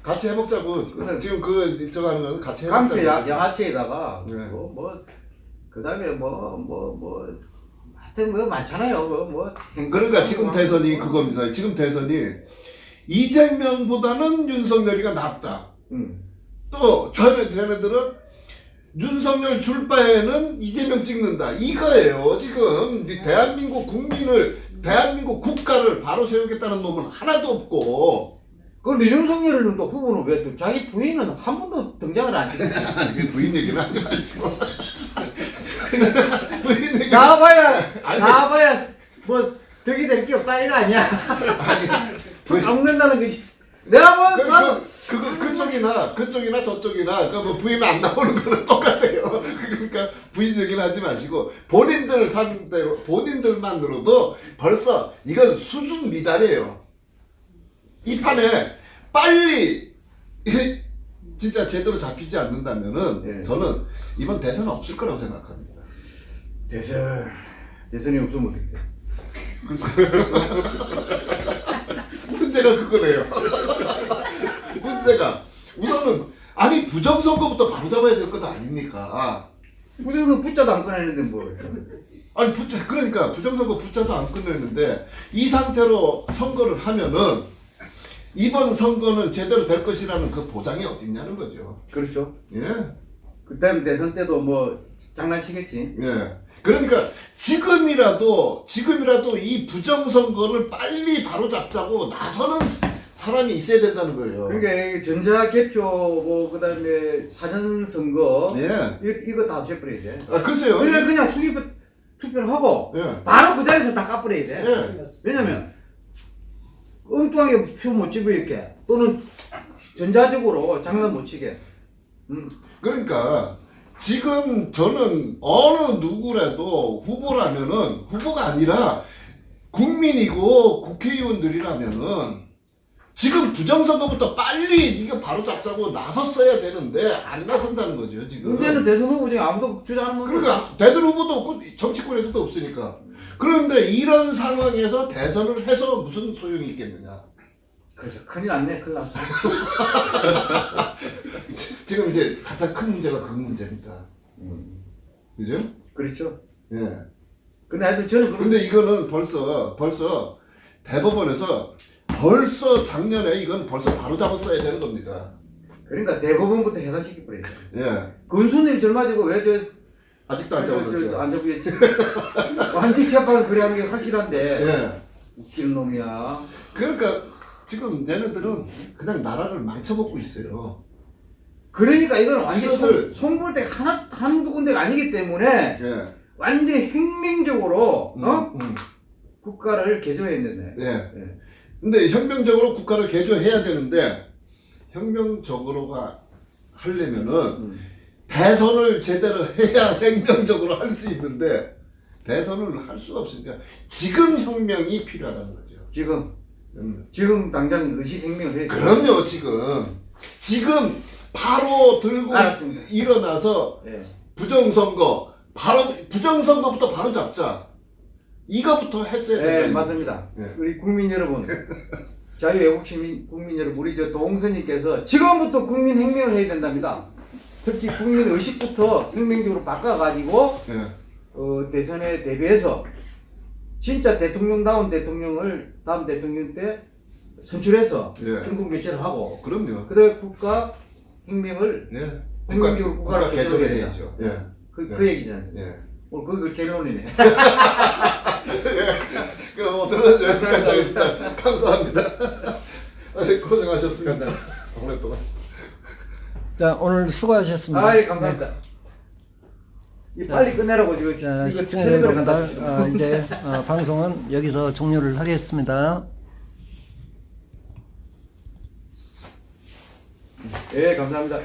[SPEAKER 3] 같이 해먹자고
[SPEAKER 1] 그래.
[SPEAKER 3] 지금 그 저거 하는 거는 같이 해먹자고
[SPEAKER 1] 야- 양아치에다가
[SPEAKER 3] 네.
[SPEAKER 1] 뭐 뭐 그 다음에 뭐 뭐 뭐 하여튼 뭐 많잖아요 뭐 뭐
[SPEAKER 3] 그러니까 지금 대선이 그겁니다. 지금 대선이 이재명보다는 윤석열이가 낫다.
[SPEAKER 1] 응.
[SPEAKER 3] 또 저는 쟤네들은 윤석열 줄 바에는 이재명 찍는다. 이거예요. 지금 이 대한민국 국민을 대한민국 국가를 바로 세우겠다는 놈은 하나도 없고
[SPEAKER 1] 그런데 윤석열은 또 후보는 왜 또 자기 부인은 한 번도 등장을 안 했지
[SPEAKER 3] 그 부인 얘기는 하지 마시고 부인 얘기
[SPEAKER 1] 나와봐야
[SPEAKER 3] 아니.
[SPEAKER 1] 나와봐야 뭐 덕이 될 게 없다 이거 아니야
[SPEAKER 3] 부인-
[SPEAKER 1] 안 먹는다는 거지 내가 뭐
[SPEAKER 3] 그,
[SPEAKER 1] 나도
[SPEAKER 3] 그, 그, 그 쪽이나 그쪽이나 저쪽이나 그뭐 부인 안 나오는 거는 똑같아요. 그러니까 부인 얘기는 하지 마시고 본인들 상대로 본인들만으로도 벌써 이건 수준 미달이에요. 이 판에 빨리 진짜 제대로 잡히지 않는다면은
[SPEAKER 1] 예.
[SPEAKER 3] 저는 이번 대선 없을 거라고 생각합니다.
[SPEAKER 1] 대선 대선이 없으면 어떡해
[SPEAKER 3] 문제가 그거네요. 문제가 우선은 아니 부정선거부터 바로 잡아야 될 것 아닙니까?
[SPEAKER 1] 부정선 붙자도 안 꺼내는데 뭐
[SPEAKER 3] 아니 부자 그러니까 부정선거 부자도 안 끝냈는데 이 상태로 선거를 하면은 이번 선거는 제대로 될 것이라는 그 보장이 어디 있냐는 거죠.
[SPEAKER 1] 그렇죠.
[SPEAKER 3] 예.
[SPEAKER 1] 그다음 대선 때도 뭐 장난치겠지.
[SPEAKER 3] 예. 그러니까 지금이라도 지금이라도 이 부정 선거를 빨리 바로잡자고 나서는 사람이 있어야 된다는 거예요.
[SPEAKER 1] 그러니까 이 전자 개표 뭐 그다음에 사전 선거
[SPEAKER 3] 예.
[SPEAKER 1] 이거 이거 다 없애버려야 돼.
[SPEAKER 3] 아 글쎄요.
[SPEAKER 1] 그냥 그냥 투표 투표를 하고
[SPEAKER 3] 예.
[SPEAKER 1] 바로 그 자리에서 다 까버려야 돼.
[SPEAKER 3] 예.
[SPEAKER 1] 왜냐면 엉뚱하게 표 못 집어있게 또는 전자적으로 장난 못 치게. 음.
[SPEAKER 3] 그러니까 지금 저는 어느 누구라도 후보라면은 후보가 아니라 국민이고 국회의원들이라면은 지금 부정선거부터 빨리 이거 바로 잡자고 나섰어야 되는데 안 나선다는 거죠 지금.
[SPEAKER 1] 문제는 대선 후보 중에 아무도 주장하는 건
[SPEAKER 3] 그러니까 대선 후보도 없고 정치권에서도 없으니까. 그런데 이런 상황에서 대선을 해서 무슨 소용이 있겠느냐.
[SPEAKER 1] 그래서 큰일 났네 큰일 났어.
[SPEAKER 3] 지금 이제 가장 큰 문제가 그 문제입니다. 그죠?
[SPEAKER 1] 그렇죠.
[SPEAKER 3] 예.
[SPEAKER 1] 근데 하여튼 저는
[SPEAKER 3] 근데 이거는 벌써 벌써 대법원에서 벌써 작년에 이건 벌써 바로 잡았어야 되는 겁니다.
[SPEAKER 1] 그러니까 대법원부터 해산시켜 버려야 돼.
[SPEAKER 3] 예.
[SPEAKER 1] 근순일 젊어지고 왜 저
[SPEAKER 3] 아직도 안 잡았죠.
[SPEAKER 1] 안 잡겠지. 완전 재판 그래 하는 게 확실한데
[SPEAKER 3] 예.
[SPEAKER 1] 웃기는 놈이야.
[SPEAKER 3] 그러니까 지금 얘네들은 그냥 나라를 망쳐먹고 있어요.
[SPEAKER 1] 그러니까 이건 완전
[SPEAKER 3] 이것을-
[SPEAKER 1] 손볼 때 하나 한두 군데가 아니기 때문에
[SPEAKER 3] 예.
[SPEAKER 1] 완전히 혁명적으로
[SPEAKER 3] 음,
[SPEAKER 1] 어
[SPEAKER 3] 음.
[SPEAKER 1] 국가를 개조했는데.
[SPEAKER 3] 예.
[SPEAKER 1] 예.
[SPEAKER 3] 근데 혁명적으로 국가를 개조해야 되는데 혁명적으로가 하려면은
[SPEAKER 1] 음.
[SPEAKER 3] 대선을 제대로 해야 혁명적으로 할 수 있는데 대선을 할 수가 없으니까 지금 혁명이 필요하다는 거죠.
[SPEAKER 1] 지금
[SPEAKER 3] 음.
[SPEAKER 1] 지금 당장 의식 혁명을 해야 돼.
[SPEAKER 3] 그럼요 지금 지금 바로 들고
[SPEAKER 1] 알았습니다.
[SPEAKER 3] 일어나서
[SPEAKER 1] 예.
[SPEAKER 3] 부정선거 바로 부정선거부터 바로 잡자 이거부터 했어야
[SPEAKER 1] 네,
[SPEAKER 3] 된다.
[SPEAKER 1] 맞습니다.
[SPEAKER 3] 네.
[SPEAKER 1] 우리 국민 여러분, 자유애국 시민 국민 여러분, 우리 저 동선님께서 지금부터 국민 혁명을 해야 된답니다. 특히 국민 의식부터 혁명적으로 바꿔가지고
[SPEAKER 3] 예.
[SPEAKER 1] 어, 대선에 대비해서 진짜 대통령다운 대통령을 다음 대통령 때 선출해서
[SPEAKER 3] 예.
[SPEAKER 1] 정권 교체를 하고
[SPEAKER 3] 그럼요.
[SPEAKER 1] 그다음에 국가 혁명을
[SPEAKER 3] 예. 국가,
[SPEAKER 1] 국가를
[SPEAKER 3] 국가 개조를
[SPEAKER 1] 개조해야
[SPEAKER 3] 해야죠. 예.
[SPEAKER 1] 그,
[SPEAKER 3] 네.
[SPEAKER 1] 그 얘기지 않습니까?
[SPEAKER 3] 예.
[SPEAKER 1] 오늘 그걸 결론이네.
[SPEAKER 3] 그럼 오늘은 여기까지 하겠습니다. 감사합니다. 고생하셨습니다. 오랫동안.
[SPEAKER 2] 자 오늘 수고하셨습니다.
[SPEAKER 1] 아이 감사합니다. 이 빨리 끝내라고 지금
[SPEAKER 2] 자,
[SPEAKER 1] 이거 갖다 주시고.
[SPEAKER 2] 어, 이제 어, 방송은 여기서 종료를 하겠습니다.
[SPEAKER 1] 예 감사합니다.